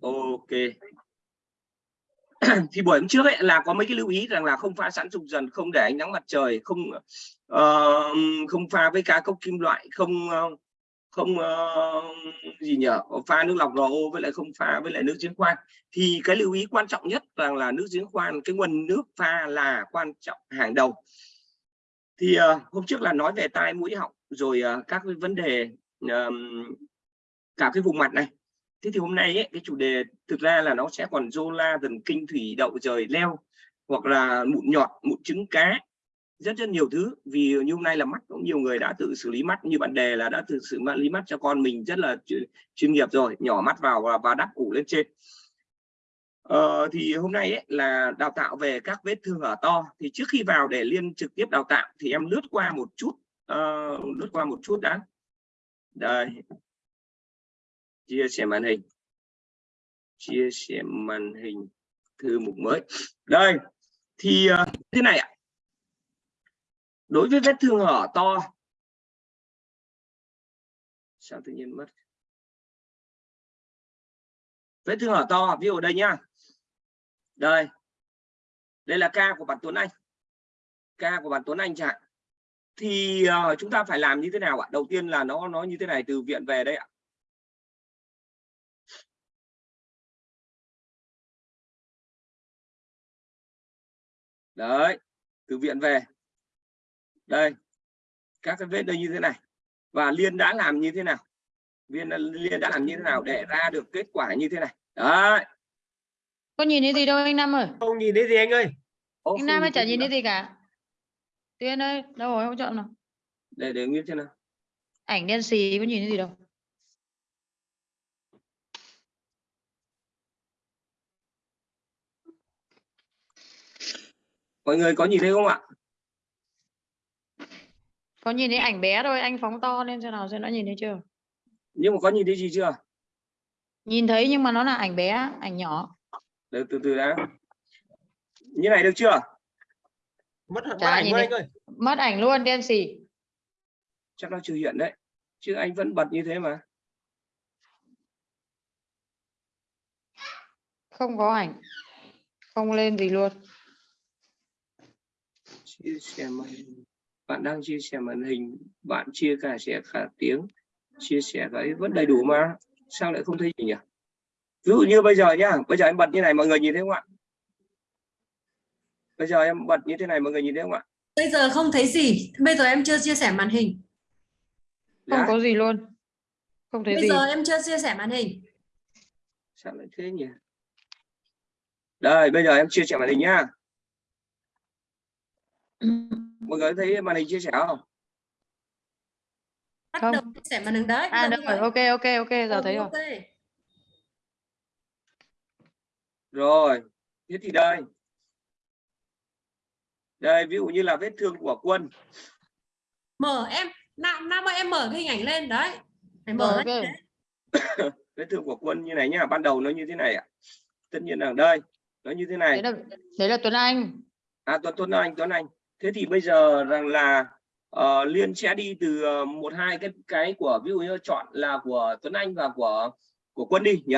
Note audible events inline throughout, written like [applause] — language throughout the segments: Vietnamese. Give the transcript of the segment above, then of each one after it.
ok. [clears throat] Thì buổi hôm trước ấy là có mấy cái lưu ý rằng là không pha sẵn dục dần không để ánh nắng mặt trời không uh, không pha với cá cốc kim loại không uh, không uh, gì nhở pha nước lọc RO với lại không pha với lại nước giếng khoan. Thì cái lưu ý quan trọng nhất rằng là nước giếng khoan cái nguồn nước pha là quan trọng hàng đầu. Thì uh, hôm trước là nói về tai mũi họng rồi uh, các cái vấn đề uh, cả cái vùng mặt này thế thì hôm nay ấy, cái chủ đề thực ra là nó sẽ còn rô la thần kinh thủy đậu rời leo hoặc là mụn nhọt mụn trứng cá rất rất nhiều thứ. Vì như hôm nay là mắt cũng nhiều người đã tự xử lý mắt. Như bạn đề là đã tự xử lý mắt cho con mình rất là chuyên nghiệp rồi nhỏ mắt vào và, và đắp ủ lên trên. Ờ, thì hôm nay ấy, là đào tạo về các vết thương ở to. Thì trước khi vào để liên trực tiếp đào tạo thì em lướt qua một chút uh, lướt qua một chút đã. Đây chia sẻ màn hình. Chia sẻ màn hình. Thư mục mới. Đây. Thì uh, thế này ạ. Đối với vết thương hở to. Sao tự nhiên mất? Vết thương hở to ví dụ đây nhá. Đây. Đây là ca của bạn Tuấn Anh. Ca của bạn Tuấn Anh chẳng thì uh, chúng ta phải làm như thế nào ạ? Đầu tiên là nó nó như thế này từ viện về đây ạ. Đấy từ viện về. Đây các cái vết đây như thế này. Và liên đã làm như thế nào? Viên liên đã làm như thế nào để ra được kết quả như thế này? Đấy. Có nhìn thấy gì đâu anh Nam ơi? Không nhìn thấy gì anh ơi? Ô, anh Nam ơi chả nhìn thấy gì cả. Tuyên ơi đâu rồi hỗ trợ nào? Để để như thế nào. Ảnh đen xì có nhìn thấy gì đâu mọi người có nhìn thấy không ạ? Có nhìn thấy ảnh bé thôi anh phóng to lên xem nào xem nó nhìn thấy chưa? Nhưng mà có nhìn thấy gì chưa? Nhìn thấy nhưng mà nó là ảnh bé ảnh nhỏ. Từ từ từ đã. Như này được chưa? Mất ảnh thấy. anh ơi. Mất ảnh luôn đen xì. Chắc nó chưa hiện đấy. Chứ anh vẫn bật như thế mà. Không có ảnh. Không lên gì luôn chia sẻ màn hình. Bạn đang chia sẻ màn hình bạn chia cả sẻ cả tiếng chia sẻ cái vẫn đầy đủ mà. Sao lại không thấy gì nhỉ? Ví dụ như bây giờ nhá bây giờ em bật như này mọi người nhìn thấy không ạ? Bây giờ em bật như thế này mọi người nhìn thấy không ạ? Bây giờ không thấy gì. Bây giờ em chưa chia sẻ màn hình. không Đã. có gì luôn. Không thấy Bây gì. giờ em chưa chia sẻ màn hình. sao lại thế nhỉ? Đây bây giờ em chia sẻ màn hình nhá mọi người thấy màn hình chia sẻ không Bắt Không. đầu chia sẻ màn hình đấy. à được rồi ok ok ok giờ Ừ, thấy rồi ok. rồi thế thì đây đây ví dụ như là vết thương của quân Mở em. Nam Nam ơi em mở cái hình ảnh lên đấy. Phải mở Rồi, ra ok. như thế. vết thương của quân như này nhá ban đầu nó như thế này ạ tất nhiên là đây nó như thế này đấy là đấy là Tuấn Anh à tuấn tuấn anh tuấn anh thế thì bây giờ rằng là ờ, liên sẽ đi từ ờ, một hai cái cái của ví dụ như chọn là của tuấn anh và của của quân đi nhỉ?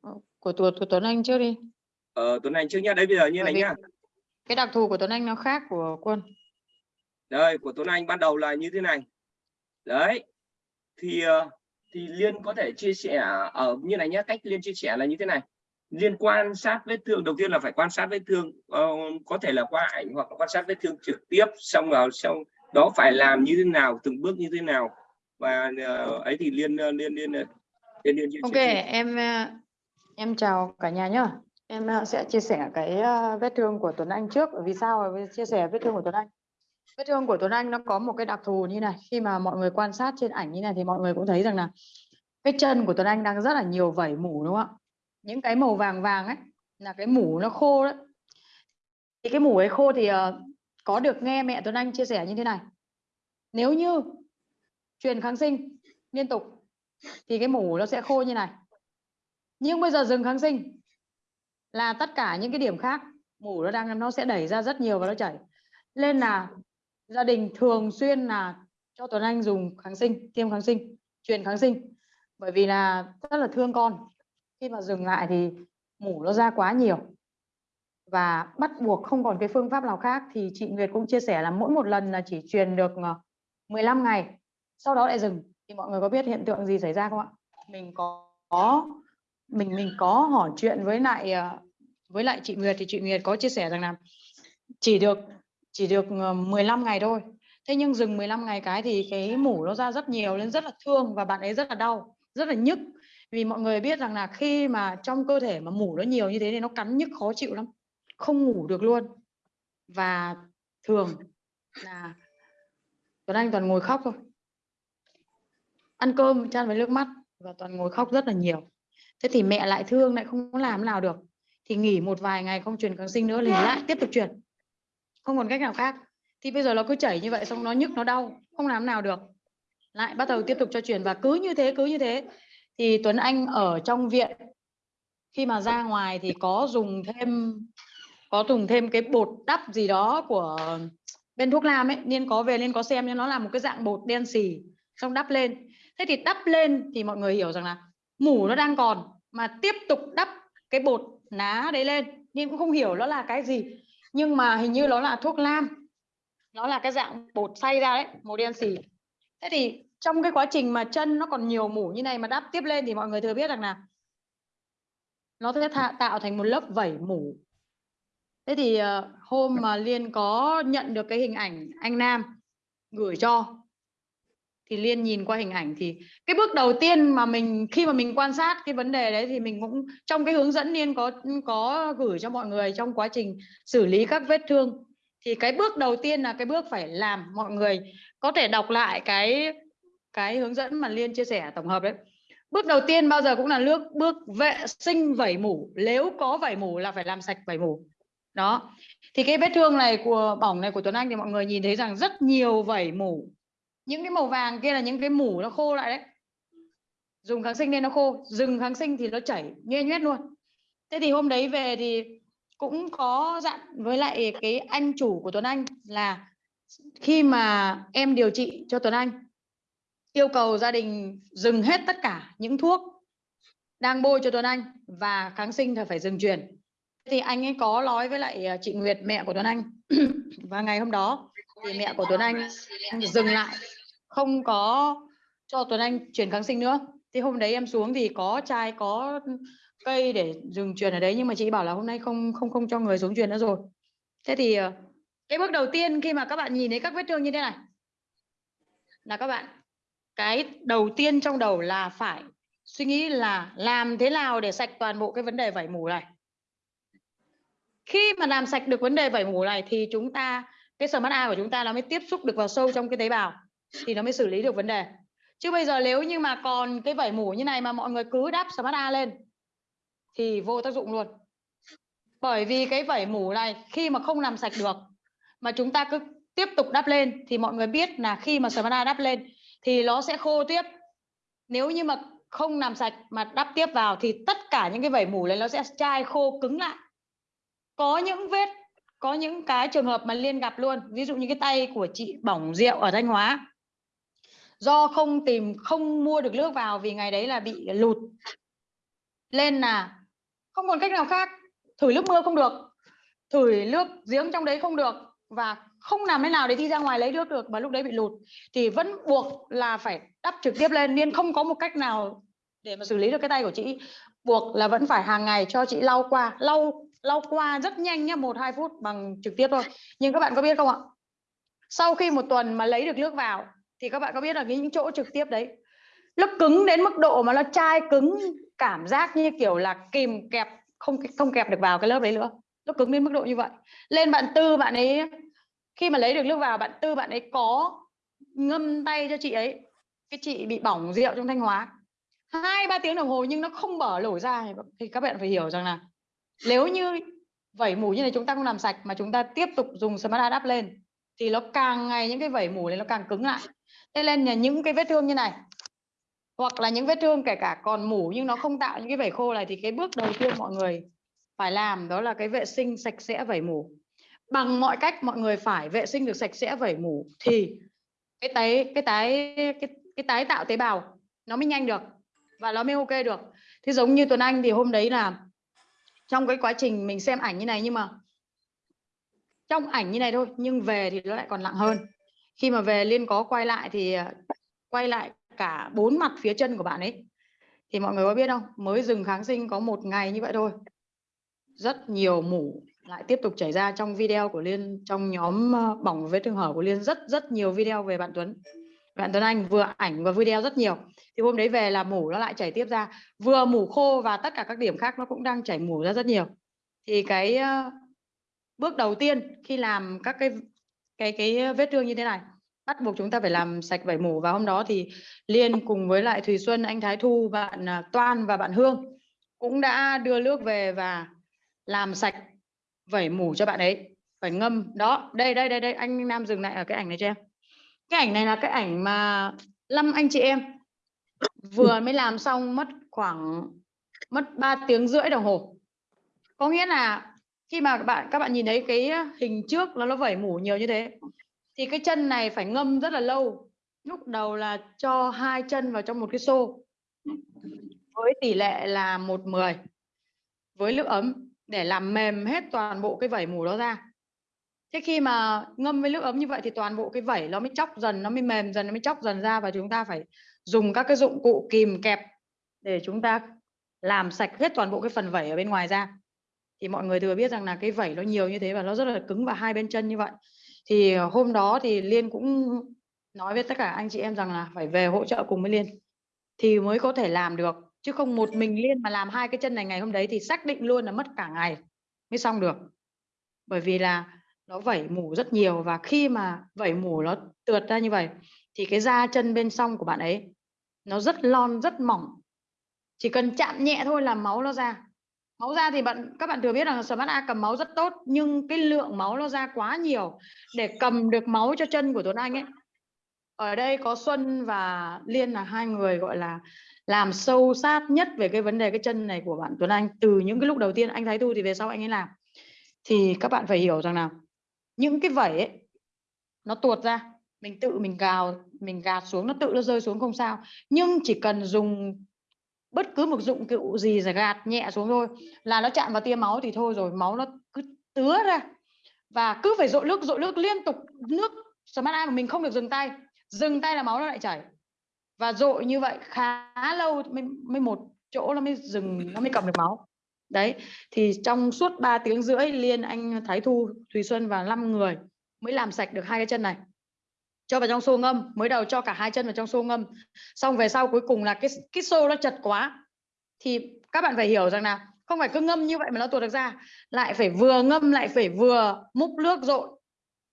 Của, của, của Tuấn Anh trước đi. Ờ, tuấn anh trước nhá. Đây bây giờ như này nhá. cái đặc thù của Tuấn Anh nó khác của Quân. Đây của tuấn anh ban đầu là như thế này. Đấy thì ờ, thì liên có thể chia sẻ ở như này nhé cách liên chia sẻ là như thế này liên quan sát vết thương. Đầu tiên là phải quan sát vết thương ờ, có thể là qua ảnh hoặc quan sát vết thương trực tiếp xong vào xong đó phải làm như thế nào từng bước như thế nào. Và ờ, ấy thì liên ờ, liên liên ờ, liên liên chia ok em em chào cả nhà nhá. Em sẽ chia sẻ cái vết thương của Tuấn Anh trước. Vì sao chia sẻ vết thương của Tuấn Anh? Vết thương của Tuấn Anh nó có một cái đặc thù như này. Khi mà mọi người quan sát trên ảnh như này thì mọi người cũng thấy rằng là vết chân của Tuấn Anh đang rất là nhiều vảy mủ đúng không ạ những cái màu vàng vàng ấy là cái mủ nó khô đấy thì cái mủ ấy khô thì uh, có được nghe mẹ Tuấn Anh chia sẻ như thế này. Nếu như truyền kháng sinh liên tục thì cái mủ nó sẽ khô như này. Nhưng bây giờ dừng kháng sinh là tất cả những cái điểm khác mủ nó đang nó sẽ đẩy ra rất nhiều và nó chảy. Nên là gia đình thường xuyên là cho Tuấn Anh dùng kháng sinh tiêm kháng sinh truyền kháng sinh. Bởi vì là rất là thương con khi mà dừng lại thì mủ nó ra quá nhiều và bắt buộc không còn cái phương pháp nào khác thì chị Nguyệt cũng chia sẻ là mỗi một lần là chỉ truyền được ờ, 15 ngày sau đó lại dừng. Thì mọi người có biết hiện tượng gì xảy ra không ạ? Mình có, mình mình có hỏi chuyện với lại ờ, với lại chị Nguyệt thì chị Nguyệt có chia sẻ rằng là chỉ được chỉ được ờ, 15 ngày thôi. Thế nhưng dừng 15 ngày cái thì cái mủ nó ra rất nhiều nên rất là thương và bạn ấy rất là đau rất là nhức vì mọi người biết rằng là khi mà trong cơ thể mà mủ nó nhiều như thế thì nó cắn nhức, khó chịu lắm. Không ngủ được luôn. Và thường là Tuấn Anh toàn ngồi khóc thôi. Ăn cơm, chan với nước mắt và toàn ngồi khóc rất là nhiều. Thế thì mẹ lại thương, lại không có làm nào được. Thì nghỉ một vài ngày không truyền kháng sinh nữa thì lại, tiếp tục truyền. Không còn cách nào khác. Thì bây giờ nó cứ chảy như vậy, xong nó nhức, nó đau, không làm nào được. Lại bắt đầu tiếp tục cho truyền và cứ như thế, cứ như thế thì Tuấn Anh ở trong viện, khi mà ra ngoài thì có dùng thêm, có dùng thêm cái bột đắp gì đó của bên thuốc nam ấy, nên có về nên có xem nên nó là một cái dạng bột đen xì, xong đắp lên. Thế thì đắp lên thì mọi người hiểu rằng là mủ nó đang còn, mà tiếp tục đắp cái bột ná đấy lên. Nhưng cũng không hiểu nó là cái gì, nhưng mà hình như nó là thuốc nam nó là cái dạng bột xay ra đấy, màu đen xì. Thế thì trong cái quá trình mà chân nó còn nhiều mủ như này mà đắp tiếp lên thì mọi người thừa biết rằng là nó sẽ tạo thành một lớp vẩy mủ. Thế thì ờ, hôm mà liên có nhận được cái hình ảnh anh nam gửi cho, thì liên nhìn qua hình ảnh thì cái bước đầu tiên mà mình, khi mà mình quan sát cái vấn đề đấy thì mình cũng, trong cái hướng dẫn liên có có gửi cho mọi người trong quá trình xử lý các vết thương, thì cái bước đầu tiên là cái bước phải làm mọi người có thể đọc lại cái cái hướng dẫn mà liên chia sẻ tổng hợp đấy. Bước đầu tiên bao giờ cũng là nước, bước vệ sinh vẩy mủ. Nếu có vẩy mủ là phải làm sạch vẩy mủ. Đó. Thì cái vết thương này của, bỏng này của Tuấn Anh thì mọi người nhìn thấy rằng rất nhiều vẩy mủ. Những cái màu vàng kia là những cái mủ nó khô lại đấy. Dùng kháng sinh nên nó khô. Dừng kháng sinh thì nó chảy nhuê nhuét luôn. Thế thì hôm đấy về thì cũng có dặn với lại cái anh chủ của Tuấn Anh là khi mà em điều trị cho Tuấn Anh yêu cầu gia đình dừng hết tất cả những thuốc đang bôi cho Tuấn Anh và kháng sinh thì phải dừng truyền thì anh ấy có nói với lại ờ, chị Nguyệt, mẹ của Tuấn Anh. [clears throat] Và ngày hôm đó thì mẹ của Tuấn Anh dừng lại, không có cho Tuấn Anh truyền kháng sinh nữa. Thì hôm đấy em xuống thì có chai, có cây để dừng truyền ở đấy, nhưng mà chị bảo là hôm nay không không không cho người xuống truyền nữa rồi. Thế thì ờ, cái bước đầu tiên khi mà các bạn nhìn thấy các vết thương như thế này, là các bạn cái đầu tiên trong đầu là phải suy nghĩ là làm thế nào để sạch toàn bộ cái vấn đề vảy mủ này. Khi mà làm sạch được vấn đề vảy mủ này thì chúng ta, cái smart A của chúng ta nó mới tiếp xúc được vào sâu trong cái tế bào, thì nó mới xử lý được vấn đề. Chứ bây giờ nếu như mà còn cái vảy mủ như này mà mọi người cứ đắp smart A lên, thì vô tác dụng luôn. Bởi vì cái vảy mủ này khi mà không làm sạch được, mà chúng ta cứ tiếp tục đắp lên, thì mọi người biết là khi mà smart A đắp lên thì nó sẽ khô tiếp. Nếu như mà không làm sạch mà đắp tiếp vào thì tất cả những cái vẩy mủ này nó sẽ chai khô cứng lại. Có những vết, có những cái trường hợp mà liên gặp luôn. Ví dụ như cái tay của chị bỏng rượu ở thanh hóa. Do không tìm, không mua được nước vào vì ngày đấy là bị lụt. Lên là không còn cách nào khác. Thử nước mưa không được, thử nước giếng trong đấy không được và không làm thế nào để đi ra ngoài lấy nước được và lúc đấy bị lụt. Thì vẫn buộc là phải đắp trực tiếp lên, nên không có một cách nào để mà xử lý được cái tay của chị. Buộc là vẫn phải hàng ngày cho chị lau qua, lau lau qua rất nhanh nhá, một, hai phút bằng trực tiếp thôi. Nhưng các bạn có biết không ạ? Sau khi một tuần mà lấy được nước vào, thì các bạn có biết là cái những chỗ trực tiếp đấy, nó cứng đến mức độ mà nó chai cứng cảm giác như kiểu là kìm kẹp, không không kẹp được vào cái lớp đấy nữa. Nó cứng đến mức độ như vậy. Lên bạn tư, bạn ấy khi mà lấy được nước vào, bạn tư, bạn ấy có ngâm tay cho chị ấy. Cái chị bị bỏng rượu trong thanh hóa. Hai, ba tiếng đồng hồ nhưng nó không bở lổ ra. Thì các bạn phải hiểu rằng là nếu như vẩy mủ như này chúng ta không làm sạch mà chúng ta tiếp tục dùng smart đắp lên, thì nó càng ngày những cái vẩy mủ này nó càng cứng lại. Thế nên là những cái vết thương như này, hoặc là những vết thương kể cả còn mủ nhưng nó không tạo những cái vẩy khô này, thì cái bước đầu tiên mọi người phải làm đó là cái vệ sinh sạch sẽ vẩy mủ bằng mọi cách mọi người phải vệ sinh được sạch sẽ vẩy mủ thì cái tái cái tái cái, cái tái tạo tế bào nó mới nhanh được và nó mới ok được. Thế giống như Tuấn Anh thì hôm đấy là trong cái quá trình mình xem ảnh như này nhưng mà trong ảnh như này thôi nhưng về thì nó lại còn nặng hơn. Khi mà về liên có quay lại thì à, quay lại cả bốn mặt phía chân của bạn ấy thì mọi người có biết không? Mới dừng kháng sinh có một ngày như vậy thôi. Rất nhiều mủ lại tiếp tục chảy ra trong video của Liên, trong nhóm ờ, bỏng vết thương hở của Liên rất rất nhiều video về bạn Tuấn. Bạn Tuấn Anh vừa ảnh và video rất nhiều. Thì hôm đấy về là mủ nó lại chảy tiếp ra. Vừa mủ khô và tất cả các điểm khác nó cũng đang chảy mủ ra rất nhiều. Thì cái ờ, bước đầu tiên khi làm các cái cái cái vết thương như thế này, bắt buộc chúng ta phải làm sạch vảy mủ. Và hôm đó thì Liên cùng với lại Thùy Xuân, anh Thái Thu, bạn ờ, Toan và bạn Hương cũng đã đưa nước về và làm sạch vẩy mủ cho bạn ấy. Phải ngâm. Đó, đây đây đây đây. Anh Nam dừng lại ở cái ảnh này cho em. Cái ảnh này là cái ảnh mà năm anh chị em, vừa mới làm xong mất khoảng, mất 3 tiếng rưỡi đồng hồ. Có nghĩa là khi mà các bạn các bạn nhìn thấy cái hình trước là nó vẩy mủ nhiều như thế, thì cái chân này phải ngâm rất là lâu. Lúc đầu là cho hai chân vào trong một cái xô với tỷ lệ là một mười, với nước ấm để làm mềm hết toàn bộ cái vẩy mủ đó ra. Thế khi mà ngâm với nước ấm như vậy thì toàn bộ cái vẩy nó mới chóc dần, nó mới mềm dần, nó mới chóc dần ra và chúng ta phải dùng các cái dụng cụ kìm kẹp để chúng ta làm sạch hết toàn bộ cái phần vẩy ở bên ngoài ra. Thì mọi người thừa biết rằng là cái vẩy nó nhiều như thế và nó rất là cứng vào hai bên chân như vậy. Thì hôm đó thì Liên cũng nói với tất cả anh chị em rằng là phải về hỗ trợ cùng với Liên thì mới có thể làm được chứ không một mình Liên mà làm hai cái chân này ngày hôm đấy thì xác định luôn là mất cả ngày mới xong được. Bởi vì là nó vẩy mủ rất nhiều và khi mà vẩy mủ nó tượt ra như vậy thì cái da chân bên trong của bạn ấy nó rất lon, rất mỏng. Chỉ cần chạm nhẹ thôi là máu nó ra. Máu ra thì bạn, các bạn thừa biết rằng Smart A cầm máu rất tốt, nhưng cái lượng máu nó ra quá nhiều để cầm được máu cho chân của Tuấn Anh ấy. Ở đây có Xuân và Liên là hai người, gọi là làm sâu sát nhất về cái vấn đề, cái chân này của bạn Tuấn Anh từ những cái lúc đầu tiên anh Thái tu thì về sau anh ấy làm. Thì các bạn phải hiểu rằng là những cái vẩy ấy, nó tuột ra, mình tự mình gào, mình gạt xuống, nó tự nó rơi xuống không sao. Nhưng chỉ cần dùng bất cứ một dụng cụ gì giải gạt nhẹ xuống thôi, là nó chạm vào tia máu thì thôi rồi, máu nó cứ tứa ra. Và cứ phải dội nước dội nước liên tục, nước smart eye của mình không được dừng tay dừng tay là máu nó lại chảy và dội như vậy khá lâu mới, mới một chỗ nó mới dừng nó mới cầm được máu. Đấy thì trong suốt 3 tiếng rưỡi liên anh Thái Thu Thùy Xuân và 5 người mới làm sạch được hai cái chân này. Cho vào trong xô ngâm mới đầu cho cả hai chân vào trong xô ngâm. Xong về sau cuối cùng là cái cái xô nó chật quá. Thì các bạn phải hiểu rằng là không phải cứ ngâm như vậy mà nó tuột được ra. Lại phải vừa ngâm lại phải vừa múc nước rội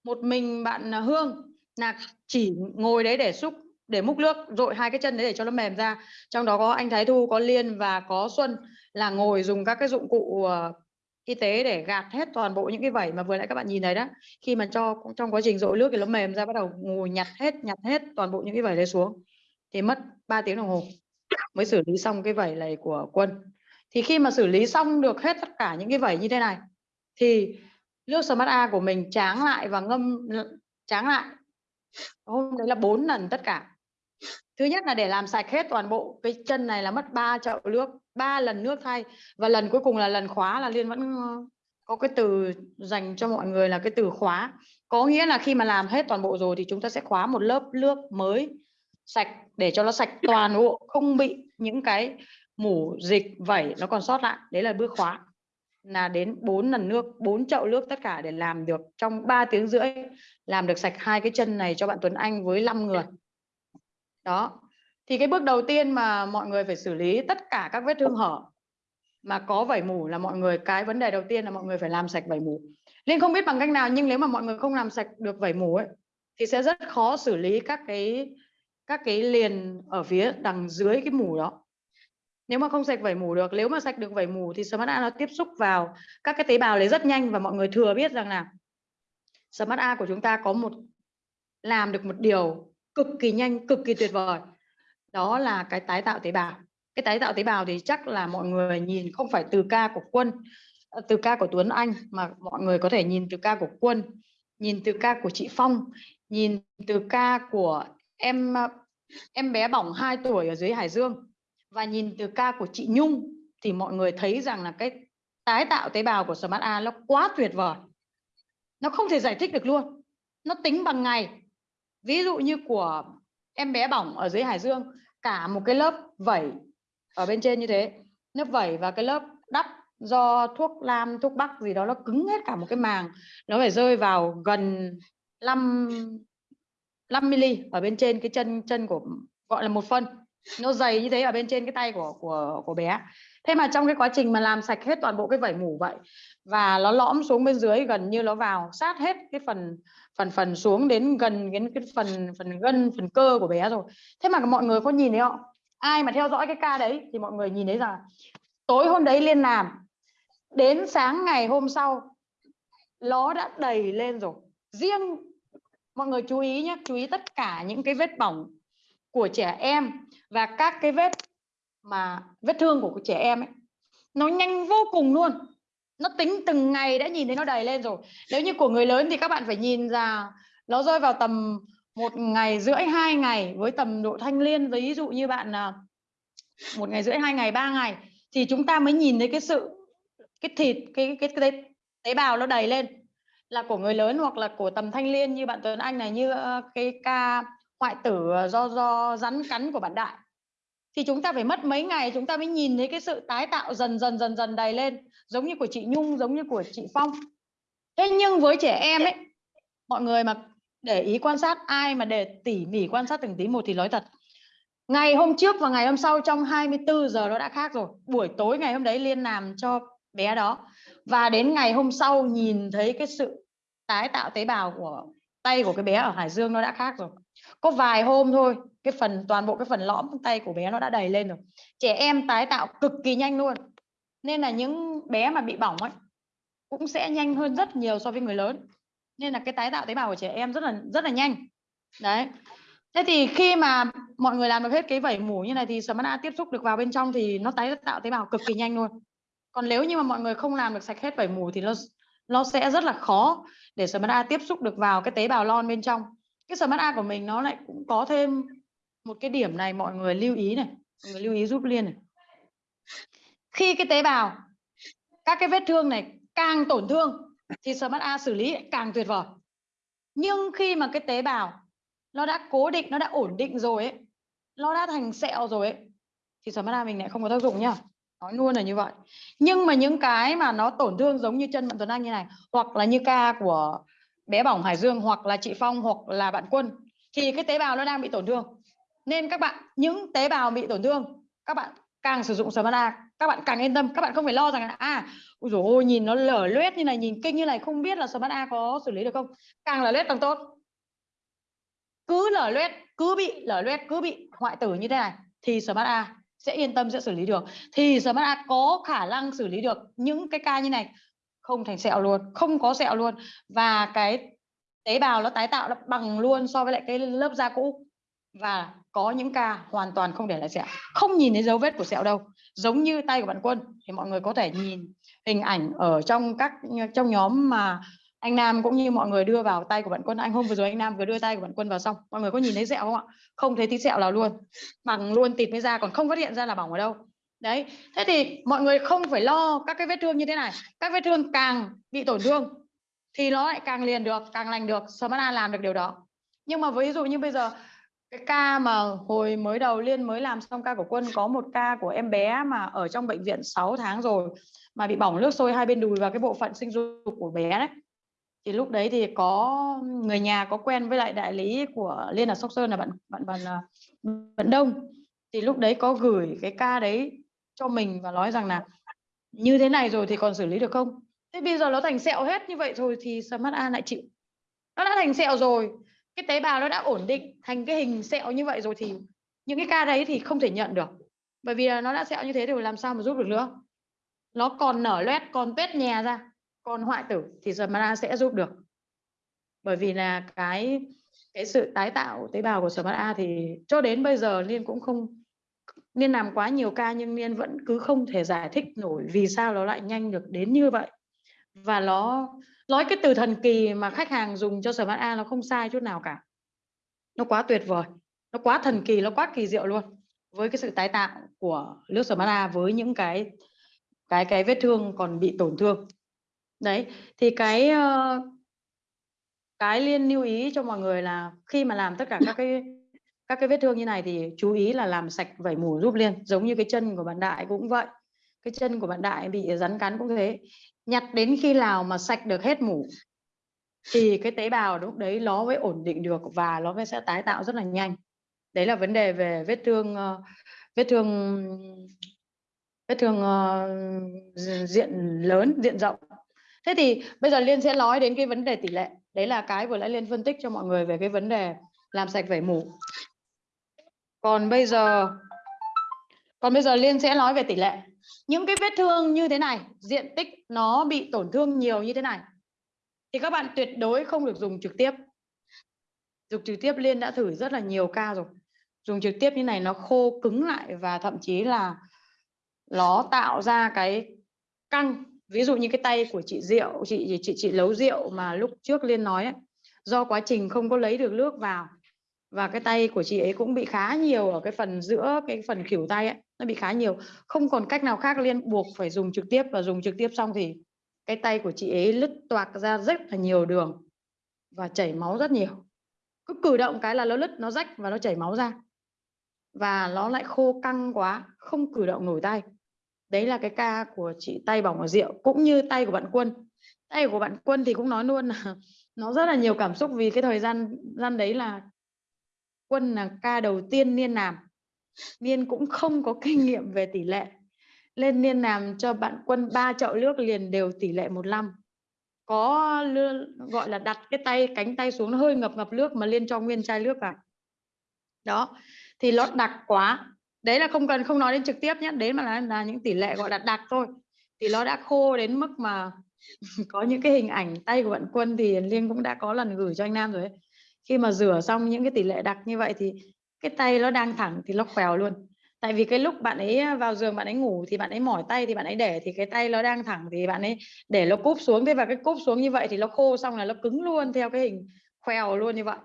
một mình bạn à, Hương là chỉ ngồi đấy để xúc để múc nước, rội hai cái chân đấy để cho nó mềm ra. Trong đó có anh Thái Thu, có Liên và có Xuân là ngồi dùng các cái dụng cụ ờ, y tế để gạt hết toàn bộ những cái vẩy mà vừa nãy các bạn nhìn thấy đó. Khi mà cho, trong quá trình rội nước thì nó mềm ra, bắt đầu ngồi nhặt hết nhặt hết toàn bộ những cái vẩy đấy xuống thì mất 3 tiếng đồng hồ mới xử lý xong cái vẩy này của quân. Thì khi mà xử lý xong được hết tất cả những cái vẩy như thế này thì nước Smart A của mình tráng lại và ngâm tráng lại. Hôm đấy là bốn lần tất cả thứ nhất là để làm sạch hết toàn bộ cái chân này là mất 3 chậu nước, ba lần nước thay. Và lần cuối cùng là lần khóa là liên vẫn ờ, có cái từ dành cho mọi người là cái từ khóa. Có nghĩa là khi mà làm hết toàn bộ rồi thì chúng ta sẽ khóa một lớp nước mới sạch để cho nó sạch toàn bộ, không bị những cái mủ, dịch, vẩy nó còn sót lại. Đấy là bước khóa. Là đến 4 lần nước 4 chậu nước tất cả để làm được. Trong 3 tiếng rưỡi, làm được sạch hai cái chân này cho bạn Tuấn Anh với 5 người đó. Thì cái bước đầu tiên mà mọi người phải xử lý tất cả các vết thương hở mà có vảy mủ là mọi người, cái vấn đề đầu tiên là mọi người phải làm sạch vảy mủ. Liên không biết bằng cách nào, nhưng nếu mà mọi người không làm sạch được vảy mủ ấy, thì sẽ rất khó xử lý các cái các cái liền ở phía đằng dưới cái mủ đó. Nếu mà không sạch vảy mủ được, nếu mà sạch được vảy mủ thì Smart A nó tiếp xúc vào các cái tế bào đấy rất nhanh và mọi người thừa biết rằng là Smart A của chúng ta có một, làm được một điều cực kỳ nhanh, cực kỳ tuyệt vời. Đó là cái tái tạo tế bào. Cái tái tạo tế bào thì chắc là mọi người nhìn không phải từ ca của quân ờ, từ ca của Tuấn Anh, mà mọi người có thể nhìn từ ca của quân, nhìn từ ca của chị Phong, nhìn từ ca của em ờ, em bé bỏng 2 tuổi ở dưới Hải Dương và nhìn từ ca của chị Nhung thì mọi người thấy rằng là cái tái tạo tế bào của Smart A nó quá tuyệt vời. Nó không thể giải thích được luôn. Nó tính bằng ngày ví dụ như của em bé bỏng ở dưới Hải Dương, cả một cái lớp vẩy ở bên trên như thế. Lớp vẩy và cái lớp đắp do thuốc lam, thuốc bắc gì đó, nó cứng hết cả một cái màng. Nó phải rơi vào gần 5 5 mm ở bên trên cái chân chân của, gọi là một phân. Nó dày như thế ở bên trên cái tay của của của bé thế mà trong cái quá trình mà làm sạch hết toàn bộ cái vảy mủ vậy và nó lõm xuống bên dưới gần như nó vào sát hết cái phần phần phần xuống đến gần cái, cái phần phần gân phần cơ của bé rồi. Thế mà mọi người có nhìn thấy không? Ai mà theo dõi cái ca đấy thì mọi người nhìn thấy rằng tối hôm đấy liên làm đến sáng ngày hôm sau nó đã đầy lên rồi. Riêng mọi người chú ý nhé chú ý tất cả những cái vết bỏng của trẻ em và các cái vết mà vết thương của trẻ em ấy nó nhanh vô cùng luôn. Nó tính từng ngày đã nhìn thấy nó đầy lên rồi. Nếu như của người lớn thì các bạn phải nhìn ra nó rơi vào tầm một ngày rưỡi hai ngày với tầm độ thanh liên ví dụ như bạn à, một ngày rưỡi hai ngày ba ngày thì chúng ta mới nhìn thấy cái sự cái thịt cái cái, cái, cái tế bào nó đầy lên. Là của người lớn hoặc là của tầm thanh liên như bạn Tuấn Anh này như ờ, cái ca hoại tử ờ, do do rắn cắn của bạn Đại thì chúng ta phải mất mấy ngày, chúng ta mới nhìn thấy cái sự tái tạo dần dần dần dần đầy lên, giống như của chị Nhung, giống như của chị Phong. Thế nhưng với trẻ em ấy, mọi người mà để ý quan sát, ai mà để tỉ mỉ quan sát từng tí một thì nói thật, ngày hôm trước và ngày hôm sau trong 24 giờ nó đã khác rồi. Buổi tối ngày hôm đấy liên làm cho bé đó. Và đến ngày hôm sau nhìn thấy cái sự tái tạo tế bào của tay của cái bé ở Hải Dương nó đã khác rồi có vài hôm thôi, cái phần, toàn bộ cái phần lõm tay của bé nó đã đầy lên rồi. Trẻ em tái tạo cực kỳ nhanh luôn. Nên là những bé mà bị bỏng ấy, cũng sẽ nhanh hơn rất nhiều so với người lớn. Nên là cái tái tạo tế bào của trẻ em rất là rất là nhanh. Đấy. Thế thì khi mà mọi người làm được hết cái vẩy mủ như này thì Smart A tiếp xúc được vào bên trong thì nó tái tạo tế bào cực kỳ nhanh luôn. Còn nếu như mà mọi người không làm được sạch hết vẩy mủ thì nó nó sẽ rất là khó để Smart A tiếp xúc được vào cái tế bào lon bên trong cái Smart A của mình nó lại cũng có thêm một cái điểm này, mọi người lưu ý này, mọi người lưu ý giúp liên này. Khi cái tế bào, các cái vết thương này càng tổn thương thì Smart A xử lý càng tuyệt vời. Nhưng khi mà cái tế bào nó đã cố định, nó đã ổn định rồi ấy, nó đã thành sẹo rồi ấy, thì Smart A mình lại không có tác dụng nhá. Nói luôn là như vậy. Nhưng mà những cái mà nó tổn thương giống như chân bạn Tuấn Anh như này, hoặc là như ca của bé bỏng Hải Dương hoặc là chị Phong hoặc là bạn Quân, thì cái tế bào nó đang bị tổn thương. Nên các bạn, những tế bào bị tổn thương, các bạn càng sử dụng Smart các bạn càng yên tâm, các bạn không phải lo rằng là à ôi dồi ôi, nhìn nó lở loét như này, nhìn kinh như này, không biết là Smart có xử lý được không? Càng lở loét càng tốt. Cứ lở loét, cứ bị lở loét, cứ bị hoại tử như thế này, thì Smart sẽ yên tâm sẽ xử lý được. Thì Smart có khả năng xử lý được những cái ca như này không thành sẹo luôn, không có sẹo luôn. Và cái tế bào nó tái tạo nó bằng luôn so với lại cái lớp da cũ. Và có những ca hoàn toàn không để lại sẹo. Không nhìn thấy dấu vết của sẹo đâu. Giống như tay của bạn quân. Thì mọi người có thể nhìn hình ảnh ở trong các trong nhóm mà anh Nam cũng như mọi người đưa vào tay của bạn quân. Anh hôm vừa rồi anh Nam vừa đưa tay của bạn quân vào xong. Mọi người có nhìn thấy sẹo không ạ? Không thấy tí sẹo nào luôn. Bằng luôn tịt với da, còn không phát hiện ra là bỏng ở đâu đấy, thế thì mọi người không phải lo các cái vết thương như thế này. Các vết thương càng bị tổn thương thì nó lại càng liền được, càng lành được. Smart làm được điều đó. Nhưng mà ví dụ như bây giờ, cái ca mà hồi mới đầu liên mới làm xong ca của quân, có một ca của em bé mà ở trong bệnh viện 6 tháng rồi, mà bị bỏng nước sôi hai bên đùi và cái bộ phận sinh dục của bé đấy, thì lúc đấy thì có người nhà có quen với lại đại lý của liên là sóc sơn là bạn bạn bạn à, bạn đông. Thì lúc đấy có gửi cái ca đấy cho mình và nói rằng là như thế này rồi thì còn xử lý được không? Thế bây giờ nó thành sẹo hết như vậy rồi thì Smart A lại chịu? Nó đã thành sẹo rồi. Cái tế bào nó đã ổn định thành cái hình sẹo như vậy rồi thì những cái ca đấy thì không thể nhận được. Bởi vì nó đã sẹo như thế thì làm sao mà giúp được nữa? Nó còn nở loét, còn tuét nhè ra, còn hoại tử thì Smart sẽ giúp được. Bởi vì là cái cái sự tái tạo tế bào của Smart A thì cho đến bây giờ Liên cũng không Niên làm quá nhiều ca nhưng niên vẫn cứ không thể giải thích nổi vì sao nó lại nhanh được đến như vậy. Và nó, nói cái từ thần kỳ mà khách hàng dùng cho Smart A nó không sai chút nào cả. Nó quá tuyệt vời, nó quá thần kỳ, nó quá kỳ diệu luôn. Với cái sự tái tạo của nước Smart với những cái cái cái vết thương còn bị tổn thương. Đấy, thì cái ờ, cái liên lưu ý cho mọi người là khi mà làm tất cả các cái các cái vết thương như này thì chú ý là làm sạch vẩy mủ giúp liên giống như cái chân của bạn đại cũng vậy. Cái chân của bạn đại bị rắn cắn cũng thế. Nhặt đến khi nào mà sạch được hết mủ thì cái tế bào lúc đấy nó mới ổn định được và nó mới sẽ tái tạo rất là nhanh. Đấy là vấn đề về vết thương ờ, vết thương vết thương ờ, diện lớn, diện rộng. Thế thì bây giờ liên sẽ nói đến cái vấn đề tỷ lệ. Đấy là cái vừa nãy liên phân tích cho mọi người về cái vấn đề làm sạch vẩy mủ còn bây giờ còn bây giờ liên sẽ nói về tỷ lệ. Những cái vết thương như thế này diện tích nó bị tổn thương nhiều như thế này thì các bạn tuyệt đối không được dùng trực tiếp. Dùng trực tiếp liên đã thử rất là nhiều ca rồi. Dùng trực tiếp như này nó khô cứng lại và thậm chí là nó tạo ra cái căng. Ví dụ như cái tay của chị Diệu chị chị chị nấu rượu mà lúc trước liên nói ấy, do quá trình không có lấy được nước vào và cái tay của chị ấy cũng bị khá nhiều ở cái phần giữa cái phần khỉu tay ấy, nó bị khá nhiều. Không còn cách nào khác liên buộc phải dùng trực tiếp và dùng trực tiếp xong thì cái tay của chị ấy lứt toạc ra rất là nhiều đường và chảy máu rất nhiều. Cứ cử động cái là nó lứt, nó rách và nó chảy máu ra. Và nó lại khô căng quá, không cử động nổi tay. Đấy là cái ca của chị tay bỏng ở rượu, cũng như tay của bạn quân. Tay của bạn quân thì cũng nói luôn là [laughs] nó rất là nhiều cảm xúc vì cái thời gian gian đấy là quân là ca đầu tiên niên làm niên cũng không có kinh nghiệm về tỷ lệ. Lên niên làm cho bạn quân ba chậu nước liền đều tỷ lệ 15 có gọi là đặt cái tay cánh tay xuống nó hơi ngập ngập nước mà liên cho nguyên chai nước vào. Đó thì nó đặc quá. Đấy là không cần không nói đến trực tiếp nhé đấy mà là, là những tỷ lệ gọi là đặc thôi. Thì nó đã khô đến mức mà [laughs] có những cái hình ảnh tay của bạn quân thì liên cũng đã có lần gửi cho anh nam rồi ấy khi mà rửa xong những cái tỷ lệ đặc như vậy thì cái tay nó đang thẳng thì nó khèo luôn. Tại vì cái lúc bạn ấy vào giường bạn ấy ngủ thì bạn ấy mỏi tay thì bạn ấy để thì cái tay nó đang thẳng thì bạn ấy để nó cúp xuống. Thế và cái cúp xuống như vậy thì nó khô xong là nó cứng luôn theo cái hình khèo luôn như vậy.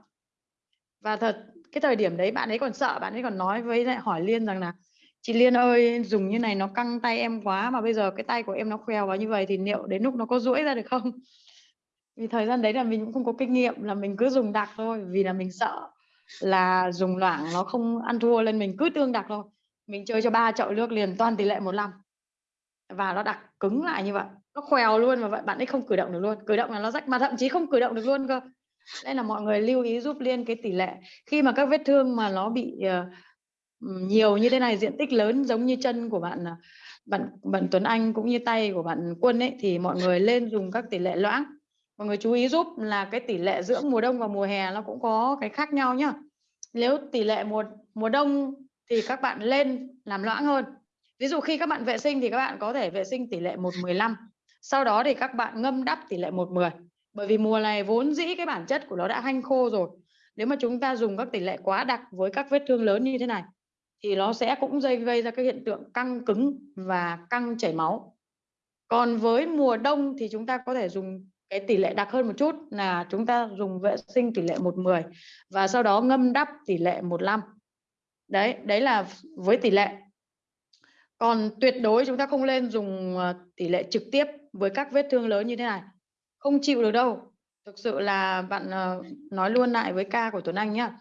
Và thật, cái thời điểm đấy bạn ấy còn sợ, bạn ấy còn nói với lại hỏi liên rằng là chị liên ơi, dùng như này nó căng tay em quá mà bây giờ cái tay của em nó khèo vào như vậy thì liệu đến lúc nó có duỗi ra được không? Vì thời gian đấy là mình cũng không có kinh nghiệm là mình cứ dùng đặc thôi vì là mình sợ là dùng loãng nó không ăn thua lên mình cứ tương đặc thôi. Mình chơi cho ba chậu nước liền toàn tỷ lệ 15 và nó đặc cứng lại như vậy. Nó khèo luôn mà vậy bạn ấy không cử động được luôn. Cử động là nó rách mà thậm chí không cử động được luôn cơ. Nên là mọi người lưu ý giúp liên cái tỷ lệ. Khi mà các vết thương mà nó bị uh, nhiều như thế này diện tích lớn giống như chân của bạn ờ, bạn bạn Tuấn Anh cũng như tay của bạn Quân ấy thì mọi người lên dùng các tỷ lệ loãng mọi người chú ý giúp là cái tỷ lệ giữa mùa đông và mùa hè nó cũng có cái khác nhau nhá. Nếu tỷ lệ mùa mùa đông thì các bạn lên làm loãng hơn. Ví dụ khi các bạn vệ sinh thì các bạn có thể vệ sinh tỷ lệ 115 sau đó thì các bạn ngâm đắp tỷ lệ 110 bởi vì mùa này vốn dĩ cái bản chất của nó đã hanh khô rồi. Nếu mà chúng ta dùng các tỷ lệ quá đặc với các vết thương lớn như thế này, thì nó sẽ cũng gây gây ra cái hiện tượng căng cứng và căng chảy máu. Còn với mùa đông thì chúng ta có thể dùng cái tỷ lệ đặc hơn một chút là chúng ta dùng vệ sinh tỷ lệ 110 và sau đó ngâm đắp tỷ lệ 15 đấy đấy là với tỷ lệ. Còn tuyệt đối chúng ta không lên dùng ờ, tỷ lệ trực tiếp với các vết thương lớn như thế này. Không chịu được đâu. Thực sự là bạn ờ, nói luôn lại với ca của Tuấn Anh nhá.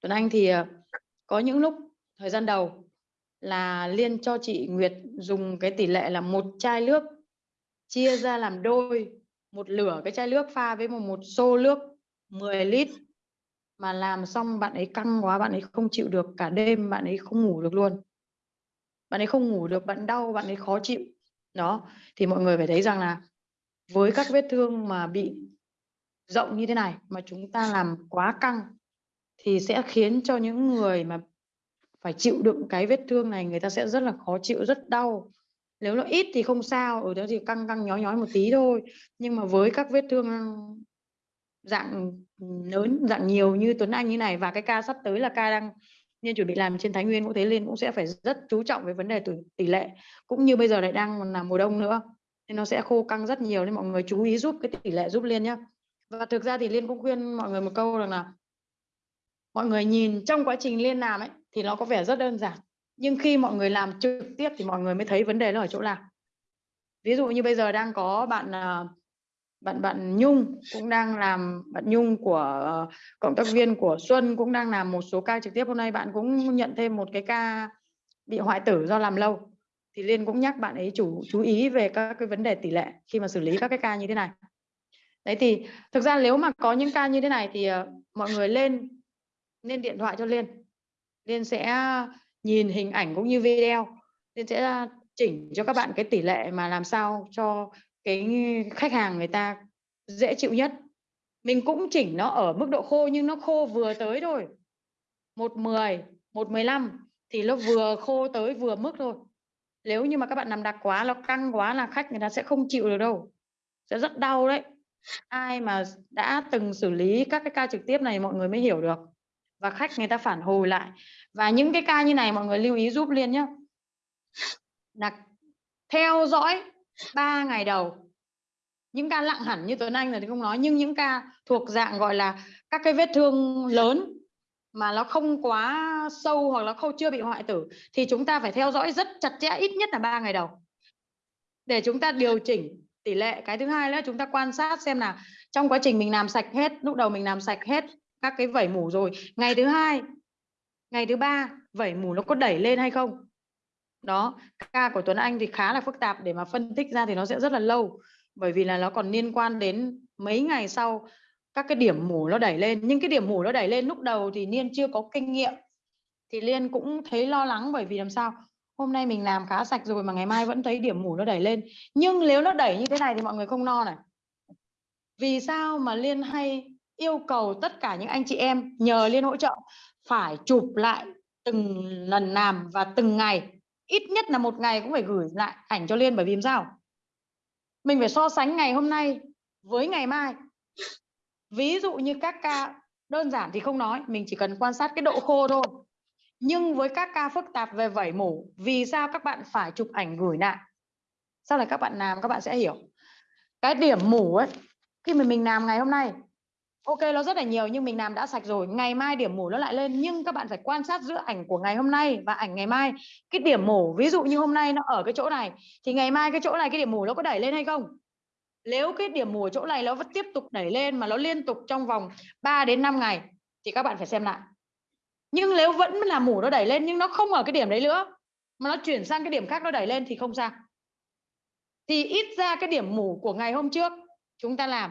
Tuấn Anh thì ờ, có những lúc, thời gian đầu là liên cho chị Nguyệt dùng cái tỷ lệ là một chai nước, chia ra làm đôi một lửa cái chai nước pha với một một xô nước 10 lít. Mà làm xong bạn ấy căng quá, bạn ấy không chịu được, cả đêm bạn ấy không ngủ được luôn. Bạn ấy không ngủ được, bạn đau, bạn ấy khó chịu. Đó, thì mọi người phải thấy rằng là với các vết thương mà bị rộng như thế này, mà chúng ta làm quá căng, thì sẽ khiến cho những người mà phải chịu đựng cái vết thương này, người ta sẽ rất là khó chịu, rất đau nếu nó ít thì không sao, ở đó thì căng căng, nhói nhói một tí thôi. Nhưng mà với các vết thương dạng lớn, dạng nhiều như Tuấn Anh như này và cái ca sắp tới là ca đang nên chuẩn bị làm trên Thái Nguyên cũng thế Liên cũng sẽ phải rất chú trọng về vấn đề tỷ lệ. Cũng như bây giờ lại đang là mùa đông nữa, nên nó sẽ khô căng rất nhiều nên mọi người chú ý giúp cái tỷ lệ giúp Liên nhé và thực ra thì Liên cũng khuyên mọi người một câu rằng là, mọi người nhìn trong quá trình Liên làm ấy thì nó có vẻ rất đơn giản nhưng khi mọi người làm trực tiếp thì mọi người mới thấy vấn đề nó ở chỗ nào. Ví dụ như bây giờ đang có bạn à, bạn bạn Nhung cũng đang làm, bạn Nhung của ờ, cộng tác viên của Xuân cũng đang làm một số ca trực tiếp. Hôm nay bạn cũng nhận thêm một cái ca bị hoại tử do làm lâu. Thì Liên cũng nhắc bạn ấy chủ, chú ý về các cái vấn đề tỷ lệ khi mà xử lý các cái ca như thế này. Đấy, thì thực ra nếu mà có những ca như thế này thì ờ, mọi người lên lên điện thoại cho Liên. Liên sẽ nhìn hình ảnh cũng như video. Nên sẽ chỉnh cho các bạn cái tỷ lệ mà làm sao cho cái khách hàng người ta dễ chịu nhất. Mình cũng chỉnh nó ở mức độ khô nhưng nó khô vừa tới thôi. Một mười một mười lăm thì nó vừa khô tới vừa mức thôi. Nếu như mà các bạn nằm đặc quá, nó căng quá là khách người ta sẽ không chịu được đâu. Sẽ rất đau đấy. Ai mà đã từng xử lý các cái ca trực tiếp này, mọi người mới hiểu được. Và khách người ta phản hồi lại và những cái ca như này mọi người lưu ý giúp liên nhé là theo dõi 3 ngày đầu. Những ca lặng hẳn như Tuấn Anh là thì không nói, nhưng những ca thuộc dạng gọi là các cái vết thương lớn mà nó không quá sâu hoặc là không chưa bị hoại tử thì chúng ta phải theo dõi rất chặt chẽ, ít nhất là 3 ngày đầu. Để chúng ta điều chỉnh tỷ lệ. Cái thứ hai là chúng ta quan sát xem là trong quá trình mình làm sạch hết, lúc đầu mình làm sạch hết các cái vẩy mủ rồi. Ngày thứ hai ngày thứ ba, vẩy mủ nó có đẩy lên hay không? Đó, ca của Tuấn Anh thì khá là phức tạp, để mà phân tích ra thì nó sẽ rất là lâu. Bởi vì là nó còn liên quan đến mấy ngày sau các cái điểm mủ nó đẩy lên. Nhưng cái điểm mủ nó đẩy lên lúc đầu thì Liên chưa có kinh nghiệm. Thì Liên cũng thấy lo lắng bởi vì làm sao? Hôm nay mình làm khá sạch rồi mà ngày mai vẫn thấy điểm mủ nó đẩy lên. Nhưng nếu nó đẩy như thế này thì mọi người không no này. Vì sao mà Liên hay yêu cầu tất cả những anh chị em nhờ Liên hỗ trợ? Phải chụp lại từng lần làm và từng ngày. Ít nhất là một ngày cũng phải gửi lại ảnh cho Liên, bởi vì sao? Mình phải so sánh ngày hôm nay với ngày mai. Ví dụ như các ca đơn giản thì không nói, mình chỉ cần quan sát cái độ khô thôi. Nhưng với các ca phức tạp về vẩy mủ, vì sao các bạn phải chụp ảnh gửi lại? Sau này các bạn làm, các bạn sẽ hiểu. Cái điểm mủ ấy, khi mà mình làm ngày hôm nay ok nó rất là nhiều, nhưng mình làm đã sạch rồi, ngày mai điểm mổ nó lại lên. Nhưng các bạn phải quan sát giữa ảnh của ngày hôm nay và ảnh ngày mai. Cái điểm mổ, ví dụ như hôm nay nó ở cái chỗ này, thì ngày mai cái chỗ này cái điểm mổ nó có đẩy lên hay không? Nếu cái điểm mù chỗ này nó vẫn tiếp tục đẩy lên mà nó liên tục trong vòng 3 đến 5 ngày, thì các bạn phải xem lại. Nhưng nếu vẫn là mù nó đẩy lên nhưng nó không ở cái điểm đấy nữa, mà nó chuyển sang cái điểm khác nó đẩy lên thì không sao. Thì ít ra cái điểm mù của ngày hôm trước chúng ta làm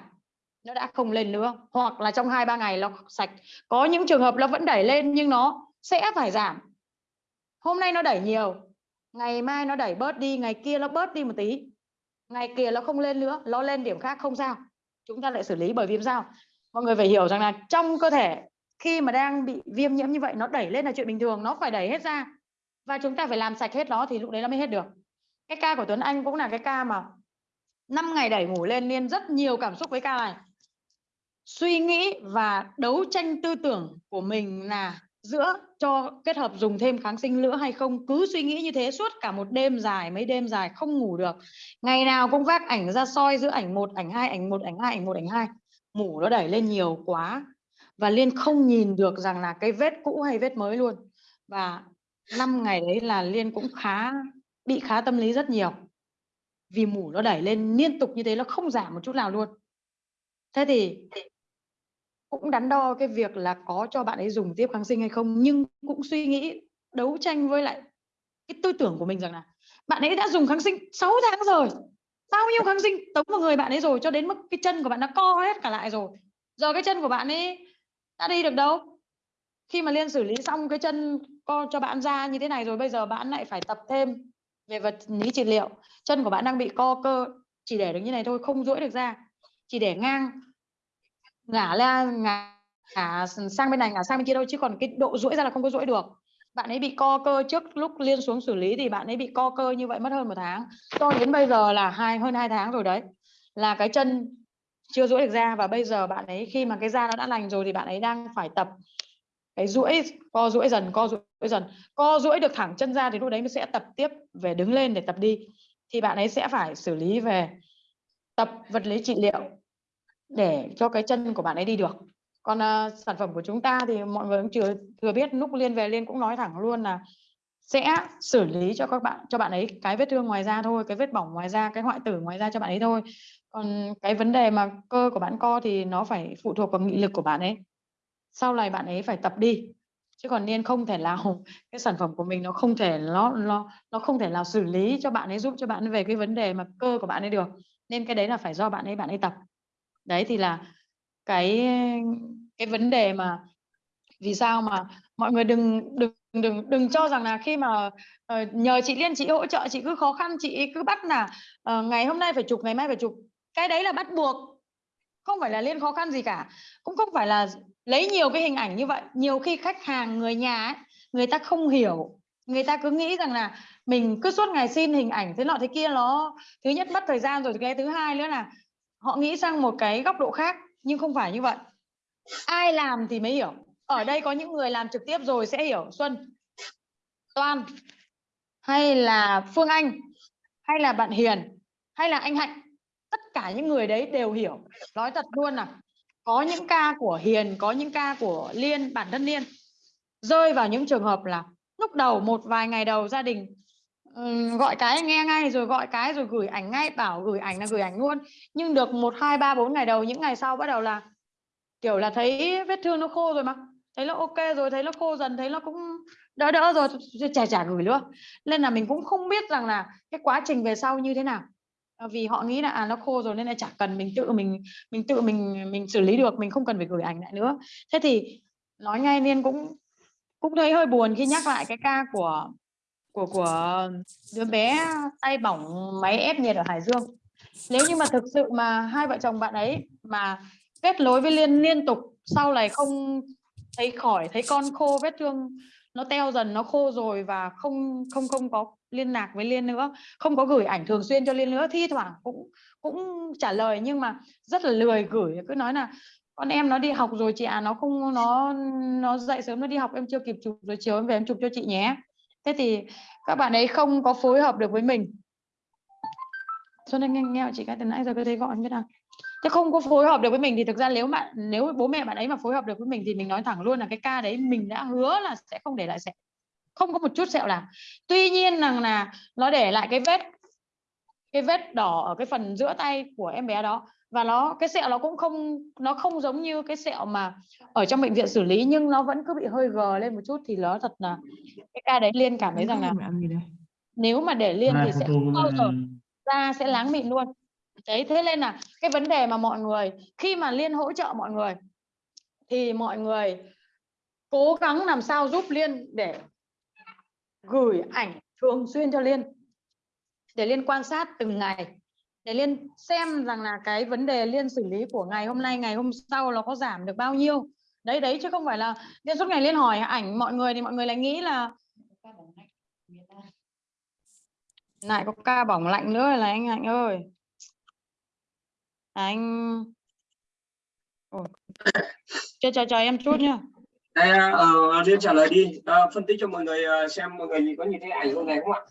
nó đã không lên nữa. Hoặc là trong hai ba ngày nó sạch. Có những trường hợp nó vẫn đẩy lên nhưng nó sẽ phải giảm. Hôm nay nó đẩy nhiều. Ngày mai nó đẩy bớt đi. Ngày kia nó bớt đi một tí. Ngày kia nó không lên nữa. Nó lên điểm khác không sao. Chúng ta lại xử lý bởi vì sao? Mọi người phải hiểu rằng là trong cơ thể khi mà đang bị viêm nhiễm như vậy, nó đẩy lên là chuyện bình thường. Nó phải đẩy hết ra. Và chúng ta phải làm sạch hết nó thì lúc đấy nó mới hết được. Cái ca của Tuấn Anh cũng là cái ca mà 5 ngày đẩy ngủ lên liên rất nhiều cảm xúc với ca này suy nghĩ và đấu tranh tư tưởng của mình là giữa cho kết hợp dùng thêm kháng sinh nữa hay không? Cứ suy nghĩ như thế suốt cả một đêm dài, mấy đêm dài không ngủ được. Ngày nào cũng vác ảnh ra soi giữa ảnh một, ảnh hai, ảnh một, ảnh hai, ảnh một, ảnh hai. Mủ nó đẩy lên nhiều quá và liên không nhìn được rằng là cái vết cũ hay vết mới luôn. Và năm ngày đấy là liên cũng khá, bị khá tâm lý rất nhiều. Vì mủ nó đẩy lên liên tục như thế, nó không giảm một chút nào luôn. Thế thì cũng đắn đo cái việc là có cho bạn ấy dùng tiếp kháng sinh hay không, nhưng cũng suy nghĩ đấu tranh với lại cái tư tưởng của mình rằng là bạn ấy đã dùng kháng sinh 6 tháng rồi, bao nhiêu kháng sinh tống vào người bạn ấy rồi cho đến mức cái chân của bạn nó co hết cả lại rồi. Giờ cái chân của bạn ấy đã đi được đâu? Khi mà liên xử lý xong cái chân co cho bạn ra như thế này rồi, bây giờ bạn lại phải tập thêm về vật lý trị liệu. Chân của bạn đang bị co cơ, chỉ để được như này thôi, không duỗi được ra, chỉ để ngang ngả ra ngả, ngả sang bên này ngả sang bên kia đâu chứ còn cái độ duỗi ra là không có duỗi được. Bạn ấy bị co cơ trước lúc liên xuống xử lý thì bạn ấy bị co cơ như vậy mất hơn một tháng. Cho đến bây giờ là hai hơn hai tháng rồi đấy là cái chân chưa duỗi được ra và bây giờ bạn ấy khi mà cái da nó đã lành rồi thì bạn ấy đang phải tập cái duỗi co duỗi dần co duỗi dần. Co duỗi được thẳng chân ra thì lúc đấy nó sẽ tập tiếp về đứng lên để tập đi. Thì bạn ấy sẽ phải xử lý về tập vật lý trị liệu để cho cái chân của bạn ấy đi được. Còn uh, sản phẩm của chúng ta thì mọi người cũng chưa thừa biết lúc liên về liên cũng nói thẳng luôn là sẽ xử lý cho các bạn cho bạn ấy cái vết thương ngoài da thôi cái vết bỏng ngoài da cái hoại tử ngoài da cho bạn ấy thôi. Còn cái vấn đề mà cơ của bạn co thì nó phải phụ thuộc vào nghị lực của bạn ấy. Sau này bạn ấy phải tập đi chứ còn nên không thể nào [laughs] cái sản phẩm của mình nó không thể nó nó nó không thể nào xử lý cho bạn ấy giúp cho bạn ấy về cái vấn đề mà cơ của bạn ấy được. Nên cái đấy là phải do bạn ấy bạn ấy tập đấy thì là cái cái vấn đề mà vì sao mà mọi người đừng đừng đừng đừng cho rằng là khi mà uh, nhờ chị Liên chị hỗ trợ chị cứ khó khăn chị cứ bắt là uh, ngày hôm nay phải chụp ngày mai phải chụp cái đấy là bắt buộc. Không phải là Liên khó khăn gì cả cũng không phải là lấy nhiều cái hình ảnh như vậy. Nhiều khi khách hàng người nhà ấy, người ta không hiểu người ta cứ nghĩ rằng là mình cứ suốt ngày xin hình ảnh thế nọ thế kia nó thứ nhất mất thời gian rồi cái thứ hai nữa là họ nghĩ sang một cái góc độ khác, nhưng không phải như vậy. Ai làm thì mới hiểu. Ở đây có những người làm trực tiếp rồi sẽ hiểu. Xuân Toan hay là Phương Anh, hay là bạn Hiền, hay là anh Hạnh, tất cả những người đấy đều hiểu. Nói thật luôn là có những ca của Hiền, có những ca của Liên, bản thân Liên. Rơi vào những trường hợp là lúc đầu một vài ngày đầu gia đình gọi cái nghe ngay rồi gọi cái rồi gửi ảnh ngay, bảo gửi ảnh là gửi ảnh luôn. Nhưng được một, hai, ba, bốn ngày đầu, những ngày sau bắt đầu là, kiểu là, thấy vết thương nó khô rồi mà. Thấy nó ok rồi, thấy nó khô dần, thấy nó cũng đỡ đỡ rồi chả chả gửi nữa nên là mình cũng không biết rằng là cái quá trình về sau như thế nào. Ờ, vì họ nghĩ là à nó khô rồi nên là chả cần mình tự mình mình tự mình mình xử lý được, mình không cần phải gửi ảnh lại nữa. Thế thì nói ngay nên cũng cũng thấy hơi buồn khi nhắc lại cái ca của của của đứa bé tay bỏng máy ép nhiệt ở Hải Dương. Nếu như mà thực sự mà hai vợ chồng bạn ấy mà kết nối với liên liên tục, sau này không thấy khỏi, thấy con khô, vết thương nó teo dần, nó khô rồi và không không không có liên lạc với liên nữa, không có gửi ảnh thường xuyên cho liên nữa, thi thoảng cũng cũng trả lời nhưng mà rất là lười gửi. Cứ nói là con em nó đi học rồi chị à nó không, nó nó dậy sớm nó đi học, em chưa kịp chụp rồi, chiều em về em chụp cho chị nhé thế thì các bạn ấy không có phối hợp được với mình. Cho nên nghe, nghe chị cái từ nãy giờ cứ thấy gọi biết không thế không có phối hợp được với mình thì thực ra nếu bạn nếu bố mẹ bạn ấy mà phối hợp được với mình thì mình nói thẳng luôn là cái ca đấy mình đã hứa là sẽ không để lại sẹo. Không có một chút sẹo nào. Tuy nhiên rằng là nó để lại cái vết cái vết đỏ ở cái phần giữa tay của em bé đó và nó cái sẹo nó cũng không nó không giống như cái sẹo mà ở trong bệnh viện xử lý nhưng nó vẫn cứ bị hơi gờ lên một chút thì nó thật là cái ca đấy liên cảm thấy rằng là nếu mà để liên thì sẽ không bao giờ da sẽ láng mịn luôn. Đấy thế nên là cái vấn đề mà mọi người khi mà liên hỗ trợ mọi người thì mọi người cố gắng làm sao giúp liên để gửi ảnh thường xuyên cho liên để liên quan sát từng ngày để liên xem rằng là cái vấn đề liên xử lý của ngày hôm nay ngày hôm sau nó có giảm được bao nhiêu. Đấy đấy chứ không phải là liên suốt ngày liên hỏi ảnh mọi người thì mọi người lại nghĩ là lại có ca bỏng lạnh nữa là anh Hạnh ơi. Anh Ồ. cho chờ chờ em chút nhá. Đây uh, liên trả lời đi. Uh, phân tích cho mọi người uh, xem mọi người có nhìn thấy ảnh hôm này không ạ?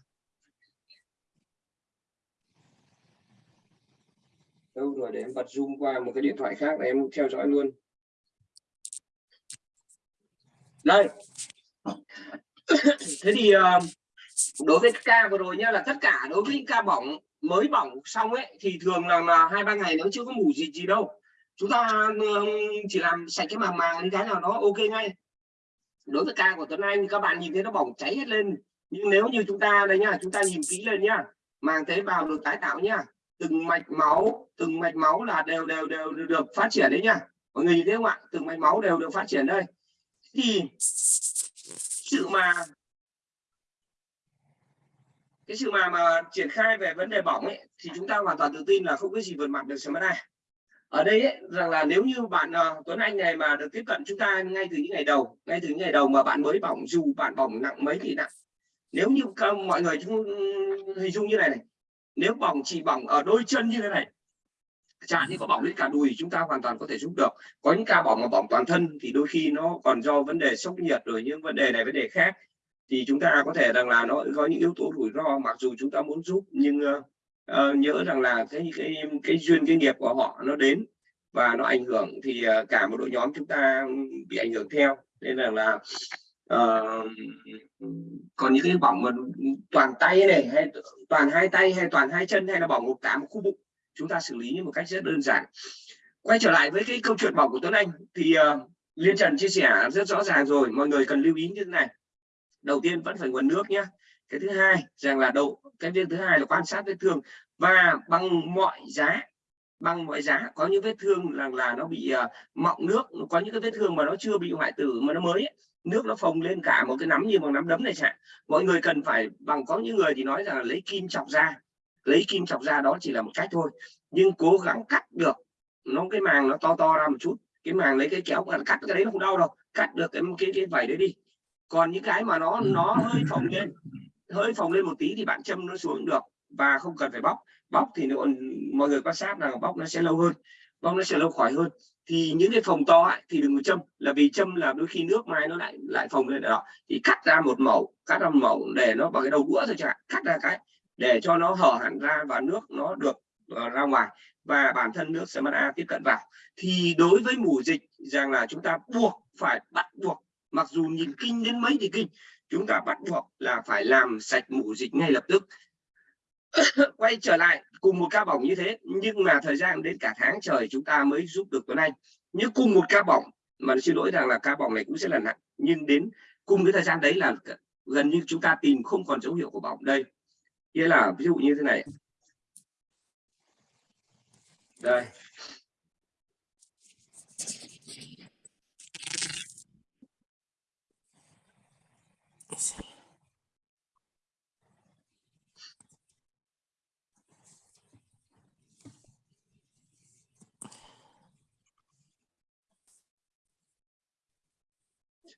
Đâu, rồi để em bật zoom qua một cái điện thoại khác để em theo dõi luôn. Đây. Thế thì ờ, đối với ca vừa rồi nhá, là tất cả đối với ca bỏng, mới bỏng xong ấy, thì thường là hai, ba ngày nó chưa có mủ gì gì đâu. Chúng ta chỉ làm sạch cái màng màng cái nào nó ok ngay. Đối với ca của Tuấn Anh, các bạn nhìn thấy nó bỏng cháy hết lên. Nhưng nếu như chúng ta đây nhá, chúng ta nhìn kỹ lên nhá, màng tế bào được tái tạo nhá từng mạch máu từng mạch máu là đều đều đều được phát triển đấy nhá mọi người nhìn thấy không ạ? Từng mạch máu đều được phát triển đây. Thì sự mà cái sự mà mà triển khai về vấn đề bỏng ấy thì chúng ta hoàn toàn tự tin là không có gì vượt mặt được SMA này ở đây ấy, rằng là nếu như bạn uh, Tuấn Anh này mà được tiếp cận chúng ta ngay từ những ngày đầu ngay từ những ngày đầu mà bạn mới bỏng dù bạn bỏng nặng mấy thì nặng nếu như mọi người chúng hình dung như này này nếu bỏng chỉ bỏng ở đôi chân như thế này chẳng như có bỏng đến cả đùi chúng ta hoàn toàn có thể giúp được. Có những ca bỏng mà bỏng toàn thân thì đôi khi nó còn do vấn đề sốc nhiệt rồi những vấn đề này vấn đề khác. Thì chúng ta có thể rằng là nó có những yếu tố rủi ro mặc dù chúng ta muốn giúp nhưng uh, uh, nhớ rằng là cái cái cái duyên cái nghiệp của họ nó đến và nó ảnh hưởng thì uh, cả một đội nhóm chúng ta bị ảnh hưởng theo. Nên là là Ờ, còn những cái bỏng mà toàn tay này hay toàn hai tay hay toàn hai chân hay là bỏng một cả một khu bụng chúng ta xử lý một cách rất đơn giản. Quay trở lại với cái câu chuyện bỏng của Tuấn Anh thì uh, Liên Trần chia sẻ rất rõ ràng rồi mọi người cần lưu ý như thế này. Đầu tiên vẫn phải nguồn nước nhé cái thứ hai rằng là độ cái việc thứ hai là quan sát vết thương và bằng mọi giá bằng mọi giá có những vết thương là là nó bị uh, mọng nước có những cái vết thương mà nó chưa bị hoại tử mà nó mới ấy, nước nó phồng lên cả một cái nắm như bằng nắm đấm này chẳng mọi người cần phải, bằng có những người thì nói rằng là lấy kim chọc ra lấy kim chọc ra đó chỉ là một cách thôi. Nhưng cố gắng cắt được, nó cái màng nó to to ra một chút. Cái màng lấy cái kéo cắt cái đấy nó không đau đâu. Cắt được cái cái cái vảy đấy đi. Còn những cái mà nó nó hơi phồng lên, hơi phồng lên một tí thì bạn châm nó xuống được và không cần phải bóc. Bóc thì nó, mọi người quan sát là bóc nó sẽ lâu hơn. Bóc nó sẽ lâu khỏi hơn thì những cái phòng to ấy, thì đừng có châm. Là vì châm là đôi khi nước mai nó lại lại phồng lên đó. Thì cắt ra một mẩu cắt ra một mẩu để nó vào cái đầu đũa thôi chẳng hạn. Cắt ra cái để cho nó hở hẳn ra và nước nó được uh, ra ngoài. Và bản thân nước A tiếp cận vào. Thì đối với mù dịch rằng là chúng ta buộc phải bắt buộc mặc dù nhìn kinh đến mấy thì kinh chúng ta bắt buộc là phải làm sạch mù dịch ngay lập tức. [coughs] Quay trở lại cùng một ca bỏng như thế, nhưng mà thời gian đến cả tháng trời chúng ta mới giúp được Tuấn Anh. Như cùng một ca bỏng, mà xin lỗi rằng là ca bỏng này cũng sẽ là nặng, nhưng đến cùng cái thời gian đấy là gần như chúng ta tìm không còn dấu hiệu của bỏng đây. Nghĩa là ví dụ như thế này. Đây.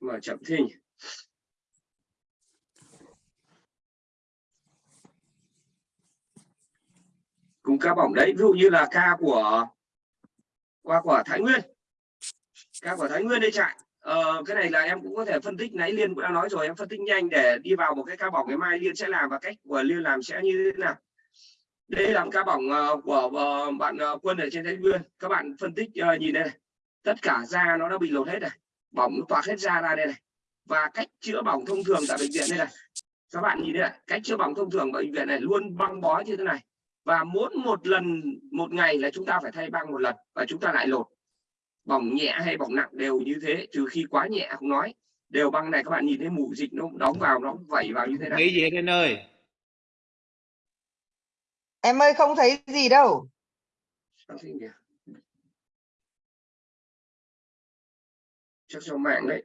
Mà chậm thế nhỉ? cùng ca bỏng đấy ví dụ như là ca của qua của Thái Nguyên. Ca của Thái Nguyên đây chạy ờ, cái này là em cũng có thể phân tích nãy Liên cũng đã nói rồi em phân tích nhanh để đi vào một cái ca bỏng ngày mai Liên sẽ làm và cách của Liên làm sẽ như thế nào. Đây là một ca bỏng ờ, của ờ, bạn ờ, quân ở trên Thái Nguyên. Các bạn phân tích nhìn đây này. Tất cả da nó đã bị lột hết này bỏng toạc hết da ra đây này. Và cách chữa bỏng thông thường tại bệnh viện đây này. Các bạn nhìn đây này cách chữa bỏng thông thường bệnh viện này luôn băng bó như thế này. Và mỗi một lần một ngày là chúng ta phải thay băng một lần và chúng ta lại lột. Bỏng nhẹ hay bỏng nặng đều như thế trừ khi quá nhẹ không nói. Đều băng này các bạn nhìn thấy mủ dịch nó đóng vào nó vẩy vào như thế này. Nghĩ gì anh ơi? Em ơi không thấy gì đâu. Chắc do mạng đấy.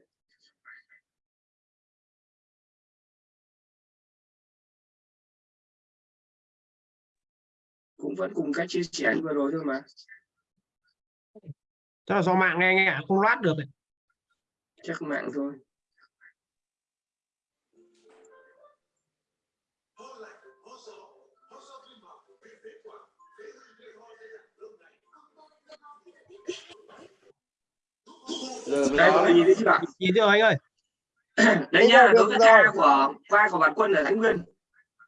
Cũng vẫn cùng cách chia sẻ vừa rồi thôi mà. Chắc là do mạng nghe nghe không loát được. chắc mạng thôi đây mọi người nhìn thấy chưa Nhìn chưa anh ơi? [coughs] đây Đúng nhá đối với ca của qua của bạn quân ở thái nguyên.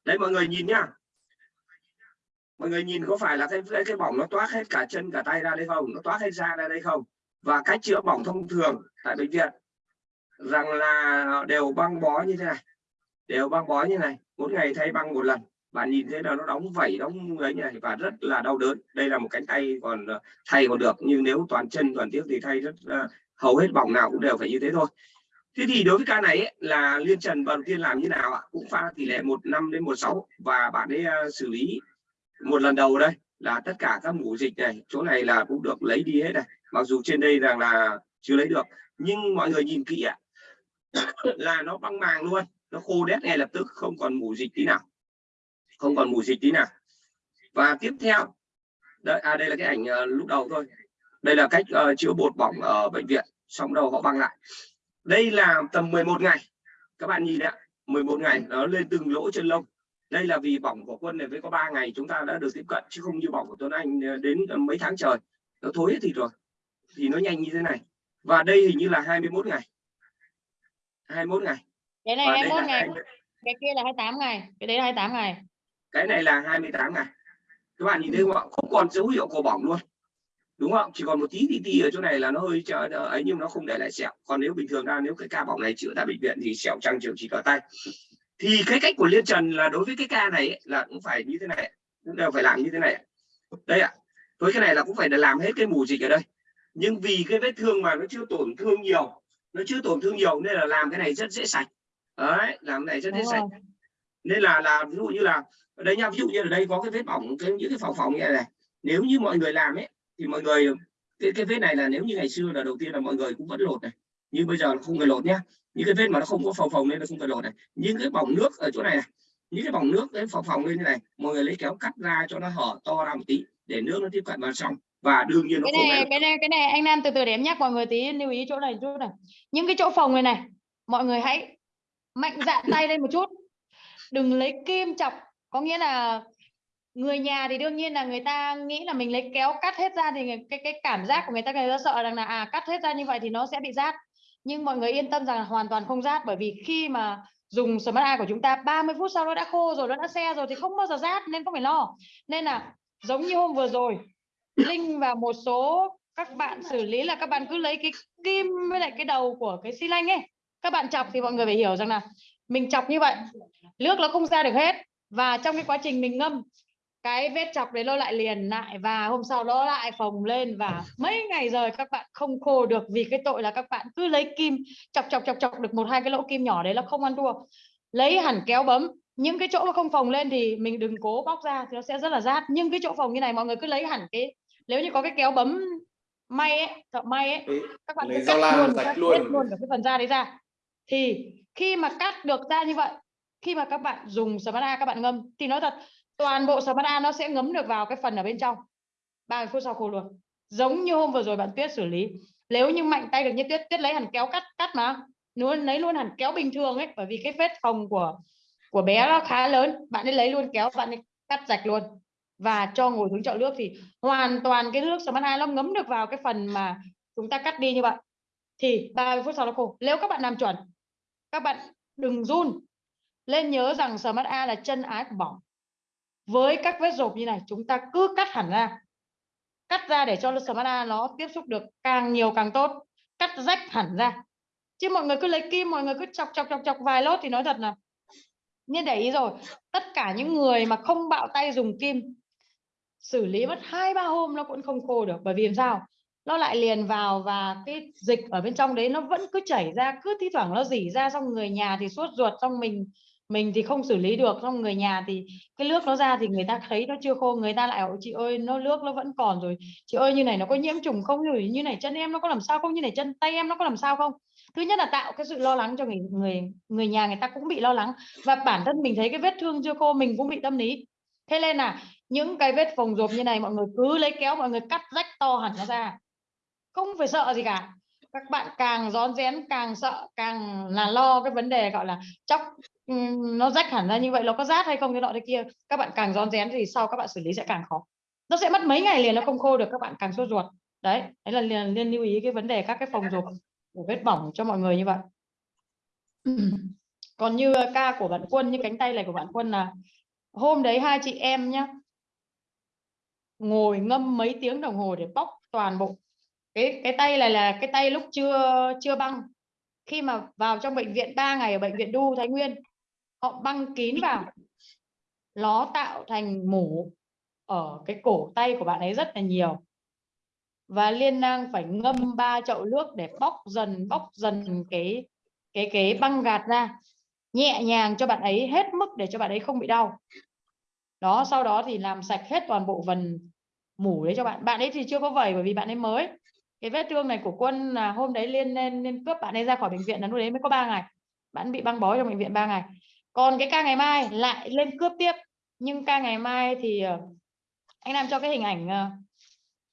Đây mọi người nhìn nhá mọi người nhìn có phải là cái cái, cái bỏng nó toát hết cả chân cả tay ra đây không? Nó toát hết da ra đây không? Và cách chữa bỏng thông thường tại bệnh viện rằng là đều băng bó như thế này. Đều băng bó như này. Mỗi ngày thay băng một lần. Bạn nhìn thấy là nó đóng vảy đóng ấy như này và rất là đau đớn. Đây là một cánh tay còn ờ, thay còn được. Nhưng nếu toàn chân toàn tiếc thì thay rất uh, hầu hết bỏng nào cũng đều phải như thế thôi. Thế thì đối với ca này ấy, là liên trần đầu tiên làm như nào ạ? Cũng pha tỷ lệ một năm đến một sáu và bạn ấy uh, xử lý một lần đầu đây là tất cả các mũ dịch này chỗ này là cũng được lấy đi hết này. Mặc dù trên đây rằng là chưa lấy được nhưng mọi người nhìn kỹ ạ. [coughs] Là nó băng màng luôn nó khô đét ngay lập tức không còn mũ dịch tí nào. Không còn mũ dịch tí nào. Và tiếp theo đây, à, đây là cái ảnh uh, lúc đầu thôi đây là cách uh, chữa bột bỏng ở bệnh viện xong đầu họ băng lại. Đây là tầm 11 ngày. Các bạn nhìn ạ 11 ngày nó lên từng lỗ chân lông. Đây là vì bỏng của quân này với có 3 ngày chúng ta đã được tiếp cận chứ không như bỏng của Tuấn Anh ờ, đến mấy tháng trời. Nó thối hết thịt rồi thì nó nhanh như thế này. Và đây hình như là 21 ngày. 21 ngày. Cái này và đây 21 là ngày, 20 cái kia là 28 ngày, cái đấy là 28 ngày. cái này là 28 ngày. Các bạn nhìn thấy không ạ? Không còn dấu hiệu của bỏng luôn đúng không? Chỉ còn một tí tí tí ở chỗ này là nó hơi chờ ấy nhưng nó không để lại sẹo. Còn nếu bình thường ra nếu cái ca bỏng này chữa tại bệnh viện thì sẹo trăng chiều chỉ cỡ tay. Thì cái cách của liên trần là đối với cái ca này ấy, là cũng phải như thế này cũng đều phải làm như thế này. Đây ạ. Với cái này là cũng phải là làm hết cái mù dịch ở đây. Nhưng vì cái vết thương mà nó chưa tổn thương nhiều nó chưa tổn thương nhiều nên là làm cái này rất dễ sạch. Đấy làm cái này rất dễ sạch. Nên là là ví dụ như là ở đây nha ví dụ như ở đây có cái vết bỏng cái những cái phỏng phỏng như này, này. Nếu như mọi người làm ấy thì mọi người cái cái vết này là nếu như ngày xưa là đầu tiên là mọi người cũng vẫn lột này. Nhưng bây giờ là không cần lột nhá. Những cái vết mà nó không có phồng phồng nên là không cần lột này. Những cái bỏng nước ở chỗ này, này những cái bỏng nước cái phồng phồng lên như này mọi người lấy kéo cắt ra cho nó hở to ra một tí để nước nó tiếp cận vào trong. Và đương nhiên nó cái này cái này cái này anh Nam từ từ để em nhắc mọi người tí lưu ý chỗ này chút này. Những cái chỗ phòng này này mọi người hãy mạnh dạn tay lên một chút. Đừng lấy kim chọc có nghĩa là người nhà thì đương nhiên là người ta nghĩ là mình lấy kéo cắt hết ra thì cái cái cảm giác của người ta người ta sợ rằng là à cắt hết ra như vậy thì nó sẽ bị rát. Nhưng mọi người yên tâm rằng là hoàn toàn không rát, bởi vì khi mà dùng Smart Eye của chúng ta 30 phút sau nó đã khô rồi, nó đã se rồi thì không bao giờ rát nên không phải lo. Nên là giống như hôm vừa rồi, Linh và một số các bạn xử lý là các bạn cứ lấy cái kim với lại cái đầu của cái xi lanh ấy, các bạn chọc thì mọi người phải hiểu rằng là mình chọc như vậy, nước nó không ra được hết và trong cái quá trình mình ngâm cái vết chọc đấy nó lại liền lại và hôm sau nó lại phồng lên và mấy ngày rồi các bạn không khô được vì cái tội là các bạn cứ lấy kim chọc chọc chọc chọc được một hai cái lỗ kim nhỏ đấy là không ăn thua. Lấy hẳn kéo bấm những cái chỗ mà không phồng lên thì mình đừng cố bóc ra thì nó sẽ rất là rát. Nhưng cái chỗ phồng như này mọi người cứ lấy hẳn cái nếu như có cái kéo bấm may ấy thợ may ấy các bạn lấy cứ cắt luôn rạch cắt luôn. luôn cả cái phần da đấy ra. Thì khi mà cắt được ra như vậy khi mà các bạn dùng Smart A các bạn ngâm thì nói thật toàn bộ Smart A nó sẽ ngấm được vào cái phần ở bên trong. 30 phút sau khô luôn. Giống như hôm vừa rồi bạn Tuyết xử lý. Nếu như mạnh tay được như Tuyết Tuyết lấy hẳn kéo cắt cắt mà. Luôn lấy luôn hẳn kéo bình thường ấy, bởi vì cái vết phòng của của bé nó khá lớn. Bạn ấy lấy luôn kéo, bạn ấy cắt rạch luôn. Và cho ngồi xuống chậu nước thì hoàn toàn cái nước Smart A nó ngấm được vào cái phần mà chúng ta cắt đi như vậy. Thì 30 phút sau nó khô. Nếu các bạn làm chuẩn, các bạn đừng run. Lên nhớ rằng Smart A là chân ái của bỏng với các vết rộp như này, chúng ta cứ cắt hẳn ra. Cắt ra để cho smartphone nó tiếp xúc được càng nhiều càng tốt. Cắt rách hẳn ra. Chứ mọi người cứ lấy kim, mọi người cứ chọc chọc chọc chọc vài lốt thì nói thật là nên để ý rồi. Tất cả những người mà không bạo tay dùng kim, xử lý mất hai, ba hôm nó cũng không khô được. Bởi vì làm sao? Nó lại liền vào và cái dịch ở bên trong đấy nó vẫn cứ chảy ra, cứ thi thoảng nó dỉ ra, xong người nhà thì sốt ruột, xong mình mình thì không xử lý được, xong người nhà thì cái nước nó ra thì người ta thấy nó chưa khô, người ta lại bảo, chị ơi, nó nước nó vẫn còn rồi. Chị ơi, như này nó có nhiễm trùng không? Rồi như này chân em nó có làm sao không? Như này chân tay em nó có làm sao không? Thứ nhất là tạo cái sự lo lắng cho người người người nhà người ta cũng bị lo lắng và bản thân mình thấy cái vết thương chưa khô mình cũng bị tâm lý. Thế nên là những cái vết phồng rộp như này mọi người cứ lấy kéo, mọi người cắt rách to hẳn nó ra. Không phải sợ gì cả các bạn càng rón rén càng sợ càng là lo cái vấn đề gọi là chóc ừm, nó rách hẳn ra như vậy nó có rát hay không cái nọ thế kia. Các bạn càng rón rén thì sau các bạn xử lý sẽ càng khó. Nó sẽ mất mấy ngày liền nó không khô được các bạn càng sốt ruột. Đấy đấy là liền liên lưu ý cái vấn đề các cái phồng rộp của vết bỏng cho mọi người như vậy. Còn như ca của bạn quân như cánh tay này của bạn quân là hôm đấy hai chị em nhá ngồi ngâm mấy tiếng đồng hồ để bóc toàn bộ cái cái tay này là cái tay lúc chưa chưa băng. Khi mà vào trong bệnh viện 3 ngày ở bệnh viện Đu Thái Nguyên, họ băng kín vào. Nó tạo thành mủ ở cái cổ tay của bạn ấy rất là nhiều. Và liên nang phải ngâm ba chậu nước để bóc dần bóc dần cái cái cái băng gạt ra. Nhẹ nhàng cho bạn ấy hết mức để cho bạn ấy không bị đau. Đó, sau đó thì làm sạch hết toàn bộ phần mủ đấy cho bạn. Bạn ấy thì chưa có vẩy bởi vì bạn ấy mới cái vết thương này của quân là hôm đấy liên lên lên cướp bạn ấy ra khỏi bệnh viện là lúc đấy mới có 3 ngày. Bạn bị băng bó trong bệnh viện 3 ngày. Còn cái ca ngày mai lại lên cướp tiếp. Nhưng ca ngày mai thì ờ, anh làm cho cái hình ảnh ờ,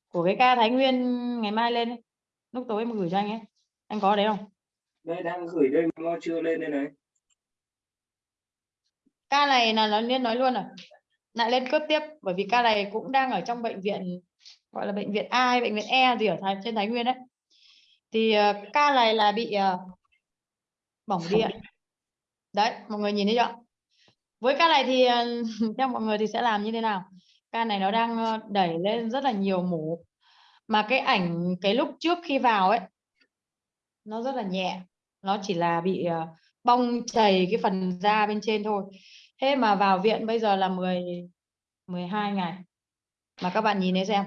của cái ca Thái Nguyên ngày mai lên lúc tối em gửi cho anh ấy. Anh có đấy không? Đây đang gửi đây mà nó chưa lên đây này. Ca này là nó liên nói luôn rồi lại lên cướp tiếp bởi vì ca này cũng đang ở trong bệnh viện gọi là bệnh viện A hay bệnh viện E gì ở Thái, trên Thái Nguyên đấy. Thì uh, ca này là bị uh, bỏng điện đấy mọi người nhìn thấy chưa với ca này thì uh, [laughs] theo mọi người thì sẽ làm như thế nào? Ca này nó đang đẩy lên rất là nhiều mũ, mà cái ảnh cái lúc trước khi vào ấy nó rất là nhẹ. Nó chỉ là bị uh, bong chảy cái phần da bên trên thôi. Thế mà vào viện bây giờ là 10 12 ngày. Mà các bạn nhìn thấy xem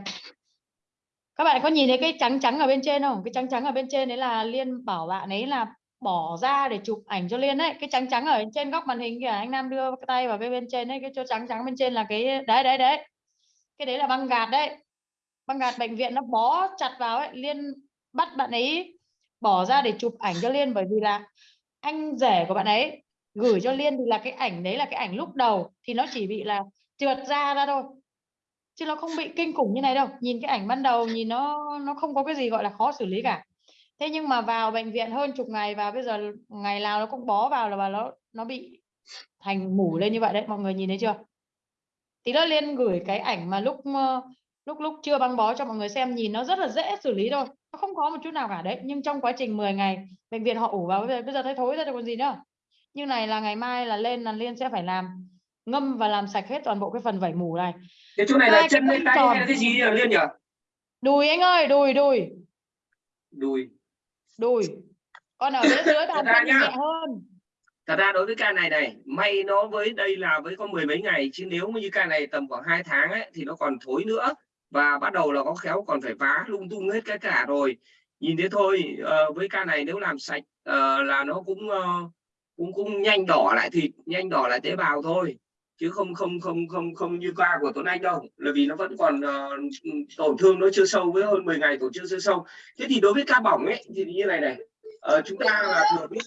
các bạn có nhìn thấy cái trắng trắng ở bên trên không? Cái trắng trắng ở bên trên đấy là liên bảo bạn ấy là bỏ ra để chụp ảnh cho liên đấy cái trắng trắng ở trên góc màn hình kìa, anh Nam đưa cái tay vào cái bên trên đấy cái chỗ trắng trắng bên trên là cái, đấy đấy đấy. Cái đấy là băng gạt đấy. Băng gạt bệnh viện nó bó chặt vào ấy. Liên bắt bạn ấy bỏ ra để chụp ảnh cho liên bởi vì là anh rể của bạn ấy gửi cho liên thì là cái ảnh đấy là cái ảnh lúc đầu, thì nó chỉ bị là trượt ra ra thôi chứ nó không bị kinh khủng như này đâu. Nhìn cái ảnh ban đầu nhìn nó nó không có cái gì gọi là khó xử lý cả. Thế nhưng mà vào bệnh viện hơn chục ngày và bây giờ ngày nào nó cũng bó vào là nó nó bị thành mủ lên như vậy đấy. Mọi người nhìn thấy chưa? Tí nữa liên gửi cái ảnh mà lúc ờ, lúc lúc chưa băng bó cho mọi người xem nhìn nó rất là dễ xử lý thôi. Nó không có một chút nào cả đấy. Nhưng trong quá trình 10 ngày bệnh viện họ ủ vào bây giờ, bây giờ thấy thối ra rồi còn gì nữa. Như này là ngày mai là lên là liên sẽ phải làm ngâm và làm sạch hết toàn bộ cái phần vảy mủ này cái chỗ này là Hai chân bông tay tròn. hay là cái gì liên nhỉ? Đùi anh ơi đùi đùi. Đùi. Đùi. Còn ở phía dưới bàn chân nhá. nhẹ hơn. Thật ra đối với ca này này may nó với đây là với có mười mấy ngày chứ nếu như ca này tầm khoảng 2 tháng ấy thì nó còn thối nữa. Và bắt đầu là có khéo còn phải vá lung tung hết cái cả rồi. Nhìn thế thôi ờ, với ca này nếu làm sạch ờ, là nó cũng ờ, cũng cũng nhanh đỏ lại thịt nhanh đỏ lại tế bào thôi chứ không không không không không như ca của Tuấn Anh đâu. Là vì nó vẫn còn uh, tổn thương nó chưa sâu với hơn 10 ngày tổn thương chưa sâu. Thế thì đối với ca bỏng ấy thì như này này. Uh, chúng ta là thừa biết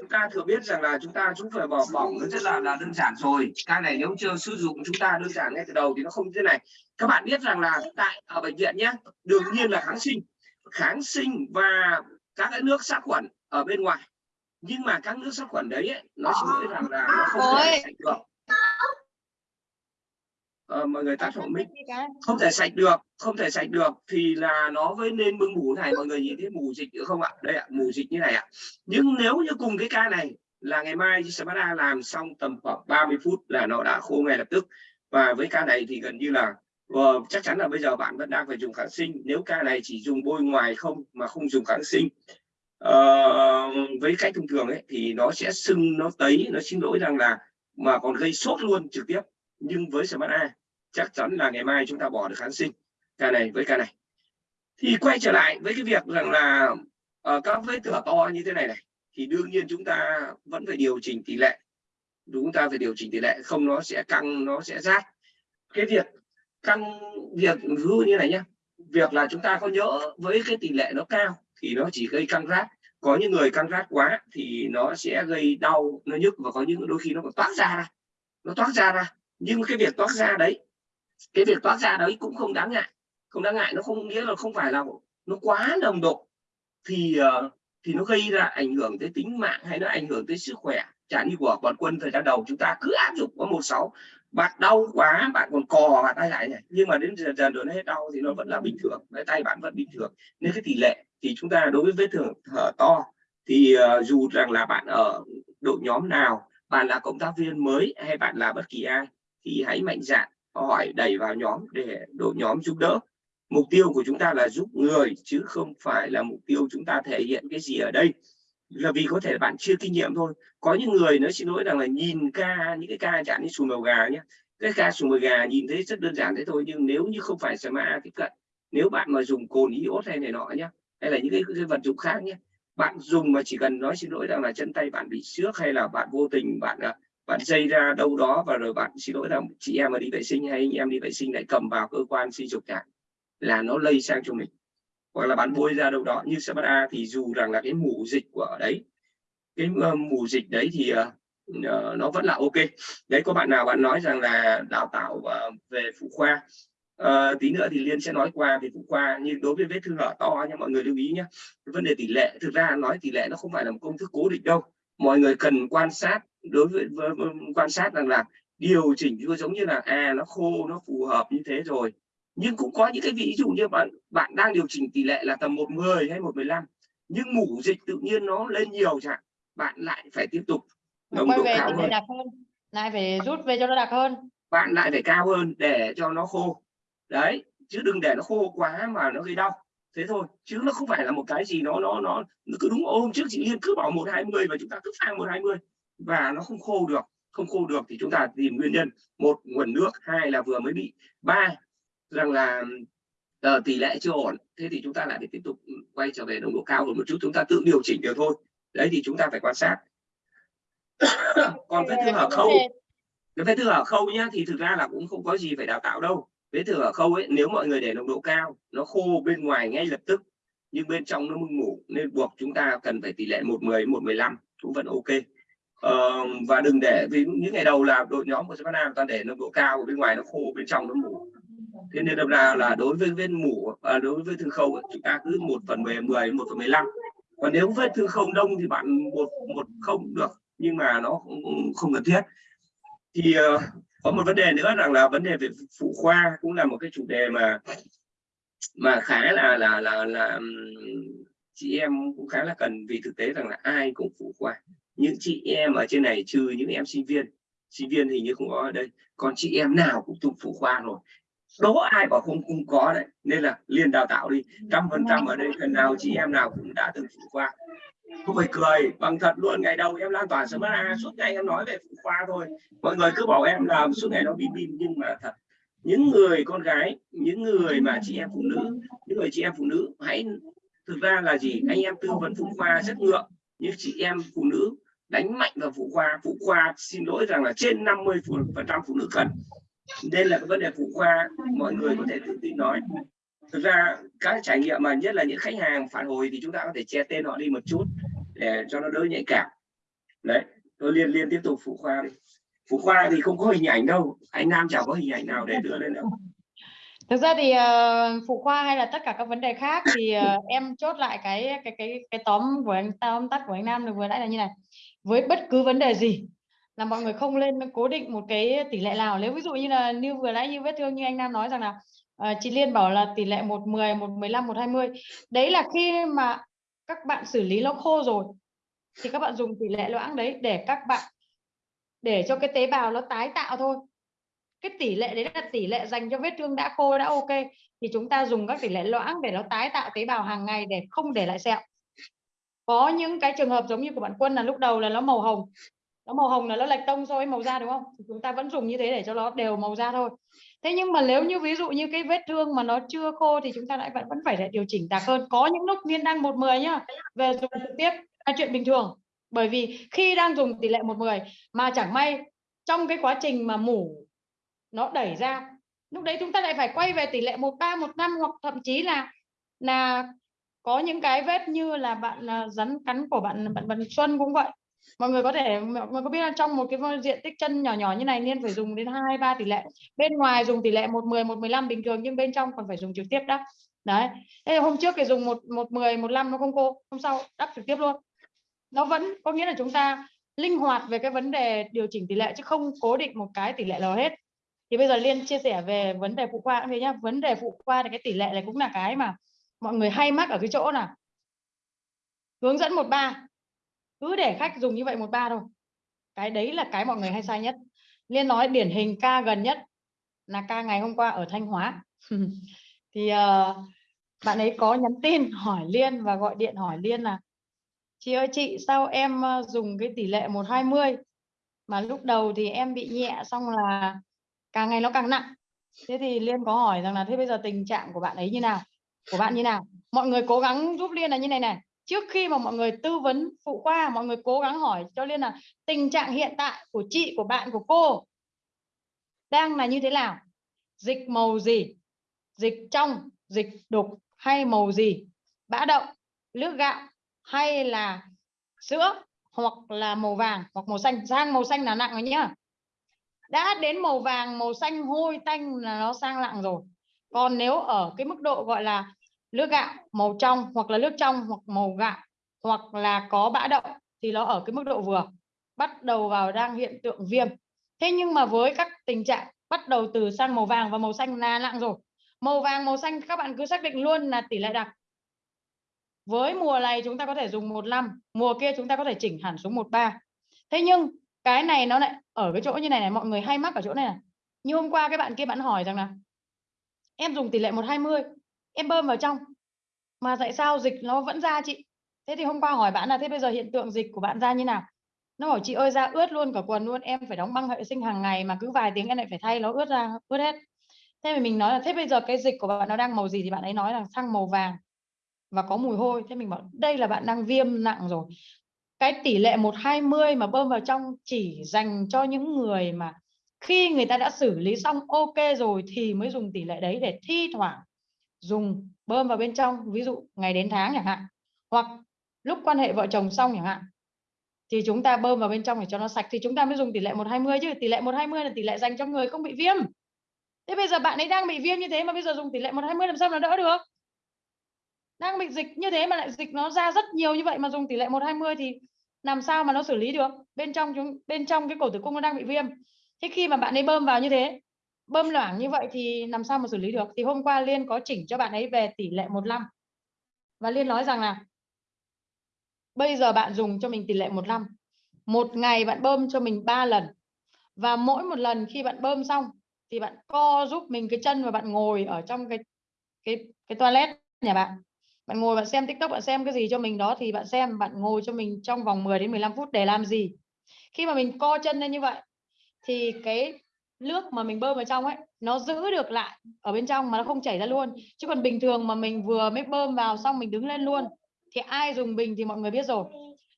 chúng ta thừa biết rằng là chúng ta chúng phải bỏ bỏng nó rất là là đơn giản rồi. Ca này nếu chưa sử dụng chúng ta đơn giản ngay từ đầu thì nó không như thế này. Các bạn biết rằng là tại ở bệnh viện nhé đương nhiên là kháng sinh. Kháng sinh và các cái nước sát khuẩn ở bên ngoài nhưng mà các nước sát khuẩn đấy ấy, nó chỉ nói rằng là nó không thể sạch được. Ờ, mọi người tắt hộ mic. không thể sạch được không thể sạch được thì là nó với nên mưng mủ này mọi người nhìn thấy mù dịch nữa không ạ? Đây ạ mù dịch như này ạ. Nhưng nếu như cùng cái ca này là ngày mai Spada làm xong tầm khoảng 30 phút là nó đã khô ngay lập tức. Và với ca này thì gần như là ờ, chắc chắn là bây giờ bạn vẫn đang phải dùng kháng sinh. Nếu ca này chỉ dùng bôi ngoài không mà không dùng kháng sinh Ờ, với cách thông thường ấy, thì nó sẽ sưng, nó tấy, nó xin lỗi rằng là mà còn gây sốt luôn trực tiếp. Nhưng với Spada chắc chắn là ngày mai chúng ta bỏ được kháng sinh. Ca này với ca này. Thì quay trở lại với cái việc rằng là ở các vết thửa to như thế này này, thì đương nhiên chúng ta vẫn phải điều chỉnh tỷ lệ. Chúng ta phải điều chỉnh tỷ lệ, không nó sẽ căng, nó sẽ rát. Cái việc căng, việc hư như này nhé việc là chúng ta có nhớ với cái tỷ lệ nó cao thì nó chỉ gây căng rát. Có những người căng rát quá thì nó sẽ gây đau, nó nhức và có những đôi khi nó còn toát ra ra. Nó toát ra ra. Nhưng cái việc toát ra đấy, cái việc toát ra đấy cũng không đáng ngại. Không đáng ngại, nó không nghĩa là không phải là nó quá nồng độ. Thì ờ, thì nó gây ra ảnh hưởng tới tính mạng hay nó ảnh hưởng tới sức khỏe. Chẳng như của bọn quân thời gian đầu, chúng ta cứ áp dụng có một sáu. Bạn đau quá, bạn còn cò bạn tay lại này. Nhưng mà đến dần dần rồi nó hết đau thì nó vẫn là bình thường. Cái tay bạn vẫn bình thường. Nên cái tỷ lệ thì chúng ta đối với vết thương thở to thì uh, dù rằng là bạn ở đội nhóm nào bạn là cộng tác viên mới hay bạn là bất kỳ ai thì hãy mạnh dạn hỏi đẩy vào nhóm để đội nhóm giúp đỡ. Mục tiêu của chúng ta là giúp người chứ không phải là mục tiêu chúng ta thể hiện cái gì ở đây. Là vì có thể bạn chưa kinh nghiệm thôi. Có những người nó xin lỗi rằng là nhìn ca những cái ca chẳng như sùi màu gà nhé cái ca sùi màu gà nhìn thấy rất đơn giản thế thôi nhưng nếu như không phải SMA tiếp cận nếu bạn mà dùng cồn iốt hay này nọ nhé hay là những cái, cái vật dụng khác nhé. Bạn dùng mà chỉ cần nói xin lỗi rằng là chân tay bạn bị xước hay là bạn vô tình bạn à, bạn dây ra đâu đó và rồi bạn xin lỗi rằng chị em mà đi vệ sinh hay anh em đi vệ sinh lại cầm vào cơ quan sinh dục chẳng là nó lây sang cho mình. Hoặc là bạn bôi ra đâu đó như A thì dù rằng là cái mủ dịch của ở đấy cái ờ, mù dịch đấy thì uh, nó vẫn là ok. Đấy có bạn nào bạn nói rằng là đào tạo uh, về phụ khoa Ờ, tí nữa thì liên sẽ nói qua về phụ khoa nhưng đối với vết thương hở to nha mọi người lưu ý nhé vấn đề tỷ lệ thực ra nói tỷ lệ nó không phải là một công thức cố định đâu. Mọi người cần quan sát đối với, với, với quan sát rằng là điều chỉnh cứ giống như là à nó khô nó phù hợp như thế rồi. Nhưng cũng có những cái ví dụ như bạn bạn đang điều chỉnh tỷ lệ là tầm 110 hay 115 nhưng mủ dịch tự nhiên nó lên nhiều chẳng bạn lại phải tiếp tục nồng độ cao hơn. hơn lại phải rút về cho nó đặc hơn. Bạn lại phải cao hơn để cho nó khô đấy chứ đừng để nó khô quá mà nó gây đau. Thế thôi chứ nó không phải là một cái gì nó nó nó, nó cứ đúng hôm trước chị Liên cứ bảo một hai mươi và chúng ta cứ pha một hai mươi. Và nó không khô được không khô được thì chúng ta tìm nguyên nhân. Một nguồn nước. Hai là vừa mới bị. Ba rằng là uh, tỷ lệ chưa ổn. Thế thì chúng ta lại phải tiếp tục quay trở về nồng độ cao hơn một chút. Chúng ta tự điều chỉnh được thôi. Đấy thì chúng ta phải quan sát. [coughs] Còn vết thương ở khâu. cái vết thương ở khâu nhá thì thực ra là cũng không có gì phải đào tạo đâu vết thương ở khâu ấy nếu mọi người để nồng độ cao nó khô bên ngoài ngay lập tức nhưng bên trong nó mưng mủ nên buộc chúng ta cần phải tỷ lệ một mười một mười lăm cũng vẫn ok. Ờ, và đừng để vì những ngày đầu là đội nhóm của Savannah toàn để nồng độ cao bên ngoài nó khô bên trong nó mủ. Thế nên đâm ra là đối với vết mủ à, đối với thương khâu chúng ta cứ một phần mười mười một phần mười lăm. Còn nếu vết thương không đông thì bạn một một không được nhưng mà nó cũng không cần thiết. Thì uh, có một vấn đề nữa rằng là vấn đề về phụ khoa cũng là một cái chủ đề mà mà khá là là là là chị em cũng khá là cần vì thực tế rằng là ai cũng phụ khoa. Những chị em ở trên này trừ những em sinh viên sinh viên hình như không có ở đây, còn chị em nào cũng thuộc phụ khoa rồi. Đố ai bảo không không có đấy, nên là liên đào tạo đi. Trăm phần trăm ở đây, phần nào chị em nào cũng đã từng phụ khoa không phải cười, bằng thật luôn, ngày đầu em lan tỏa sớm a à, suốt ngày em nói về phụ khoa thôi. Mọi người cứ bảo em làm suốt ngày nó bim bim nhưng mà thật, những người con gái, những người mà chị em phụ nữ, những người chị em phụ nữ, hãy, thực ra là gì? Anh em tư vấn phụ khoa rất ngượng. Nhưng chị em phụ nữ đánh mạnh vào phụ khoa phụ khoa xin lỗi rằng là trên 50 phần trăm phụ nữ cần. Nên là cái vấn đề phụ khoa, mọi người có thể tự tin nói. Thực ra các trải nghiệm mà nhất là những khách hàng phản hồi thì chúng ta có thể che tên họ đi một chút để cho nó đỡ nhạy cảm. Đấy tôi liên liên tiếp tục phụ khoa đi. Phụ khoa thì không có hình ảnh đâu anh nam chẳng có hình ảnh nào để đưa lên đâu. [laughs] Thực ra thì uh, phụ khoa hay là tất cả các vấn đề khác thì uh, em chốt lại cái cái cái cái tóm của anh tóm tắt của anh nam được vừa nãy là như này. Với bất cứ vấn đề gì là mọi người không lên cố định một cái tỷ lệ nào. Nếu ví dụ như là như vừa nãy như vết thương như anh nam nói rằng là uh, chị liên bảo là tỷ lệ một mười một mười lăm một hai mươi. Đấy là khi mà các bạn xử lý nó khô rồi, thì các bạn dùng tỷ lệ loãng đấy để các bạn, để cho cái tế bào nó tái tạo thôi. Cái tỷ lệ đấy là tỷ lệ dành cho vết thương đã khô, đã ok, thì chúng ta dùng các tỷ lệ loãng để nó tái tạo tế bào hàng ngày để không để lại sẹo. Có những cái trường hợp giống như của bạn quân là lúc đầu là nó màu hồng, nó màu hồng là nó lệch tông so với màu da, đúng không? Thì chúng ta vẫn dùng như thế để cho nó đều màu da thôi thế nhưng mà nếu như ví dụ như cái vết thương mà nó chưa khô thì chúng ta lại vẫn vẫn phải lại điều chỉnh tạc hơn. Có những lúc miên đang một mười nhá, về dùng trực tiếp là chuyện bình thường. Bởi vì khi đang dùng tỷ lệ một mười mà chẳng may trong cái quá trình mà mủ nó đẩy ra, lúc đấy chúng ta lại phải quay về tỷ lệ một ba, một năm hoặc thậm chí là là có những cái vết như là bạn à, rắn cắn của bạn bạn bạn Xuân cũng vậy mọi người có thể, mọi người có biết là trong một cái diện tích chân nhỏ nhỏ như này nên phải dùng đến hai, ba tỷ lệ. Bên ngoài dùng tỷ lệ một mười một mười lăm bình thường nhưng bên trong còn phải dùng trực tiếp đó. Đấy. Thế hôm trước thì dùng một một mười, một năm nó không cô hôm sau đắp trực tiếp luôn. Nó vẫn có nghĩa là chúng ta linh hoạt về cái vấn đề điều chỉnh tỷ lệ chứ không cố định một cái tỷ lệ nào hết. Thì bây giờ liên chia sẻ về vấn đề phụ khoa cũng thế nhá. Vấn đề phụ khoa thì cái tỷ lệ này cũng là cái mà mọi người hay mắc ở cái chỗ nào. Hướng dẫn một ba cứ để khách dùng như vậy một ba thôi. Cái đấy là cái mọi người hay sai nhất. Liên nói điển hình ca gần nhất là ca ngày hôm qua ở thanh hóa. [laughs] Thì uh, bạn ấy có nhắn tin [laughs] hỏi liên và gọi điện hỏi liên là chị ơi chị sao em ờ, dùng cái tỷ lệ 120 mà lúc đầu thì em bị nhẹ xong là càng ngày nó càng nặng? Thế thì liên có hỏi rằng là thế bây giờ tình trạng của bạn ấy như nào? Của bạn như nào? Mọi người cố gắng giúp liên là như này này trước khi mà mọi người tư vấn phụ khoa, mọi người cố gắng hỏi cho liên là tình trạng hiện tại của chị, của bạn, của cô đang là như thế nào? Dịch màu gì? Dịch trong, dịch đục hay màu gì? Bã đậu, nước gạo hay là sữa hoặc là màu vàng hoặc màu xanh? Sang màu xanh là nặng rồi nhá. Đã đến màu vàng, màu xanh hôi tanh là nó sang nặng rồi. Còn nếu ở cái mức độ gọi là nước gạo màu trong hoặc là nước trong hoặc màu gạo hoặc là có bã đậu thì nó ở cái mức độ vừa, bắt đầu vào đang hiện tượng viêm. Thế nhưng mà với các tình trạng bắt đầu từ sang màu vàng và màu xanh là nặng rồi, màu vàng, màu xanh các bạn cứ xác định luôn là tỷ lệ đặc. Với mùa này chúng ta có thể dùng một năm, mùa kia chúng ta có thể chỉnh hẳn xuống một ba. Thế nhưng cái này nó lại ở cái chỗ như này này, mọi người hay mắc ở chỗ này này. Như hôm qua cái bạn kia bạn hỏi rằng là, em dùng tỷ lệ 120 em bơm vào trong. Mà tại sao dịch nó vẫn ra chị? Thế thì hôm qua hỏi bạn là, thế bây giờ hiện tượng dịch của bạn ra như nào? Nó bảo, chị ơi, ra ướt luôn cả quần luôn, em phải đóng băng vệ sinh hàng ngày mà cứ vài tiếng em lại phải thay nó ướt ra, ướt hết. Thế mà mình nói là, thế bây giờ cái dịch của bạn nó đang màu gì? Thì bạn ấy nói là, sang màu vàng và có mùi hôi. Thế mình bảo, đây là bạn đang viêm nặng rồi. Cái tỷ lệ 120 mà bơm vào trong chỉ dành cho những người mà khi người ta đã xử lý xong ok rồi thì mới dùng tỷ lệ đấy để thi thoảng dùng bơm vào bên trong, ví dụ ngày đến tháng chẳng hạn, hoặc lúc quan hệ vợ chồng xong chẳng hạn, thì chúng ta bơm vào bên trong để cho nó sạch, thì chúng ta mới dùng tỷ lệ 120 chứ, tỷ lệ 120 là tỷ lệ dành cho người không bị viêm. Thế bây giờ bạn ấy đang bị viêm như thế mà bây giờ dùng tỷ lệ 120 làm sao nó đỡ được? Đang bị dịch như thế mà lại dịch nó ra rất nhiều như vậy mà dùng tỷ lệ 120 thì làm sao mà nó xử lý được? Bên trong chúng, bên trong cái cổ tử cung nó đang bị viêm. Thế khi mà bạn ấy bơm vào như thế bơm loãng như vậy thì làm sao mà xử lý được? Thì hôm qua liên có chỉnh cho bạn ấy về tỷ lệ 15 và liên nói rằng là, bây giờ bạn dùng cho mình tỷ lệ 15 một ngày bạn bơm cho mình 3 lần. Và mỗi một lần khi bạn bơm xong, thì bạn co giúp mình cái chân và bạn ngồi ở trong cái cái cái toilet nhà bạn. Bạn ngồi bạn xem tiktok, bạn xem cái gì cho mình đó, thì bạn xem, bạn ngồi cho mình trong vòng 10 đến 15 phút để làm gì. Khi mà mình co chân lên như vậy, thì cái nước mà mình bơm vào trong ấy, nó giữ được lại ở bên trong mà nó không chảy ra luôn. Chứ còn bình thường mà mình vừa mới bơm vào xong mình đứng lên luôn, thì ai dùng bình thì mọi người biết rồi.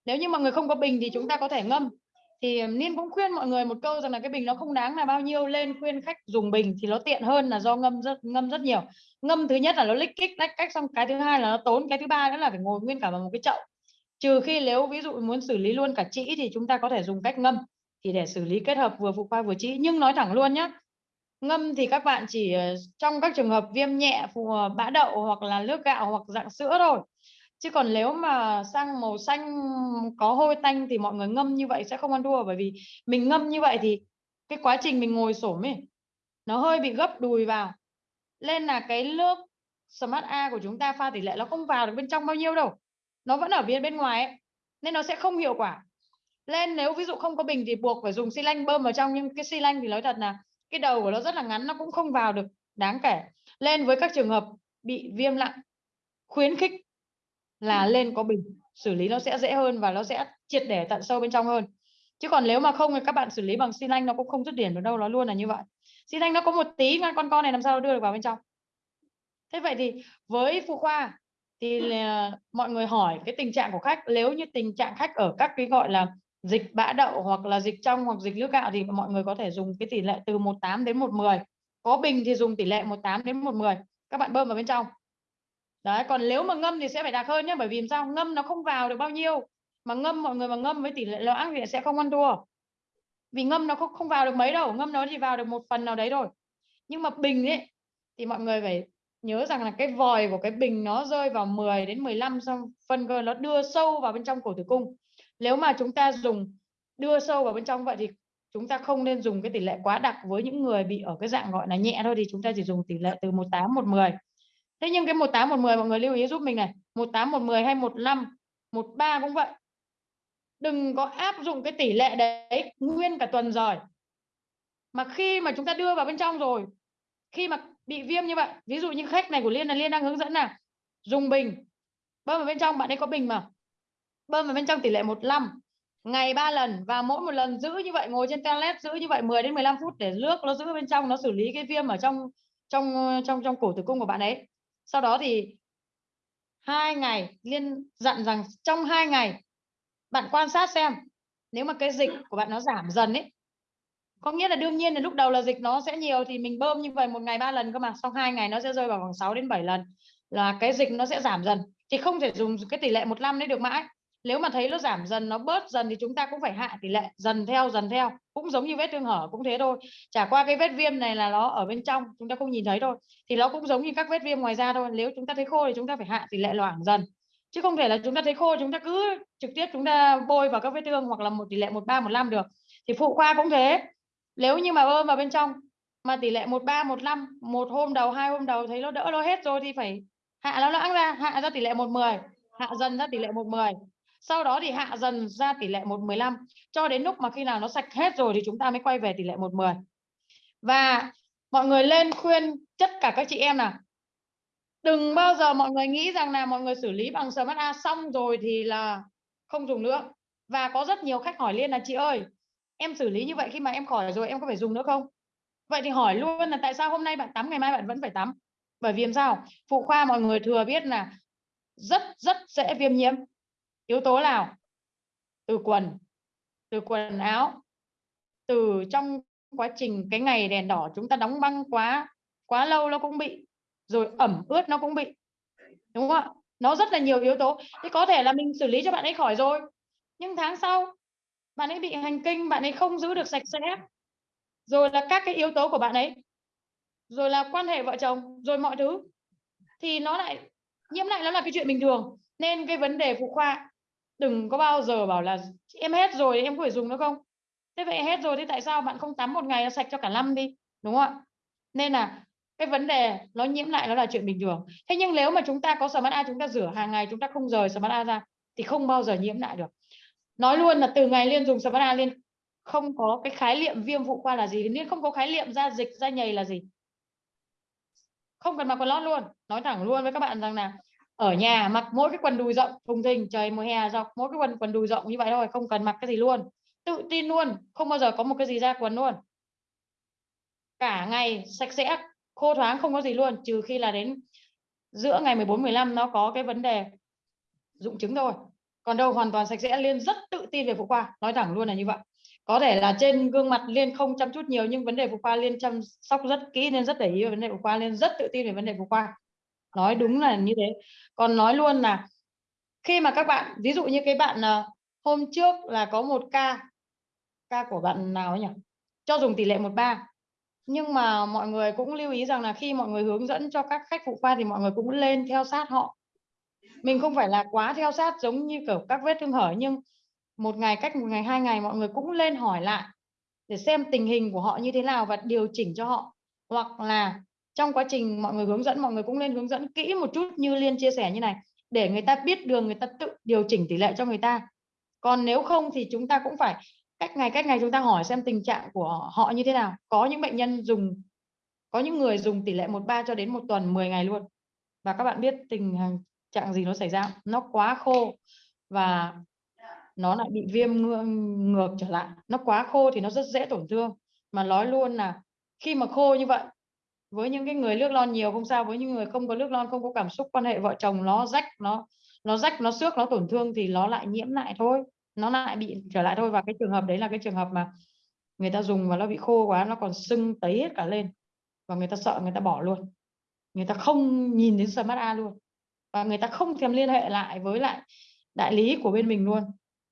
Nếu như mọi người không có bình thì chúng ta có thể ngâm. Thì Niên cũng khuyên mọi người một câu rằng là cái bình nó không đáng là bao nhiêu, lên khuyên khách dùng bình thì nó tiện hơn là do ngâm rất ngâm rất nhiều. Ngâm thứ nhất là nó lích kích, lách cách, xong cái thứ hai là nó tốn, cái thứ ba nữa là phải ngồi nguyên cả vào một cái chậu. Trừ khi nếu ví dụ muốn xử lý luôn cả trĩ thì chúng ta có thể dùng cách ngâm thì để xử lý kết hợp vừa phụ khoa vừa trĩ nhưng nói thẳng luôn nhé ngâm thì các bạn chỉ ờ, trong các trường hợp viêm nhẹ phù ờ, bã đậu hoặc là nước gạo hoặc dạng sữa thôi. Chứ còn nếu mà sang màu xanh có hôi tanh thì mọi người ngâm như vậy sẽ không ăn thua. Bởi vì mình ngâm như vậy thì cái quá trình mình ngồi xổm ấy, nó hơi bị gấp đùi vào. Nên là cái nước Smart A của chúng ta pha tỷ lệ nó không vào được bên trong bao nhiêu đâu. Nó vẫn ở bên bên ngoài ấy. nên nó sẽ không hiệu quả lên nếu ví dụ không có bình thì buộc phải dùng xi lanh bơm vào trong nhưng cái xi lanh thì nói thật là cái đầu của nó rất là ngắn nó cũng không vào được đáng kể. Lên với các trường hợp bị viêm nặng khuyến khích là lên có bình xử lý nó sẽ dễ hơn và nó sẽ triệt để tận sâu bên trong hơn. Chứ còn nếu mà không thì các bạn xử lý bằng xi lanh nó cũng không dứt điểm được đâu nó luôn là như vậy. Xi lanh nó có một tí mà con con này làm sao đưa được vào bên trong? Thế vậy thì với phụ khoa thì là, mọi người hỏi cái tình trạng của khách nếu như tình trạng khách ở các cái gọi là dịch bã đậu hoặc là dịch trong hoặc dịch nước gạo thì mọi người có thể dùng cái tỷ lệ từ 18 đến 110 có bình thì dùng tỷ lệ 18 đến 110 các bạn bơm vào bên trong. Đấy, còn nếu mà ngâm thì sẽ phải đặc hơn nhé bởi vì sao? Ngâm nó không vào được bao nhiêu. Mà ngâm, mọi người mà ngâm với tỷ lệ loãng thì sẽ không ăn thua. Vì ngâm nó không không vào được mấy đâu, ngâm nó chỉ vào được một phần nào đấy rồi nhưng mà bình ấy, thì mọi người phải nhớ rằng là cái vòi của cái bình nó rơi vào 10 đến 15 xong phân cơ nó đưa sâu vào bên trong cổ tử cung nếu mà chúng ta dùng, đưa sâu vào bên trong vậy thì chúng ta không nên dùng cái tỷ lệ quá đặc với những người bị ở cái dạng gọi là nhẹ thôi, thì chúng ta chỉ dùng tỷ lệ từ 18 110 thế nhưng cái 18 110 mọi người lưu ý giúp mình này 18 110 hay 15 13 cũng vậy. Đừng có áp dụng cái tỷ lệ đấy nguyên cả tuần rồi. Mà khi mà chúng ta đưa vào bên trong rồi, khi mà bị viêm như vậy, ví dụ như khách này của liên là liên đang hướng dẫn là dùng bình. Bơm vào bên trong, bạn ấy có bình mà bơm vào bên trong tỷ lệ 15 ngày 3 lần và mỗi một lần giữ như vậy, ngồi trên toilet giữ như vậy 10 đến 15 phút để nước nó giữ bên trong, nó xử lý cái viêm ở trong trong trong trong cổ tử cung của bạn ấy. Sau đó thì hai ngày liên dặn rằng trong hai ngày bạn quan sát xem, nếu mà cái dịch của bạn nó giảm dần ấy, có nghĩa là đương nhiên là lúc đầu là dịch nó sẽ nhiều thì mình bơm như vậy một ngày ba lần cơ mà, sau hai ngày nó sẽ rơi vào khoảng 6 đến 7 lần là cái dịch nó sẽ giảm dần. Thì không thể dùng cái tỷ lệ một năm đấy được mãi nếu mà thấy nó giảm dần, nó bớt dần thì chúng ta cũng phải hạ tỷ lệ, dần theo dần theo. Cũng giống như vết thương hở cũng thế thôi. Chả qua cái vết viêm này là nó ở bên trong, chúng ta không nhìn thấy thôi. Thì nó cũng giống như các vết viêm ngoài da thôi. Nếu chúng ta thấy khô thì chúng ta phải hạ tỷ lệ loãng dần. Chứ không thể là chúng ta thấy khô, chúng ta cứ trực tiếp chúng ta bôi vào các vết thương hoặc là một tỷ lệ một ba, một năm được. Thì phụ khoa cũng thế. Nếu như mà bơm vào bên trong, mà tỷ lệ một ba, một năm, một hôm đầu, hai hôm đầu thấy nó đỡ, nó hết rồi thì phải hạ nó loãng ra, hạ ra tỷ lệ một mười, hạ dần ra tỷ lệ một mười sau đó thì hạ dần ra tỷ lệ 115 cho đến lúc mà khi nào nó sạch hết rồi thì chúng ta mới quay về tỷ lệ 110 và mọi người lên khuyên tất cả các chị em nào đừng bao giờ mọi người nghĩ rằng là mọi người xử lý bằng Smart A xong rồi thì là không dùng nữa. Và có rất nhiều khách hỏi liên là, chị ơi, em xử lý như vậy khi mà em khỏi rồi em có phải dùng nữa không? Vậy thì hỏi luôn là, tại sao hôm nay bạn tắm, ngày mai bạn vẫn phải tắm? Bởi vì làm sao? Phụ khoa mọi người thừa biết là rất rất dễ viêm nhiễm yếu tố nào từ quần từ quần áo. Từ trong quá trình cái ngày đèn đỏ chúng ta đóng băng quá quá lâu nó cũng bị, rồi ẩm ướt nó cũng bị, đúng không ạ? Nó rất là nhiều yếu tố. Thì có thể là mình xử lý cho bạn ấy khỏi rồi, nhưng tháng sau bạn ấy bị hành kinh, bạn ấy không giữ được sạch sẽ. Rồi là các cái yếu tố của bạn ấy, rồi là quan hệ vợ chồng, rồi mọi thứ, thì nó lại, nhiễm lại, nó là cái chuyện bình thường. Nên cái vấn đề phụ khoa đừng có bao giờ bảo là em hết rồi, em có thể dùng nữa không? Thế vậy hết rồi thì tại sao bạn không tắm một ngày nó sạch cho cả năm đi, đúng không ạ? Nên là cái vấn đề nó nhiễm lại nó là chuyện bình thường. Thế nhưng nếu mà chúng ta có smart A, chúng ta rửa hàng ngày, chúng ta không rời smart A ra thì không bao giờ nhiễm lại được. Nói luôn là từ ngày liên dùng smart A liên không có cái khái niệm viêm phụ khoa là gì liên không có khái niệm da dịch, da nhầy là gì. Không cần mặc quần lót luôn, nói thẳng luôn với các bạn rằng là ở nhà mặc mỗi cái quần đùi rộng, thùng thình, trời, mùa hè dọc, mỗi cái quần quần đùi rộng như vậy thôi, không cần mặc cái gì luôn. Tự tin luôn, không bao giờ có một cái gì ra quần luôn. Cả ngày sạch sẽ, khô thoáng, không có gì luôn, trừ khi là đến giữa ngày 14 15 nó có cái vấn đề dụng chứng thôi. Còn đâu hoàn toàn sạch sẽ, liên rất tự tin về phụ khoa, nói thẳng luôn là như vậy. Có thể là trên gương mặt liên không chăm chút nhiều, nhưng vấn đề phụ khoa liên chăm sóc rất kỹ nên rất để ý về vấn đề phụ khoa, liên rất tự tin về vấn đề phụ khoa nói đúng là như thế. Còn nói luôn là khi mà các bạn, ví dụ như cái bạn ờ, hôm trước là có một ca ca của bạn nào ấy nhỉ? Cho dùng tỷ lệ 13 nhưng mà mọi người cũng lưu ý rằng là khi mọi người hướng dẫn cho các khách phụ khoa thì mọi người cũng lên theo sát họ. Mình không phải là quá theo sát giống như kiểu các vết thương hở, nhưng một ngày cách một ngày, hai ngày mọi người cũng lên hỏi lại để xem tình hình của họ như thế nào và điều chỉnh cho họ. Hoặc là trong quá trình mọi người hướng dẫn, mọi người cũng nên hướng dẫn kỹ một chút như liên chia sẻ như này, để người ta biết đường, người ta tự điều chỉnh tỷ lệ cho người ta. Còn nếu không thì chúng ta cũng phải cách ngày cách ngày chúng ta hỏi xem tình trạng của họ như thế nào. Có những bệnh nhân dùng, có những người dùng tỷ lệ 13 cho đến một tuần 10 ngày luôn. Và các bạn biết tình trạng gì nó xảy ra nó quá khô và nó lại bị viêm ngược trở lại. Nó quá khô thì nó rất dễ tổn thương. Mà nói luôn là khi mà khô như vậy với những cái người nước lon nhiều không sao, với những người không có nước lon, không có cảm xúc, quan hệ vợ chồng nó rách, nó nó rách, nó xước, nó tổn thương thì nó lại nhiễm lại thôi. Nó lại bị trở lại thôi. Và cái trường hợp đấy là cái trường hợp mà người ta dùng và nó bị khô quá, nó còn sưng tấy hết cả lên. Và người ta sợ, người ta bỏ luôn. Người ta không nhìn đến smart A luôn. Và người ta không thèm liên hệ lại với lại đại lý của bên mình luôn.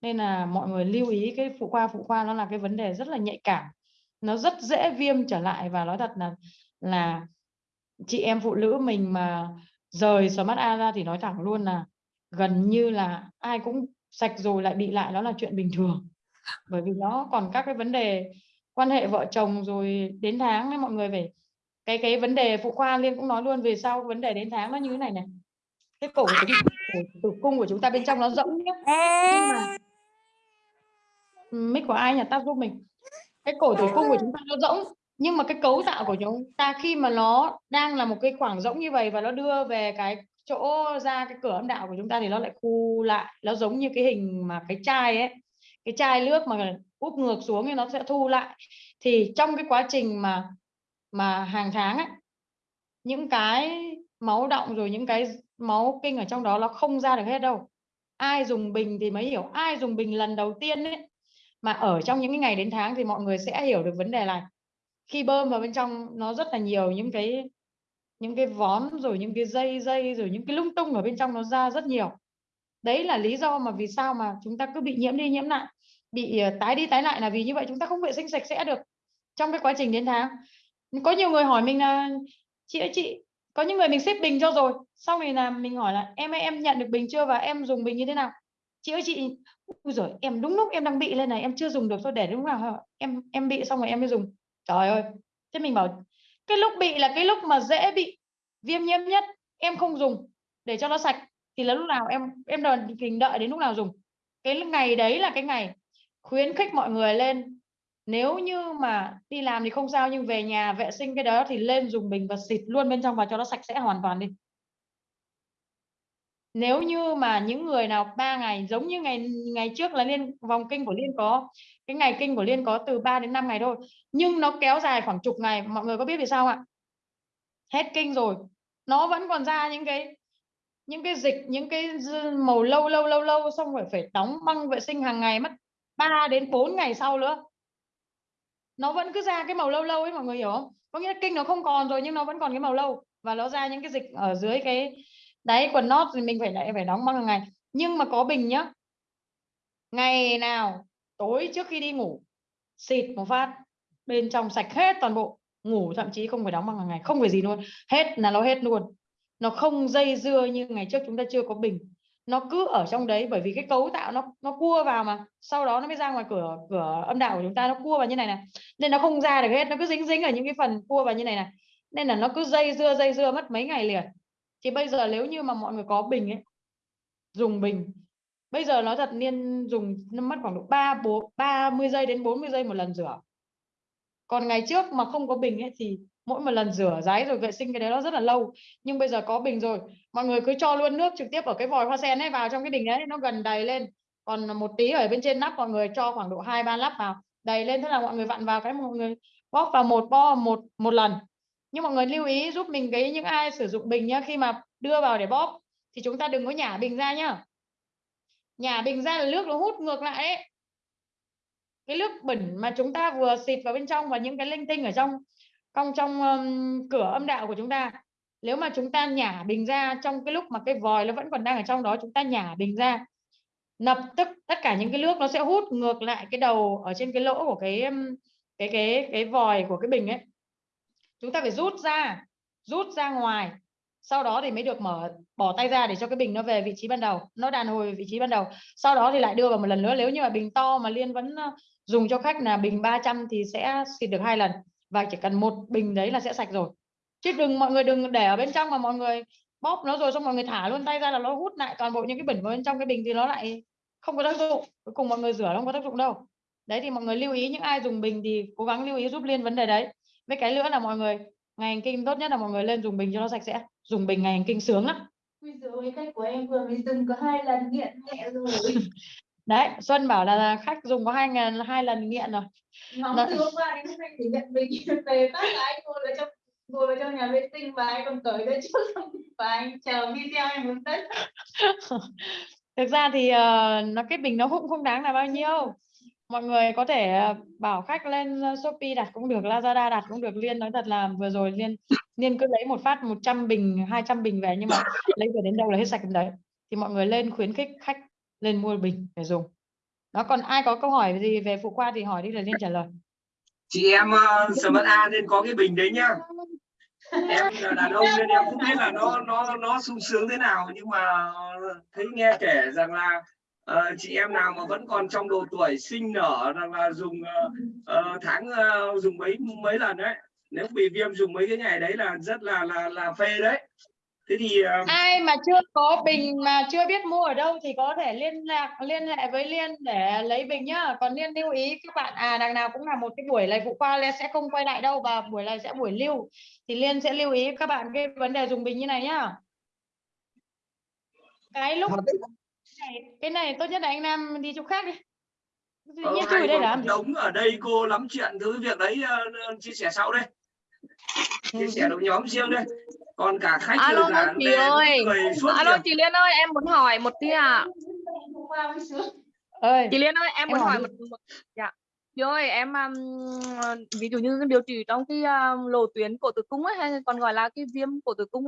Nên là mọi người lưu ý cái phụ khoa phụ khoa nó là cái vấn đề rất là nhạy cảm. Nó rất dễ viêm trở lại và nói thật là là chị em phụ nữ mình mà rời smart A ra thì nói thẳng luôn là gần như là ai cũng sạch rồi lại bị lại nó là chuyện bình thường. Bởi vì nó còn các cái vấn đề quan hệ vợ chồng rồi đến tháng ấy, mọi người phải cái cái vấn đề phụ khoa liên cũng nói luôn về sau vấn đề đến tháng nó như thế này này. Cái cổ của chúng cổ, tử cung của chúng ta bên trong nó rỗng nhé nhưng mà mic của ai nhỉ? Tao giúp mình. Cái cổ tử cung của chúng ta nó rỗng nhưng mà cái cấu tạo của chúng ta khi mà nó đang là một cái khoảng rỗng như vậy và nó đưa về cái chỗ ra cái cửa âm đạo của chúng ta thì nó lại khu lại, nó giống như cái hình mà cái chai ấy. Cái chai nước mà úp ngược xuống thì nó sẽ thu lại. Thì trong cái quá trình mà mà hàng tháng ấy, những cái máu động rồi những cái máu kinh ở trong đó nó không ra được hết đâu. Ai dùng bình thì mới hiểu. Ai dùng bình lần đầu tiên ấy, mà ở trong những cái ngày đến tháng thì mọi người sẽ hiểu được vấn đề này khi bơm vào bên trong nó rất là nhiều những cái những cái vón, rồi những cái dây dây, rồi những cái lung tung ở bên trong nó ra rất nhiều. Đấy là lý do mà vì sao mà chúng ta cứ bị nhiễm đi nhiễm lại, bị ờ, tái đi tái lại là vì như vậy, chúng ta không vệ sinh sạch sẽ được trong cái quá trình đến tháng. Có nhiều người hỏi mình là, chị ơi, chị, có những người mình xếp bình cho rồi, sau này là mình hỏi là, em ơi, em nhận được bình chưa và em dùng bình như thế nào? Chị ơi, chị, Ui rồi em đúng lúc em đang bị lên này, em chưa dùng được thôi, để đúng nào em em bị xong rồi em mới dùng trời ơi, thế mình bảo, cái lúc bị là cái lúc mà dễ bị viêm nhiễm nhất, em không dùng, để cho nó sạch. Thì là lúc nào em em đợi kình đợi đến lúc nào dùng. Cái ngày đấy là cái ngày khuyến khích mọi người lên, nếu như mà đi làm thì không sao, nhưng về nhà vệ sinh cái đó thì lên dùng bình và xịt luôn bên trong và cho nó sạch sẽ hoàn toàn đi nếu như mà những người nào ba ngày, giống như ngày ngày trước là liên, vòng kinh của liên có, cái ngày kinh của liên có từ 3 đến 5 ngày thôi, nhưng nó kéo dài khoảng chục ngày, mọi người có biết vì sao ạ? Hết kinh rồi, nó vẫn còn ra những cái những cái dịch, những cái màu lâu lâu lâu lâu, xong rồi phải đóng băng vệ sinh hàng ngày, mất 3 đến 4 ngày sau nữa. Nó vẫn cứ ra cái màu lâu lâu ấy, mọi người hiểu không? Có nghĩa là kinh nó không còn rồi, nhưng nó vẫn còn cái màu lâu, và nó ra những cái dịch ở dưới cái đấy, quần nót thì mình phải lại phải đóng băng hàng ngày? Nhưng mà có bình nhá. Ngày nào, tối trước khi đi ngủ, xịt một phát, bên trong sạch hết toàn bộ, ngủ thậm chí không phải đóng băng hàng ngày, không phải gì luôn, hết là nó hết luôn. Nó không dây dưa như ngày trước chúng ta chưa có bình. Nó cứ ở trong đấy bởi vì cái cấu tạo nó nó cua vào mà, sau đó nó mới ra ngoài cửa cửa âm đạo của chúng ta nó cua vào như này này. Nên nó không ra được hết, nó cứ dính dính ở những cái phần cua vào như này này. Nên là nó cứ dây dưa dây dưa mất mấy ngày liền thì bây giờ nếu như mà mọi người có bình ấy, dùng bình, bây giờ nó thật niên dùng, nó mất khoảng độ ba bốn ba mươi giây đến 40 giây một lần rửa. Còn ngày trước mà không có bình ấy thì mỗi một lần rửa ráy rồi vệ sinh cái đấy nó rất là lâu. Nhưng bây giờ có bình rồi, mọi người cứ cho luôn nước trực tiếp ở cái vòi hoa sen ấy vào trong cái bình đấy nó gần đầy lên. Còn một tí ở bên trên nắp mọi người cho khoảng độ hai, ba lắp vào, đầy lên, thế là mọi người vặn vào cái mọi người bóp vào một bo, một một lần nhưng mọi người lưu ý giúp mình cái những ai sử dụng bình nhá khi mà đưa vào để bóp thì chúng ta đừng có nhả bình ra nhá. Nhả bình ra là nước nó hút ngược lại ấy. Cái nước bẩn mà chúng ta vừa xịt vào bên trong và những cái linh tinh ở trong trong trong um, cửa âm đạo của chúng ta nếu mà chúng ta nhả bình ra trong cái lúc mà cái vòi nó vẫn còn đang ở trong đó chúng ta nhả bình ra lập tức tất cả những cái nước nó sẽ hút ngược lại cái đầu ở trên cái lỗ của cái cái cái cái vòi của cái bình ấy chúng ta phải rút ra rút ra ngoài. Sau đó thì mới được mở, bỏ tay ra để cho cái bình nó về vị trí ban đầu, nó đàn hồi về vị trí ban đầu. Sau đó thì lại đưa vào một lần nữa. Nếu như mà bình to mà liên vẫn dùng cho khách là bình 300 thì sẽ xịt được hai lần. Và chỉ cần một bình đấy là sẽ sạch rồi. Chứ đừng, mọi người đừng để ở bên trong mà mọi người bóp nó rồi xong mọi người thả luôn tay ra là nó hút lại toàn bộ những cái bẩn vào bên trong cái bình thì nó lại không có tác dụng. Cuối cùng mọi người rửa nó không có tác dụng đâu. Đấy thì mọi người lưu ý, những ai dùng bình thì cố gắng lưu ý giúp liên vấn đề đấy với cái nữa là mọi người ngày hành kinh tốt nhất là mọi người lên dùng bình cho nó sạch sẽ. Dùng bình ngày hành kinh sướng lắm. Giờ cái cách của em vừa mới dùng có hai lần nghiện nhẹ rồi. [laughs] đấy Xuân bảo là, khách dùng có hai ngàn hai lần nghiện rồi. Nóng từ hôm qua đến hôm nay thì nhận mình [laughs] về phát là anh ngồi vào trong ngồi vào trong nhà vệ sinh và anh còn cởi cái trước xong [laughs] và anh chờ video em hướng dẫn. thực ra thì ờ, nó cái bình nó cũng không đáng là bao nhiêu mọi người có thể à, bảo khách lên à, Shopee đặt cũng được Lazada đặt cũng được. Liên nói thật là vừa rồi Liên Liên cứ lấy một phát 100 bình 200 bình về nhưng mà [laughs] lấy về đến đâu là hết sạch đến đấy. Thì mọi người lên khuyến khích khách lên mua bình để dùng. Nó còn ai có câu hỏi gì về phụ khoa thì hỏi đi là Liên trả lời. Chị em à, uh, mật A nên có cái bình đấy nhá. Em là đàn ông nên em không biết là nó nó nó sung sướng thế nào nhưng mà thấy nghe kể rằng là ờ, chị em nào mà vẫn còn trong độ tuổi sinh nở rằng là dùng ờ, tháng ờ, dùng mấy mấy lần đấy. Nếu bị viêm dùng mấy cái ngày đấy là rất là là là phê đấy. Thế thì ờ, ai mà chưa có bình mà chưa biết mua ở đâu thì có thể liên lạc liên hệ với Liên để lấy bình nhá. Còn Liên lưu ý các bạn à đằng nào cũng là một cái buổi này phụ khoa Liên sẽ không quay lại đâu và buổi này sẽ buổi lưu. Thì Liên sẽ lưu ý các bạn cái vấn đề dùng bình như này nhá. Cái lúc này, cái này tốt nhất là anh Nam đi chỗ khác đi ờ, chui đây làm gì đống ở đây cô lắm chuyện thứ việc đấy ờ, chia sẻ sau đây chia sẻ được nhóm riêng đây còn cả khách Alo, chị lê ơi. Alo chị Liên ơi, em muốn hỏi một tí à. Sướng. ơi Chị Liên ơi, em Em muốn hỏi hỏi đi. một, một dạ. Chị ơi, em um, ví dụ như điều trị trong cái um, lỗ tuyến cổ tử cung ấy hay còn gọi là cái viêm cổ tử cung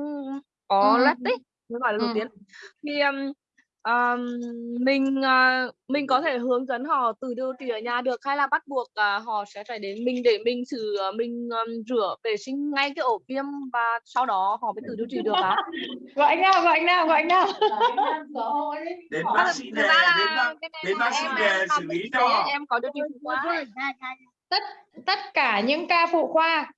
có Ừ. loét ấy, mới gọi là lỗ Ừ. tuyến. Thì um, um, mình uh, mình có thể hướng dẫn họ tự điều trị ở nhà được hay là bắt buộc uh, họ sẽ phải đến mình để mình xử mình um, rửa vệ sinh ngay cái ổ viêm và sau đó họ mới tự điều trị được ạ? [laughs] gọi anh nào gọi anh nào gọi anh nào. Đến bác sĩ ra đến đến bác sĩ làm xử lý cho em có điều trị phụ khoa tất tất cả những ca phụ khoa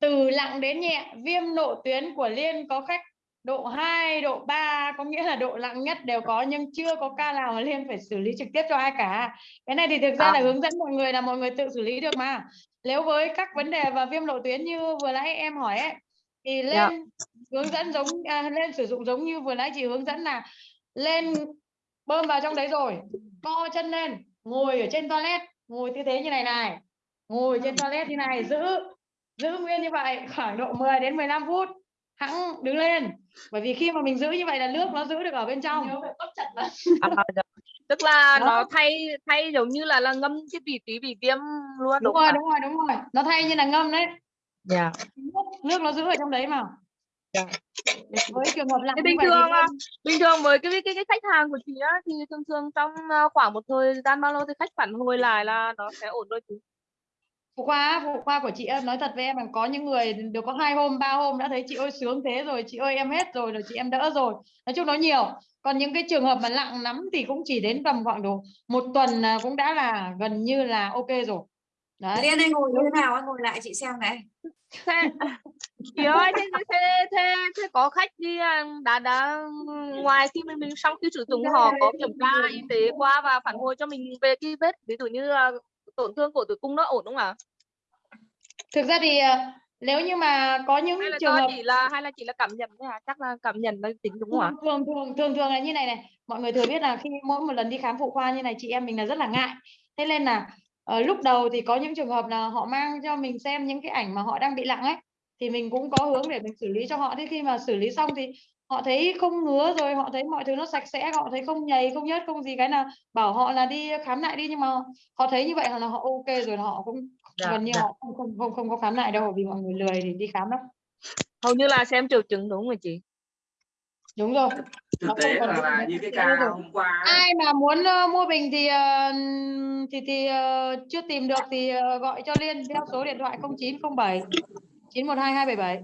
từ nặng đến nhẹ viêm nội tuyến của Liên có khách độ 2, độ 3 có nghĩa là độ nặng nhất đều có nhưng chưa có ca nào mà Liên phải xử lý trực tiếp cho ai cả. Cái này thì thực ra là À. hướng dẫn mọi người là mọi người tự xử lý được mà. Nếu với các vấn đề và viêm lộ tuyến như vừa nãy em hỏi ấy thì lên Dạ. hướng dẫn giống à, lên sử dụng giống như vừa nãy chị hướng dẫn là lên bơm vào trong đấy rồi co chân lên ngồi ở trên toilet ngồi tư thế như này này ngồi trên toilet như này giữ giữ nguyên như vậy khoảng độ 10 đến 15 phút hẵng đứng lên bởi vì khi mà mình giữ như vậy là nước nó giữ được ở bên trong. Nhớ phải bóp chặt vào. À, tức là Đó. nó thay thay giống như là là ngâm cái vị trí bị viêm luôn đúng đúng rồi đúng rồi đúng rồi. Nó thay như là ngâm đấy. Dạ. nước, nước nó giữ ở trong đấy mà. Dạ. với trường hợp như bình thường à, bình thường với cái cái cái khách hàng của chị á thì thường thường trong à, khoảng một thời gian bao lâu thì khách phản hồi lại là nó sẽ ổn rồi chị phụ khoa phụ khoa của chị em nói thật với em là có những người được có hai hôm ba hôm đã thấy chị ơi sướng thế rồi chị ơi em hết rồi rồi chị em đỡ rồi. Nói chung nó nhiều. Còn những cái trường hợp mà nặng lắm thì cũng chỉ đến tầm khoảng độ một tuần là cũng đã là gần như là ok rồi. Đấy. Liên anh ngồi như thế nào? Anh ngồi lại chị xem này. Thế chị ơi thế thế thế, thế, thế có khách đi à, đã đã ngoài khi mình mình sau khi sử dụng họ có kiểm tra y tế qua và phản hồi cho mình về cái vết. Ví dụ như là tổn thương của tử cung nó ổn đúng không ạ? Thực ra thì ờ, nếu như mà có những hay là trường hợp chỉ là hay là chỉ là cảm nhận thôi à chắc là cảm nhận là tính đúng không ạ? Thường thường thường thường là như này này. Mọi người thừa biết là khi mỗi một lần đi khám phụ khoa như này chị em mình là rất là ngại. Thế nên là ờ, lúc đầu thì có những trường hợp là họ mang cho mình xem những cái ảnh mà họ đang bị nặng ấy thì mình cũng có hướng để mình xử lý cho họ. Thế khi mà xử lý xong thì họ thấy không ngứa rồi họ thấy mọi thứ nó sạch sẽ họ thấy không nhầy không nhớt không gì cái nào bảo họ là đi khám lại đi nhưng mà họ thấy như vậy là họ ok rồi họ cũng Dạ, gần như dạ. họ không không không không có khám lại đâu vì mọi người lười thì đi khám lắm. Hầu như là xem triệu chứng đúng rồi chị. Đúng rồi. Thực tế là, là như cái Thế ca hôm qua ấy, ai mà muốn ờ, mua bình thì ờ, thì thì ờ, chưa tìm được thì ờ, gọi cho Liên theo số điện thoại 0907 912 277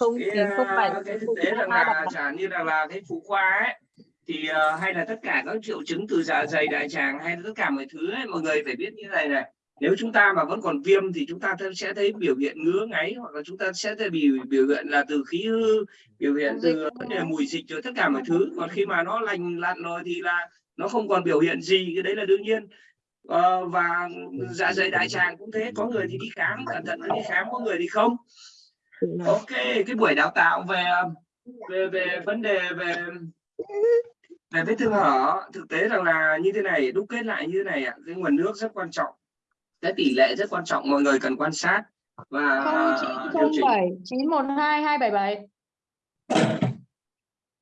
không cái, chín không bảy à, cái thực tế rằng là chẳng như là là cái phụ khoa ấy thì ờ, hay là tất cả các triệu chứng từ dạ dày đại tràng hay tất cả mọi thứ ấy, mọi người phải biết như này này. Nếu chúng ta mà vẫn còn viêm thì chúng ta sẽ thấy biểu hiện ngứa ngáy hoặc là chúng ta sẽ thấy biểu biểu hiện là từ khí hư biểu hiện dịch. từ vấn đề mùi dịch rồi tất cả mọi thứ. Còn khi mà nó lành lặn rồi thì là nó không còn biểu hiện gì cái đấy là đương nhiên. Ờ, và dạ dày đại tràng cũng thế có người thì đi khám cẩn thận đi khám có người thì không ok cái buổi đào tạo về về về vấn đề về về vết thương hở thực tế rằng là như thế này đúc kết lại như thế này ạ cái nguồn nước rất quan trọng cái tỷ lệ rất quan trọng mọi người cần quan sát và điều chỉnh. 0907 912 277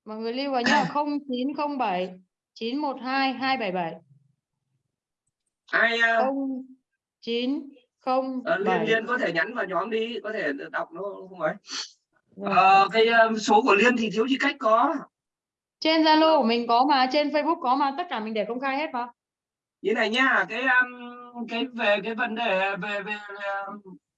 mọi người lưu vào nhá 0907 912 277 ai ờ, 0907 liên liên có thể nhắn vào nhóm đi có thể đọc nó không ấy. Ờ, cái ờ, số của liên thì thiếu chi cách có? Trên Zalo của mình có mà trên Facebook có mà tất cả mình để công khai hết mà. Như này nhá cái cái về cái vấn đề về về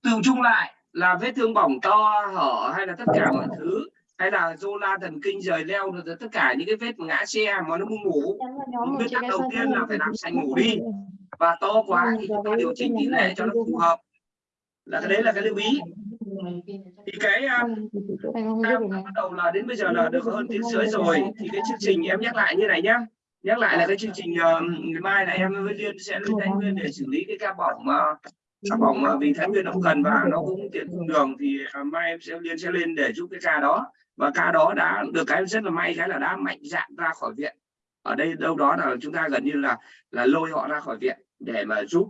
từ chung lại là vết thương bỏng to hở hay là tất cả mọi thứ hay là zô la thần kinh rời leo rồi tất cả những cái vết ngã xe mà nó muốn ngủ tắc cái đầu tiên là phải làm sạch ngủ đi. Và to quá thì chúng ta điều chỉnh tỷ lệ cho nó phù hợp là cái đấy là cái lưu ý thì cái um, Anh không ta biết được này. bắt đầu là đến bây giờ là được hơn tiếng rưỡi rồi thì cái chương trình em nhắc lại như này nhá nhắc lại là cái chương trình uh, ngày mai là em với liên sẽ lên thái nguyên để xử lý cái ca bỏng mà ca bỏng mà vì thái nguyên nó cần và nó cũng tiện cùng đường thì uh, mai em sẽ liên sẽ lên để giúp cái ca đó và ca đó đã được cái rất là may cái là đã mạnh dạn ra khỏi viện ở đây đâu đó là chúng ta gần như là là lôi họ ra khỏi viện để mà giúp.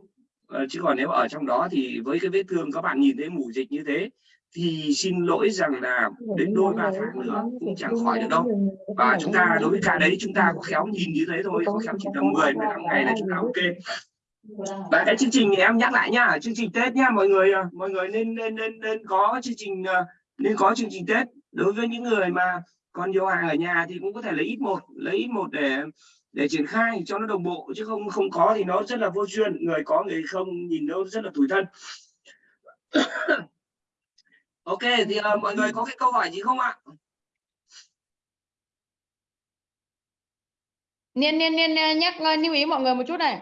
Ờ, chứ còn nếu ở trong đó thì với cái vết thương các bạn nhìn thấy mù dịch như thế thì xin lỗi rằng là đến đôi ba tháng nữa cũng chẳng khỏi được đâu. và chúng ta đối với ca đấy chúng ta có khéo nhìn như thế thôi có khéo chỉ tầm 10 15 ngày là chúng ta ok. Và cái chương trình thì em nhắc lại nhá chương trình tết nhá mọi người mọi người nên nên nên nên có chương trình ờ, nên có chương trình tết. Đối với những người mà còn nhiều hàng ở nhà thì cũng có thể lấy ít một lấy ít một để để triển khai cho nó đồng bộ chứ không không có thì nó rất là vô duyên người có người không nhìn nó rất là tủi thân [coughs] ok thì uh, mọi người có cái câu hỏi gì không ạ Niên niên niên nhắc ờ, lưu ý mọi người một chút này.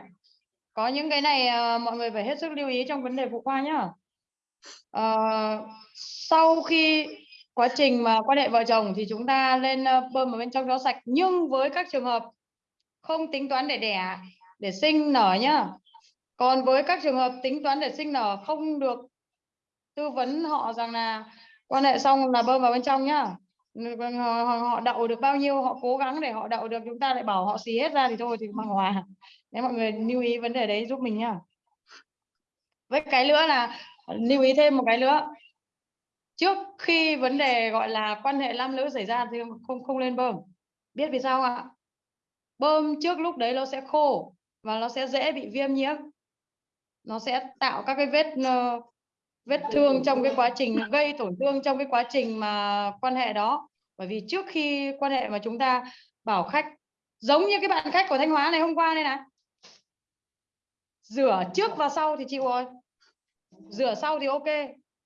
Có những cái này uh, mọi người phải hết sức lưu ý trong vấn đề phụ khoa nhá. uh, sau khi quá trình mà quan hệ vợ chồng thì chúng ta lên bơm ở bên trong cho sạch nhưng với các trường hợp không tính toán để đẻ để sinh nở nhá. Còn với các trường hợp tính toán để sinh nở không được tư vấn họ rằng là quan hệ xong là bơm vào bên trong nhá. Họ, họ, đậu được bao nhiêu họ cố gắng để họ đậu được chúng ta lại bảo họ xì hết ra thì thôi thì bằng hòa. Nếu mọi người lưu ý vấn đề đấy giúp mình nhá. Với cái nữa là lưu ý thêm một cái nữa. Trước khi vấn đề gọi là quan hệ nam nữ xảy ra thì không không lên bơm. Biết vì sao ạ? Bơm trước lúc đấy nó sẽ khô và nó sẽ dễ bị viêm nhiễm nó sẽ tạo các cái vết ờ, vết thương trong cái quá trình, gây tổn thương trong cái quá trình mà quan hệ đó. Bởi vì trước khi quan hệ mà chúng ta bảo khách, giống như cái bạn khách của Thanh Hóa này hôm qua đây này. Rửa trước và sau thì chịu rồi rửa sau thì ok,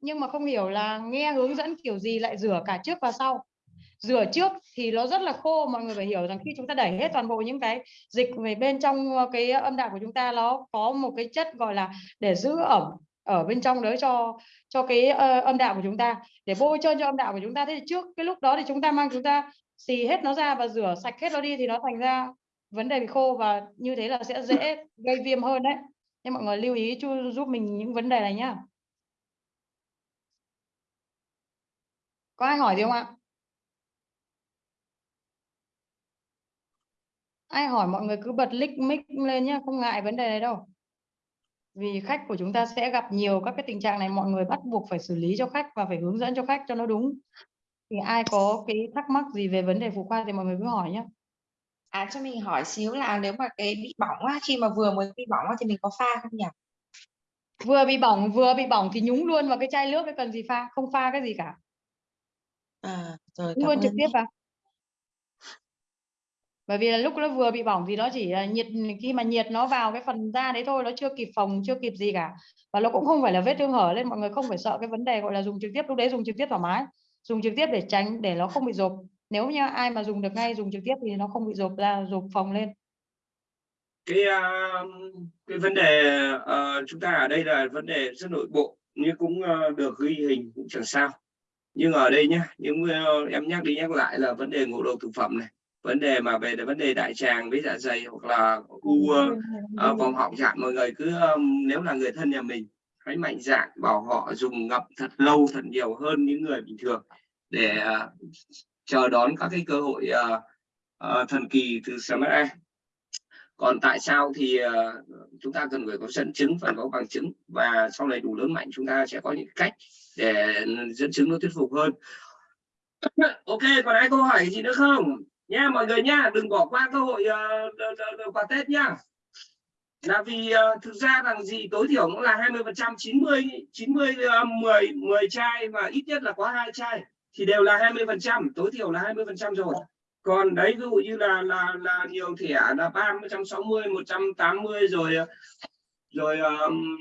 nhưng mà không hiểu là nghe hướng dẫn kiểu gì lại rửa cả trước và sau rửa trước thì nó rất là khô mọi người phải hiểu rằng khi chúng ta đẩy hết toàn bộ những cái dịch về bên trong ờ, cái ờ, âm đạo của chúng ta nó có một cái chất gọi là để giữ ẩm ở bên trong đấy cho cho cái uh, âm đạo của chúng ta. Để bôi trơn cho âm đạo của chúng ta. Thế thì trước cái lúc đó thì chúng ta mang chúng ta xì hết nó ra và rửa sạch hết nó đi thì nó thành ra vấn đề bị khô và như thế là sẽ dễ gây viêm hơn đấy. Nên mọi người lưu ý chú giúp mình những vấn đề này nhá. Có ai hỏi gì không ạ? Ai hỏi mọi người cứ bật lick mic lên nhá không ngại vấn đề này đâu. Vì khách của chúng ta sẽ gặp nhiều các cái tình trạng này mọi người bắt buộc phải xử lý cho khách và phải hướng dẫn cho khách cho nó đúng. Thì ai có cái thắc mắc gì về vấn đề phụ khoa thì mọi người cứ hỏi nhé À cho mình hỏi xíu là nếu mà cái bị bỏng á, khi mà vừa mới bị bỏng á, thì mình có pha không nhỉ? vừa bị bỏng vừa bị bỏng thì nhúng luôn vào cái chai nước cái cần gì pha? Không pha cái gì cả. À rồi luôn trực tiếp vào bởi vì là lúc nó vừa bị bỏng thì nó chỉ là nhiệt khi mà nhiệt nó vào cái phần da đấy thôi nó chưa kịp phòng chưa kịp gì cả. Và nó cũng không phải là vết thương hở nên mọi người không phải sợ cái vấn đề gọi là dùng trực tiếp lúc đấy dùng trực tiếp thoải mái. Dùng trực tiếp để tránh để nó không bị rộp. Nếu như ai mà dùng được ngay dùng trực tiếp thì nó không bị rộp ra rộp phòng lên. Cái uh, cái vấn đề uh, chúng ta ở đây là vấn đề rất nội bộ nhưng cũng uh, được ghi hình cũng chẳng sao. Nhưng ở đây nhá những uh, em nhắc đi nhắc lại là vấn đề ngộ độc thực phẩm này vấn đề mà về vấn đề đại tràng với dạ dày hoặc là u uh, uh, vòng họng chẳng mọi người cứ um, nếu là người thân nhà mình hãy mạnh dạn bảo họ dùng ngậm thật lâu thật nhiều hơn những người bình thường để uh, chờ đón các cái cơ hội uh, uh, thần kỳ từ Smart còn tại sao thì uh, chúng ta cần phải có dẫn chứng phải có bằng chứng và sau này đủ lớn mạnh chúng ta sẽ có những cách để dẫn chứng nó thuyết phục hơn. [coughs] Ok còn ai câu hỏi gì nữa không nha mọi người nha đừng bỏ qua cơ hội uh, quà tết nha. Là vì uh, thực ra rằng gì tối thiểu cũng là 20 phần trăm 90 90 uh, 10 10 chai và ít nhất là có hai chai thì đều là 20 phần trăm tối thiểu là 20 phần trăm rồi. Còn đấy ví dụ như là là là nhiều thẻ là ba trăm sáu mươi một trăm tám mươi rồi ờ, rồi um,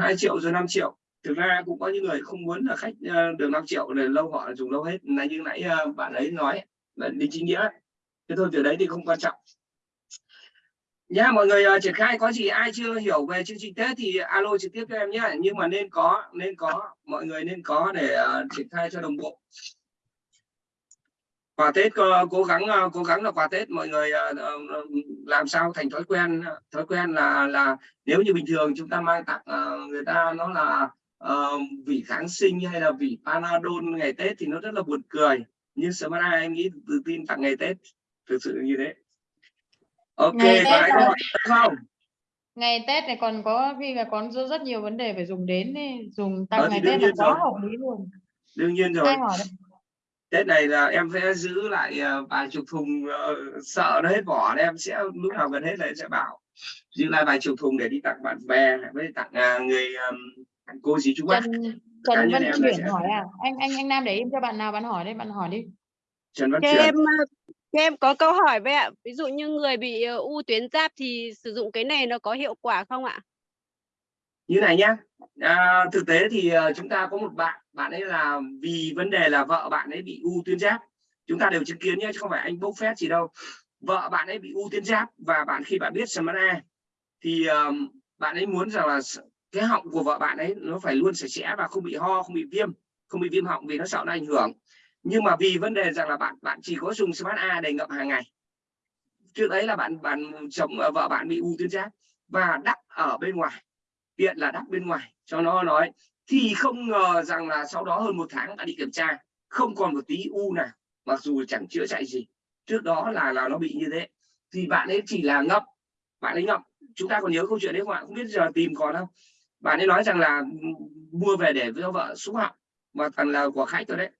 2 triệu rồi 5 triệu. Thực ra cũng có những người không muốn là khách uh, được 5 triệu để lâu họ dùng lâu hết. Là như nãy uh, bạn ấy nói là đi chính nghĩa thế thôi từ đấy thì không quan trọng. Nhá mọi người uh, triển khai có gì ai chưa hiểu về chương trình tết thì alo trực tiếp cho em nhé nhưng mà nên có nên có mọi người nên có để uh, triển khai cho đồng bộ. Quà tết cố, cố gắng ờ, cố gắng là quà tết mọi người uh, làm sao thành thói quen thói quen là là nếu như bình thường chúng ta mang tặng uh, người ta nó là uh, vị kháng sinh hay là vị panadol ngày tết thì nó rất là buồn cười nhưng Smart em nghĩ tự tin tặng ngày tết thực sự như thế. Ok Ngày Tết có hỏi không? Ngày Tết này còn có khi là còn rất nhiều vấn đề phải dùng đến ấy. dùng Ờ, tăng thì ngày Tết là quá rồi. hợp lý luôn. Đương nhiên rồi. Tết này là em sẽ giữ lại uh, vài chục thùng ờ, sợ nó hết vỏ em sẽ lúc nào gần hết là em sẽ bảo. Giữ lại vài chục thùng để đi tặng bạn bè với tặng à, người cô dì chú bác Trần Văn Chuyển sẽ- hỏi à? Anh anh anh Nam để im cho bạn nào bạn hỏi đấy bạn hỏi đi. Trần Văn em ờ, em có câu hỏi với ạ. Ví dụ như người bị ờ, u tuyến giáp thì sử dụng cái này nó có hiệu quả không ạ? như này nhá. À, thực tế thì ờ, chúng ta có một bạn bạn ấy là vì vấn đề là vợ bạn ấy bị u tuyến giáp. Chúng ta đều chứng kiến nhé chứ không phải anh bốc phét gì đâu. Vợ bạn ấy bị u tuyến giáp và bạn khi bạn biết Smart A thì ờm, bạn ấy muốn rằng là cái họng của vợ bạn ấy, nó phải luôn sạch sẽ và không bị ho, không bị viêm. Không bị viêm họng vì nó sợ nó ảnh hưởng. Nhưng mà vì vấn đề rằng là bạn bạn chỉ có dùng smart A để ngậm hàng ngày. Trước đấy là bạn bạn chồng ờ, vợ bạn bị u tuyến giáp và đắp ở bên ngoài. Tiện là đắp bên ngoài, cho nó nói. Thì không ngờ rằng là sau đó hơn một tháng đã đi kiểm tra, không còn một tí u nào, mặc dù chẳng chữa chạy gì. Trước đó là là nó bị như thế. Thì bạn ấy chỉ là ngậm, bạn ấy ngậm. Chúng ta còn nhớ câu chuyện đấy không ạ? Không biết giờ tìm còn không? Bạn ấy nói rằng là mua về để cho vợ xúc họng mà thằng là của khách rồi đấy.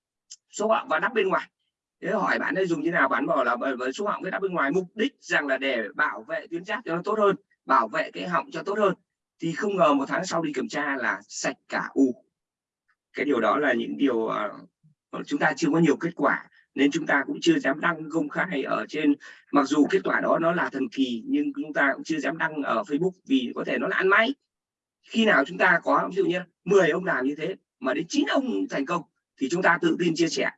Xúc họng và đắp bên ngoài. Thế hỏi bạn ấy dùng như nào bạn bảo là với xúc họng với đắp bên ngoài. Mục đích rằng là để bảo vệ tuyến giáp cho nó tốt hơn bảo vệ cái họng cho tốt hơn. Thì không ngờ một tháng sau đi kiểm tra là sạch cả u cái điều đó là những điều uh, chúng ta chưa có nhiều kết quả nên chúng ta cũng chưa dám đăng công khai ở trên. Mặc dù kết quả đó nó là thần kỳ nhưng chúng ta cũng chưa dám đăng ở Facebook vì có thể nó là ăn máy khi nào chúng ta có ví dụ như 10 ông làm như thế mà đến 9 ông thành công thì chúng ta tự tin chia sẻ.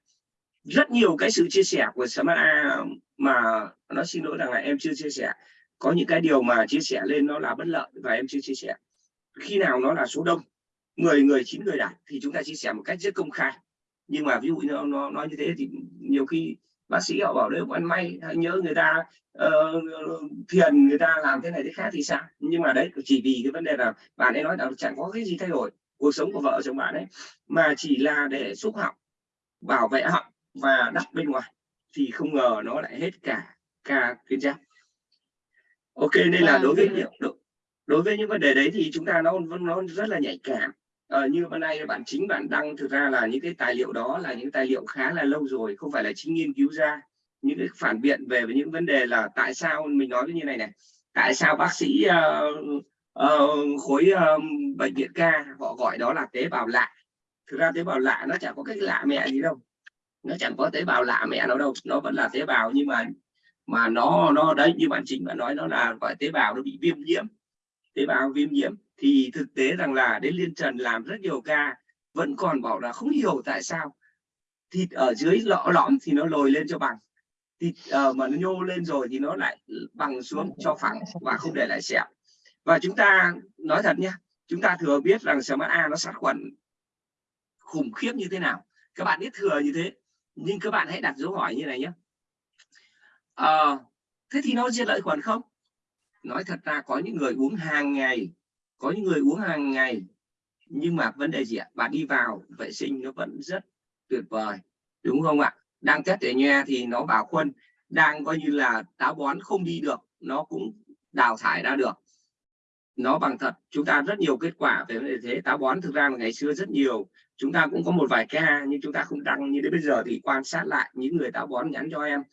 Rất nhiều cái sự chia sẻ của Samara mà nó xin lỗi rằng là em chưa chia sẻ. Có những cái điều mà chia sẻ lên nó là bất lợi và em chưa chia sẻ. Khi nào nó là số đông 10 người 9 người đạt thì chúng ta chia sẻ một cách rất công khai. Nhưng mà ví dụ như nó, nó nói như thế thì nhiều khi bác sĩ họ bảo đấy ăn may nhớ người ta uh, thiền người ta làm thế này thế khác thì sao? Nhưng mà đấy chỉ vì cái vấn đề là bạn ấy nói là chẳng có cái gì thay đổi cuộc sống của vợ chồng bạn ấy mà chỉ là để xúc họng bảo vệ họng và đắp bên ngoài thì không ngờ nó lại hết cả ca tuyến giáp ok nên là đối với những đối với những vấn đề đấy thì chúng ta nó nó rất là nhạy cảm ờ, như hôm nay bạn chính bạn đăng thực ra là những cái tài liệu đó là những tài liệu khá là lâu rồi không phải là chính nghiên cứu ra. Những cái phản biện về những vấn đề là tại sao mình nói như này này tại sao bác sĩ uh, uh, khối uh, bệnh viện ca họ gọi đó là tế bào lạ. Thực ra tế bào lạ nó chẳng có cái lạ mẹ gì đâu. Nó chẳng có tế bào lạ mẹ nó đâu nó vẫn là tế bào nhưng mà mà nó nó đấy như bạn chính bạn nói nó là gọi tế bào nó bị viêm nhiễm. Tế bào viêm nhiễm thì thực tế rằng là đến liên trần làm rất nhiều ca vẫn còn bảo là không hiểu tại sao. Thịt ở dưới lõ lõm thì nó lồi lên cho bằng. Thịt uh, mà nó nhô lên rồi thì nó lại bằng xuống cho phẳng và không để lại sẹo. Và chúng ta nói thật nhé chúng ta thừa biết rằng sẹo mắt A nó sát khuẩn khủng khiếp như thế nào. Các bạn biết thừa như thế nhưng các bạn hãy đặt dấu hỏi như này nhé. À, thế thì nó diệt lợi khuẩn không? Nói thật ra có những người uống hàng ngày có những người uống hàng ngày, nhưng mà vấn đề gì ạ? Bạn đi vào, vệ sinh nó vẫn rất tuyệt vời, đúng không ạ? Đang test để nha thì nó bảo khuân, đang coi như là táo bón không đi được, nó cũng đào thải ra được. Nó bằng thật, chúng ta rất nhiều kết quả về vấn đề thế. Táo bón thực ra là ngày xưa rất nhiều, chúng ta cũng có một vài ca, nhưng chúng ta không đăng như đến bây giờ thì quan sát lại những người táo bón nhắn cho em.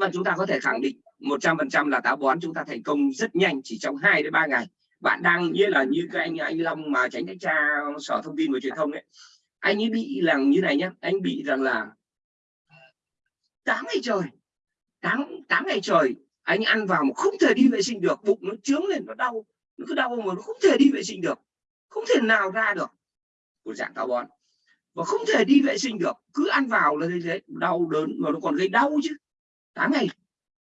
Và chúng ta có thể khẳng định 100% là táo bón chúng ta thành công rất nhanh, chỉ trong 2 đến 3 ngày bạn đang như là như cái anh anh Long mà tránh thanh tra sở thông tin và truyền thông ấy. Anh ấy bị là như này nhé anh bị rằng là tám ngày trời 8, 8 ngày trời anh ăn vào mà không thể đi vệ sinh được bụng nó trướng lên nó đau nó cứ đau mà nó không thể đi vệ sinh được không thể nào ra được. Của dạng táo bón. Và không thể đi vệ sinh được cứ ăn vào là như thế đau đớn mà nó còn gây đau chứ. Tám ngày.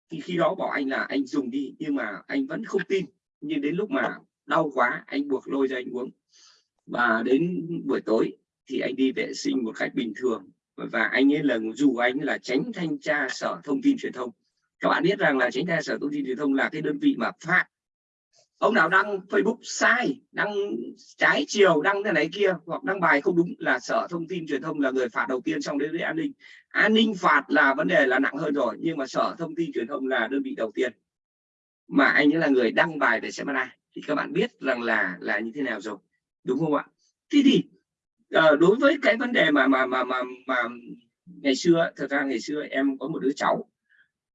Thì khi đó bảo anh là anh dùng đi nhưng mà anh vẫn không tin. Nhưng đến lúc mà đau quá, anh buộc lôi ra anh uống. Và đến buổi tối thì anh đi vệ sinh một cách bình thường. Và anh ấy là dù anh là tránh thanh tra sở thông tin truyền thông. Các bạn biết rằng là tránh thanh tra sở thông tin truyền thông là cái đơn vị mà phạt ông nào đăng Facebook sai, đăng trái chiều, đăng thế này kia, hoặc đăng bài không đúng là sở thông tin truyền thông là người phạt đầu tiên trong đấy với an ninh. An ninh phạt là vấn đề là nặng hơn rồi, nhưng mà sở thông tin truyền thông là đơn vị đầu tiên mà anh ấy là người đăng bài về seminar thì các bạn biết rằng là là như thế nào rồi đúng không ạ? Thế thì uh, đối với cái vấn đề mà mà mà mà mà ngày xưa thật ra ngày xưa em có một đứa cháu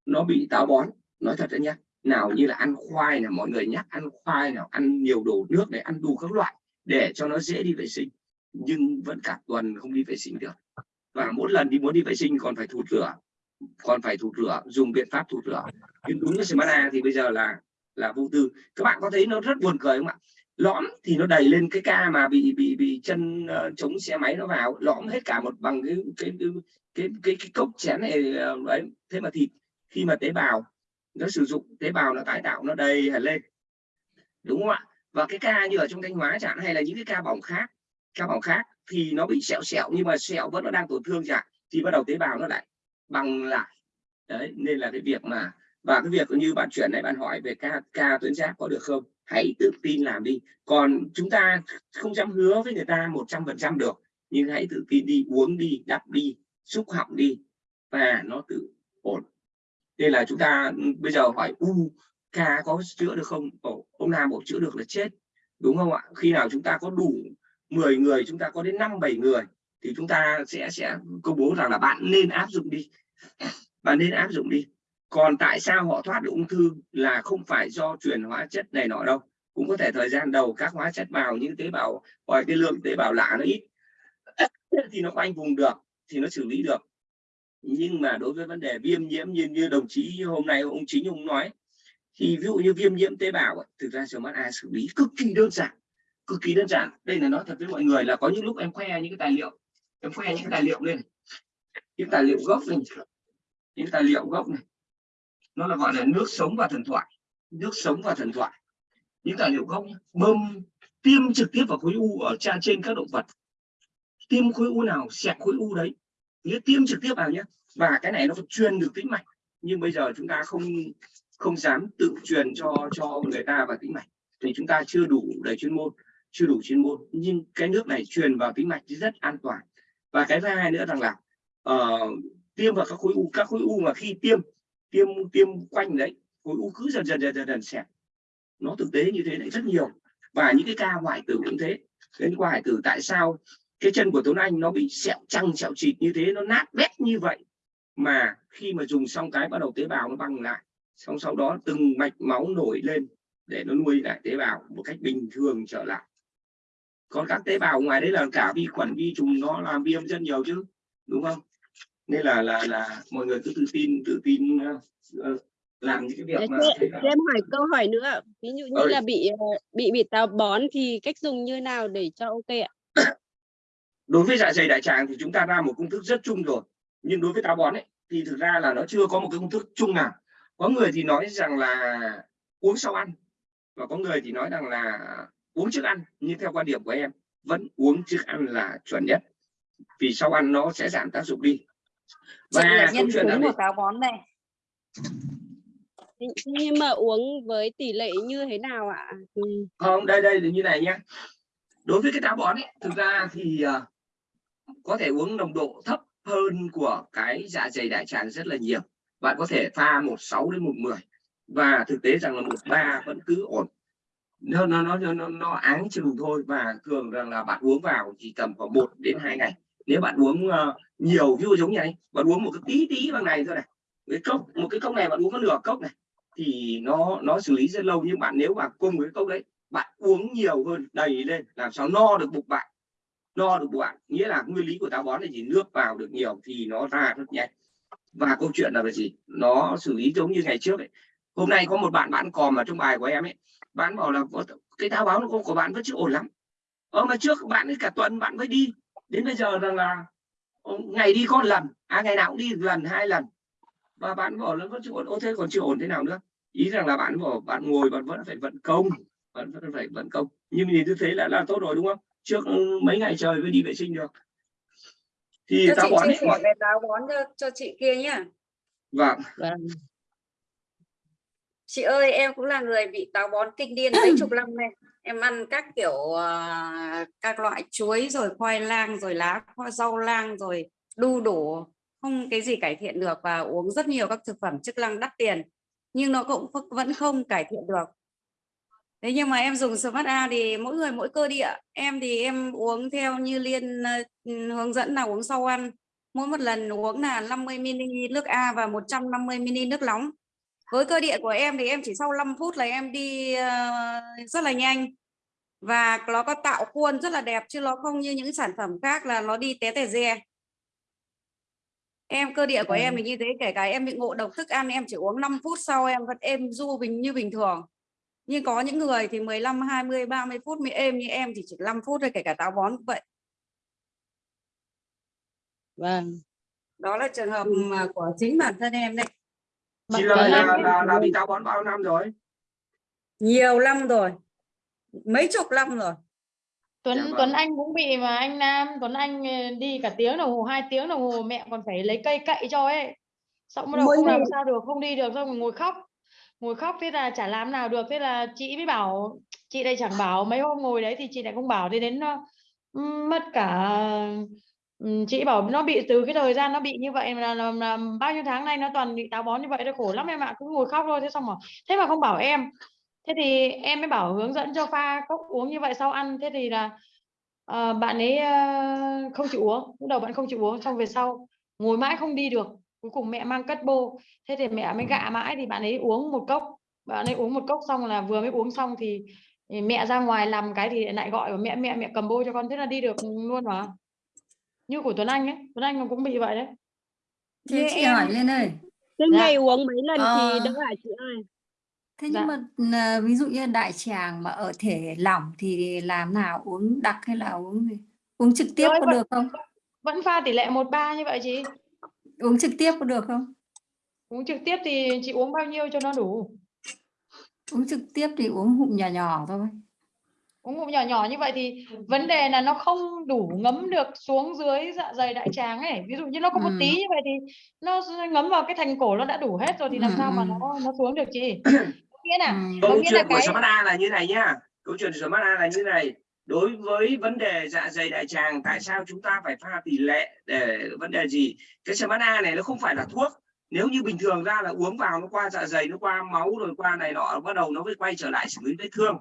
nó bị táo bón nói thật đấy nhá nào như là ăn khoai là mọi người nhắc ăn khoai nào ăn nhiều đồ nước để ăn đủ các loại để cho nó dễ đi vệ sinh nhưng vẫn cả tuần không đi vệ sinh được. Và mỗi lần đi muốn đi vệ sinh còn phải thụt rửa còn phải thụt rửa dùng biện pháp thụt rửa. Nhưng đúng với Smart thì bây giờ là là vô tư. Các bạn có thấy nó rất buồn cười không ạ? Lõm thì nó đầy lên cái ca mà bị bị bị chân uh, chống xe máy nó vào lõm hết cả một bằng cái cái cái cái, cái, cái cốc chén này ờ, uh, đấy thế mà thịt khi mà tế bào nó sử dụng tế bào nó tái tạo nó đầy hẳn lên. Đúng không ạ? Và cái ca như ở trong thanh hóa chẳng hay là những cái ca bỏng khác ca bỏng khác thì nó bị sẹo sẹo nhưng mà sẹo vẫn nó đang tổn thương chẳng thì bắt đầu tế bào nó lại bằng lại. Đấy nên là cái việc mà và cái việc như bạn chuyển này bạn hỏi về ca ca tuyến giáp có được không? Hãy tự tin làm đi. Còn chúng ta không dám hứa với người ta một trăm phần trăm được nhưng hãy tự tin đi uống đi đắp đi xúc họng đi và nó tự ổn. Nên là chúng ta ừ, bây giờ hỏi u ca có chữa được không? Ồ, ông Nam bảo chữa được là chết. Đúng không ạ? Khi nào chúng ta có đủ 10 người chúng ta có đến 5 7 người thì chúng ta sẽ sẽ công bố rằng là bạn nên áp dụng đi. Bạn nên áp dụng đi còn tại sao họ thoát được ung thư là không phải do truyền hóa chất này nọ đâu. Cũng có thể thời gian đầu các hóa chất vào những tế bào hoặc cái lượng tế bào lạ nó ít. [coughs] Thì nó khoanh vùng được, thì nó xử lý được. Nhưng mà đối với vấn đề viêm nhiễm như như đồng chí hôm nay ông chính ông nói, thì ví dụ như viêm nhiễm tế bào thực ra smart a xử lý cực kỳ đơn giản, cực kỳ đơn giản. Đây là nói thật với mọi người là có những lúc em khoe những cái tài liệu, em khoe những cái tài liệu lên. Những tài liệu gốc này những tài liệu gốc này nó là gọi là nước sống và thần thoại. Nước sống và thần thoại. Những tài liệu gốc bơm tiêm trực tiếp vào khối u ở trên trên các động vật. Tiêm khối u nào xẹt khối u đấy. Nghĩa tiêm trực tiếp vào nhé và cái này nó truyền được tĩnh mạch. Nhưng bây giờ chúng ta không không dám tự truyền cho cho người ta vào tĩnh mạch. Thì chúng ta chưa đủ đầy chuyên môn chưa đủ chuyên môn. Nhưng cái nước này truyền vào tĩnh mạch thì rất an toàn. Và cái thứ hai nữa rằng là uh, tiêm vào các khối u. Các khối u mà khi tiêm tiêm tiêm quanh đấy khối u cứ dần dần dần dần, dần xẹp. Nó thực tế như thế này rất nhiều. Và những cái ca hoại tử cũng thế. Đến qua hoại tử tại sao cái chân của Tuấn Anh nó bị sẹo trăng sẹo chịt như thế nó nát bét như vậy mà khi mà dùng xong cái bắt đầu tế bào nó băng lại. Xong sau đó từng mạch máu nổi lên để nó nuôi lại tế bào một cách bình thường trở lại. Còn các tế bào ngoài đấy là cả vi khuẩn vi trùng nó làm viêm rất nhiều chứ đúng không? Nên là là là mọi người cứ tự tin tự tin uh, làm những cái việc Để mà cho, là- em hỏi câu hỏi nữa. Ví dụ như Ơi. là bị ờ, bị bị táo bón thì cách dùng như nào để cho ok ạ? [coughs] Đối với dạ dày đại tràng thì chúng ta ra một công thức rất chung rồi. Nhưng đối với táo bón ấy thì thực ra là nó chưa có một cái công thức chung nào. Có người thì nói rằng là uống sau ăn và có người thì nói rằng là uống trước ăn nhưng theo quan điểm của em vẫn uống trước ăn là chuẩn nhất. Vì sau ăn nó sẽ giảm tác dụng đi Chị là nhân gì? của táo bón này. Nhưng mà uống với tỷ lệ như thế nào ạ? Ừ. không đây đây là như này nhé đối với cái táo bón ấy thực ra thì ờ, có thể uống nồng độ thấp hơn của cái dạ dày đại tràng rất là nhiều. Bạn có thể pha một sáu đến một mười và thực tế rằng là một ba vẫn cứ ổn. Nó nó nó nó, nó áng chừng thôi và thường rằng là bạn uống vào chỉ tầm khoảng một đến hai ngày nếu bạn uống uh, nhiều ví dụ giống như này bạn uống một cái tí tí bằng này thôi này cái cốc một cái cốc này bạn uống có nửa cốc này thì nó nó xử lý rất lâu. Nhưng bạn nếu mà cùng với cốc đấy bạn uống nhiều hơn đầy lên làm sao no được bụng bạn? No được bụng bạn. Nghĩa là nguyên lý của táo bón là gì? Nước vào được nhiều thì nó ra rất nhanh. Và câu chuyện là cái gì? Nó xử lý giống như ngày trước ấy. Hôm nay có một bạn bạn còm ở trong bài của em ấy. Bạn bảo là cái táo bón của, của bạn vẫn chưa ổn lắm. Ờ mà trước bạn ấy cả tuần bạn mới đi đến bây giờ rằng là ờ, ngày đi có một lần à ngày nào cũng đi lần hai lần. Và bạn bảo là vẫn chưa ổn ô thế còn chưa ổn thế nào nữa? Ý rằng là bạn bảo bạn ngồi bạn vẫn phải vận công bạn vẫn phải vận công. Nhưng nhìn như thế là là tốt rồi đúng không? Trước ừ, mấy ngày trời mới đi vệ sinh được. Thì cho táo chị bón ấy về táo bón cho, cho chị kia nhá. Vâng. Chị ơi em cũng là người bị táo bón kinh điên mấy chục năm nay em ăn các kiểu uh, các loại chuối rồi khoai lang rồi lá khoai rau lang rồi đu đủ không cái gì cải thiện được và uống rất nhiều các thực phẩm chức năng đắt tiền. Nhưng nó cũng vẫn- không cải thiện được. Thế nhưng mà em dùng Smart A thì mỗi người mỗi cơ địa. Em thì em uống theo như liên uh, hướng dẫn là uống sau ăn. Mỗi một lần uống là 50 ml nước A và 150 ml nước nóng với cơ địa của em thì em chỉ sau 5 phút là em đi ờ, rất là nhanh. Và nó có tạo khuôn rất là đẹp chứ nó không như những sản phẩm khác là nó đi té tè re. Em cơ địa của em thì như thế kể cả em bị ngộ độc thức ăn em chỉ uống 5 phút sau em vẫn êm du bình như bình thường. Nhưng có những người thì 15 20 30 phút mới êm như em thì chỉ 5 phút thôi kể cả táo bón cũng vậy. Vâng. Đó là trường hợp của chính bản thân em đấy chị là, là, là, là bị táo bón bao năm rồi? Nhiều năm rồi. Mấy chục năm rồi. Tuấn Dạ vâng. Tuấn Anh cũng bị mà anh Nam. Tuấn Anh ờ, đi cả tiếng đồng hồ hai tiếng đồng hồ mẹ còn phải lấy cây cậy cho ấy. Xong bắt đầu không làm sao được không đi được xong rồi ngồi khóc. Ngồi khóc thế là chả làm nào được. Thế là chị mới bảo chị đây chẳng bảo mấy hôm ngồi đấy thì chị lại không bảo. Thế đến ừm, mất cả Ừ, chị bảo nó bị từ cái thời gian nó bị như vậy là, là, là bao nhiêu tháng nay nó toàn bị táo bón như vậy nó khổ lắm em ạ cứ ngồi khóc thôi. Thế xong rồi thế mà không bảo em. Thế thì em mới bảo hướng dẫn cho pha cốc uống như vậy sau ăn. Thế thì là ờ, bạn ấy ờ, không chịu uống lúc đầu bạn không chịu uống xong về sau ngồi mãi không đi được. Cuối cùng mẹ mang cất bô. Thế thì mẹ mới gạ mãi thì bạn ấy uống một cốc. Bạn ấy uống một cốc xong là vừa mới uống xong thì, thì mẹ ra ngoài làm cái thì lại gọi mẹ mẹ mẹ cầm bô cho con. Thế là đi được luôn mà như của Tuấn Anh ấy Tuấn Anh nó cũng bị vậy đấy Thế Như chị em- hỏi lên ơi Thế Dạ. ngày uống mấy lần Ờ. thì đỡ hả chị ơi? thế Dạ. nhưng mà ví dụ như đại tràng mà ở thể lỏng thì làm nào uống đặc hay là uống gì uống trực tiếp Rồi, có vẫn- được không vẫn pha tỷ lệ một ba như vậy chị uống trực tiếp có được không uống trực tiếp thì chị uống bao nhiêu cho nó đủ uống trực tiếp thì uống ngụm nhỏ nhỏ thôi uống ngụm nhỏ nhỏ như vậy thì vấn đề là nó không đủ ngấm được xuống dưới dạ dày đại tràng ấy. Ví dụ như nó có một Ừ. tí như vậy thì nó ngấm vào cái thành cổ nó đã đủ hết rồi thì làm Ừ, sao mà ừ. nó nó xuống được chị? Có nghĩa là Ừ. có câu chuyện của cái Samana là như này nhá. Câu chuyện của Samana là như này. Đối với vấn đề dạ dày đại tràng tại sao chúng ta phải pha tỷ lệ để vấn đề gì? Cái Samana này nó không phải là thuốc. Nếu như bình thường ra là uống vào nó qua dạ dày nó qua máu rồi qua này nọ bắt đầu nó mới quay trở lại xử lý vết thương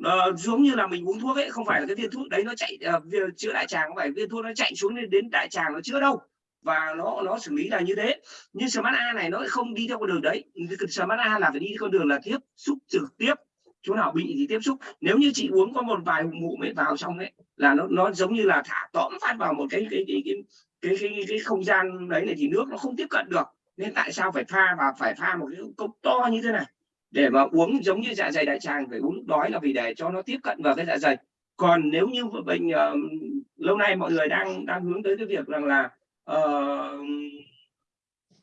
uh, giống như là mình uống thuốc ấy không phải là cái viên thuốc đấy nó chạy uh, chữa đại tràng không phải viên thuốc nó chạy xuống đến, đến đại tràng nó chữa đâu. Và nó nó xử lý là như thế. Nhưng Smart A này nó không đi theo con đường đấy. Smart A là phải đi con đường là tiếp xúc trực tiếp. Chỗ nào bị thì tiếp xúc. Nếu như chị uống có một vài ngụm ấy vào xong ấy là nó nó giống như là thả tõm phát vào một cái cái cái cái cái cái, cái không gian đấy này thì nước nó không tiếp cận được. Nên tại sao phải pha và phải pha một cái cốc to như thế này? Để mà uống giống như dạ dày đại tràng phải uống lúc đói là vì để cho nó tiếp cận vào cái dạ dày. Còn nếu như bệnh uh, lâu nay mọi người đang đang hướng tới cái việc rằng là uh,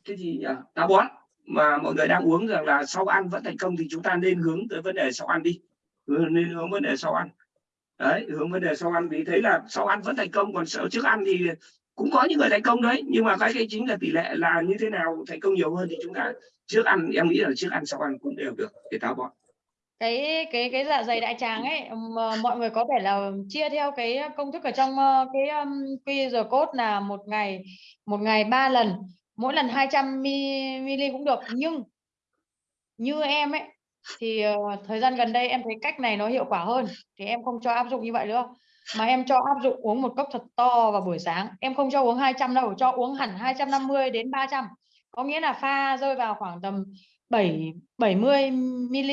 cái gì nhỉ? táo bón mà mọi người đang uống rằng là sau ăn vẫn thành công thì chúng ta nên hướng tới vấn đề sau ăn đi. Hướng- nên hướng vấn đề sau ăn. Đấy hướng vấn đề sau ăn vì thấy là sau ăn vẫn thành công còn sợ trước ăn thì cũng có những người thành công đấy, nhưng mà cái cái chính là tỷ lệ là như thế nào thành công nhiều hơn thì chúng ta trước ăn, em nghĩ là trước ăn sau ăn cũng đều được để táo bón. Cái cái cái dạ dày đại tràng ấy ờ, mọi người có thể là chia theo cái công thức ở trong ờ, cái QR code là một ngày một ngày ba lần, mỗi lần 200 ml cũng được. Nhưng như em ấy, thì ờ, thời gian gần đây em thấy cách này nó hiệu quả hơn, thì em không cho áp dụng như vậy nữa mà em cho áp dụng uống một cốc thật to vào buổi sáng. Em không cho uống 200 đâu, cho uống hẳn 250 đến 300 có nghĩa là pha rơi vào khoảng tầm 7 70 ml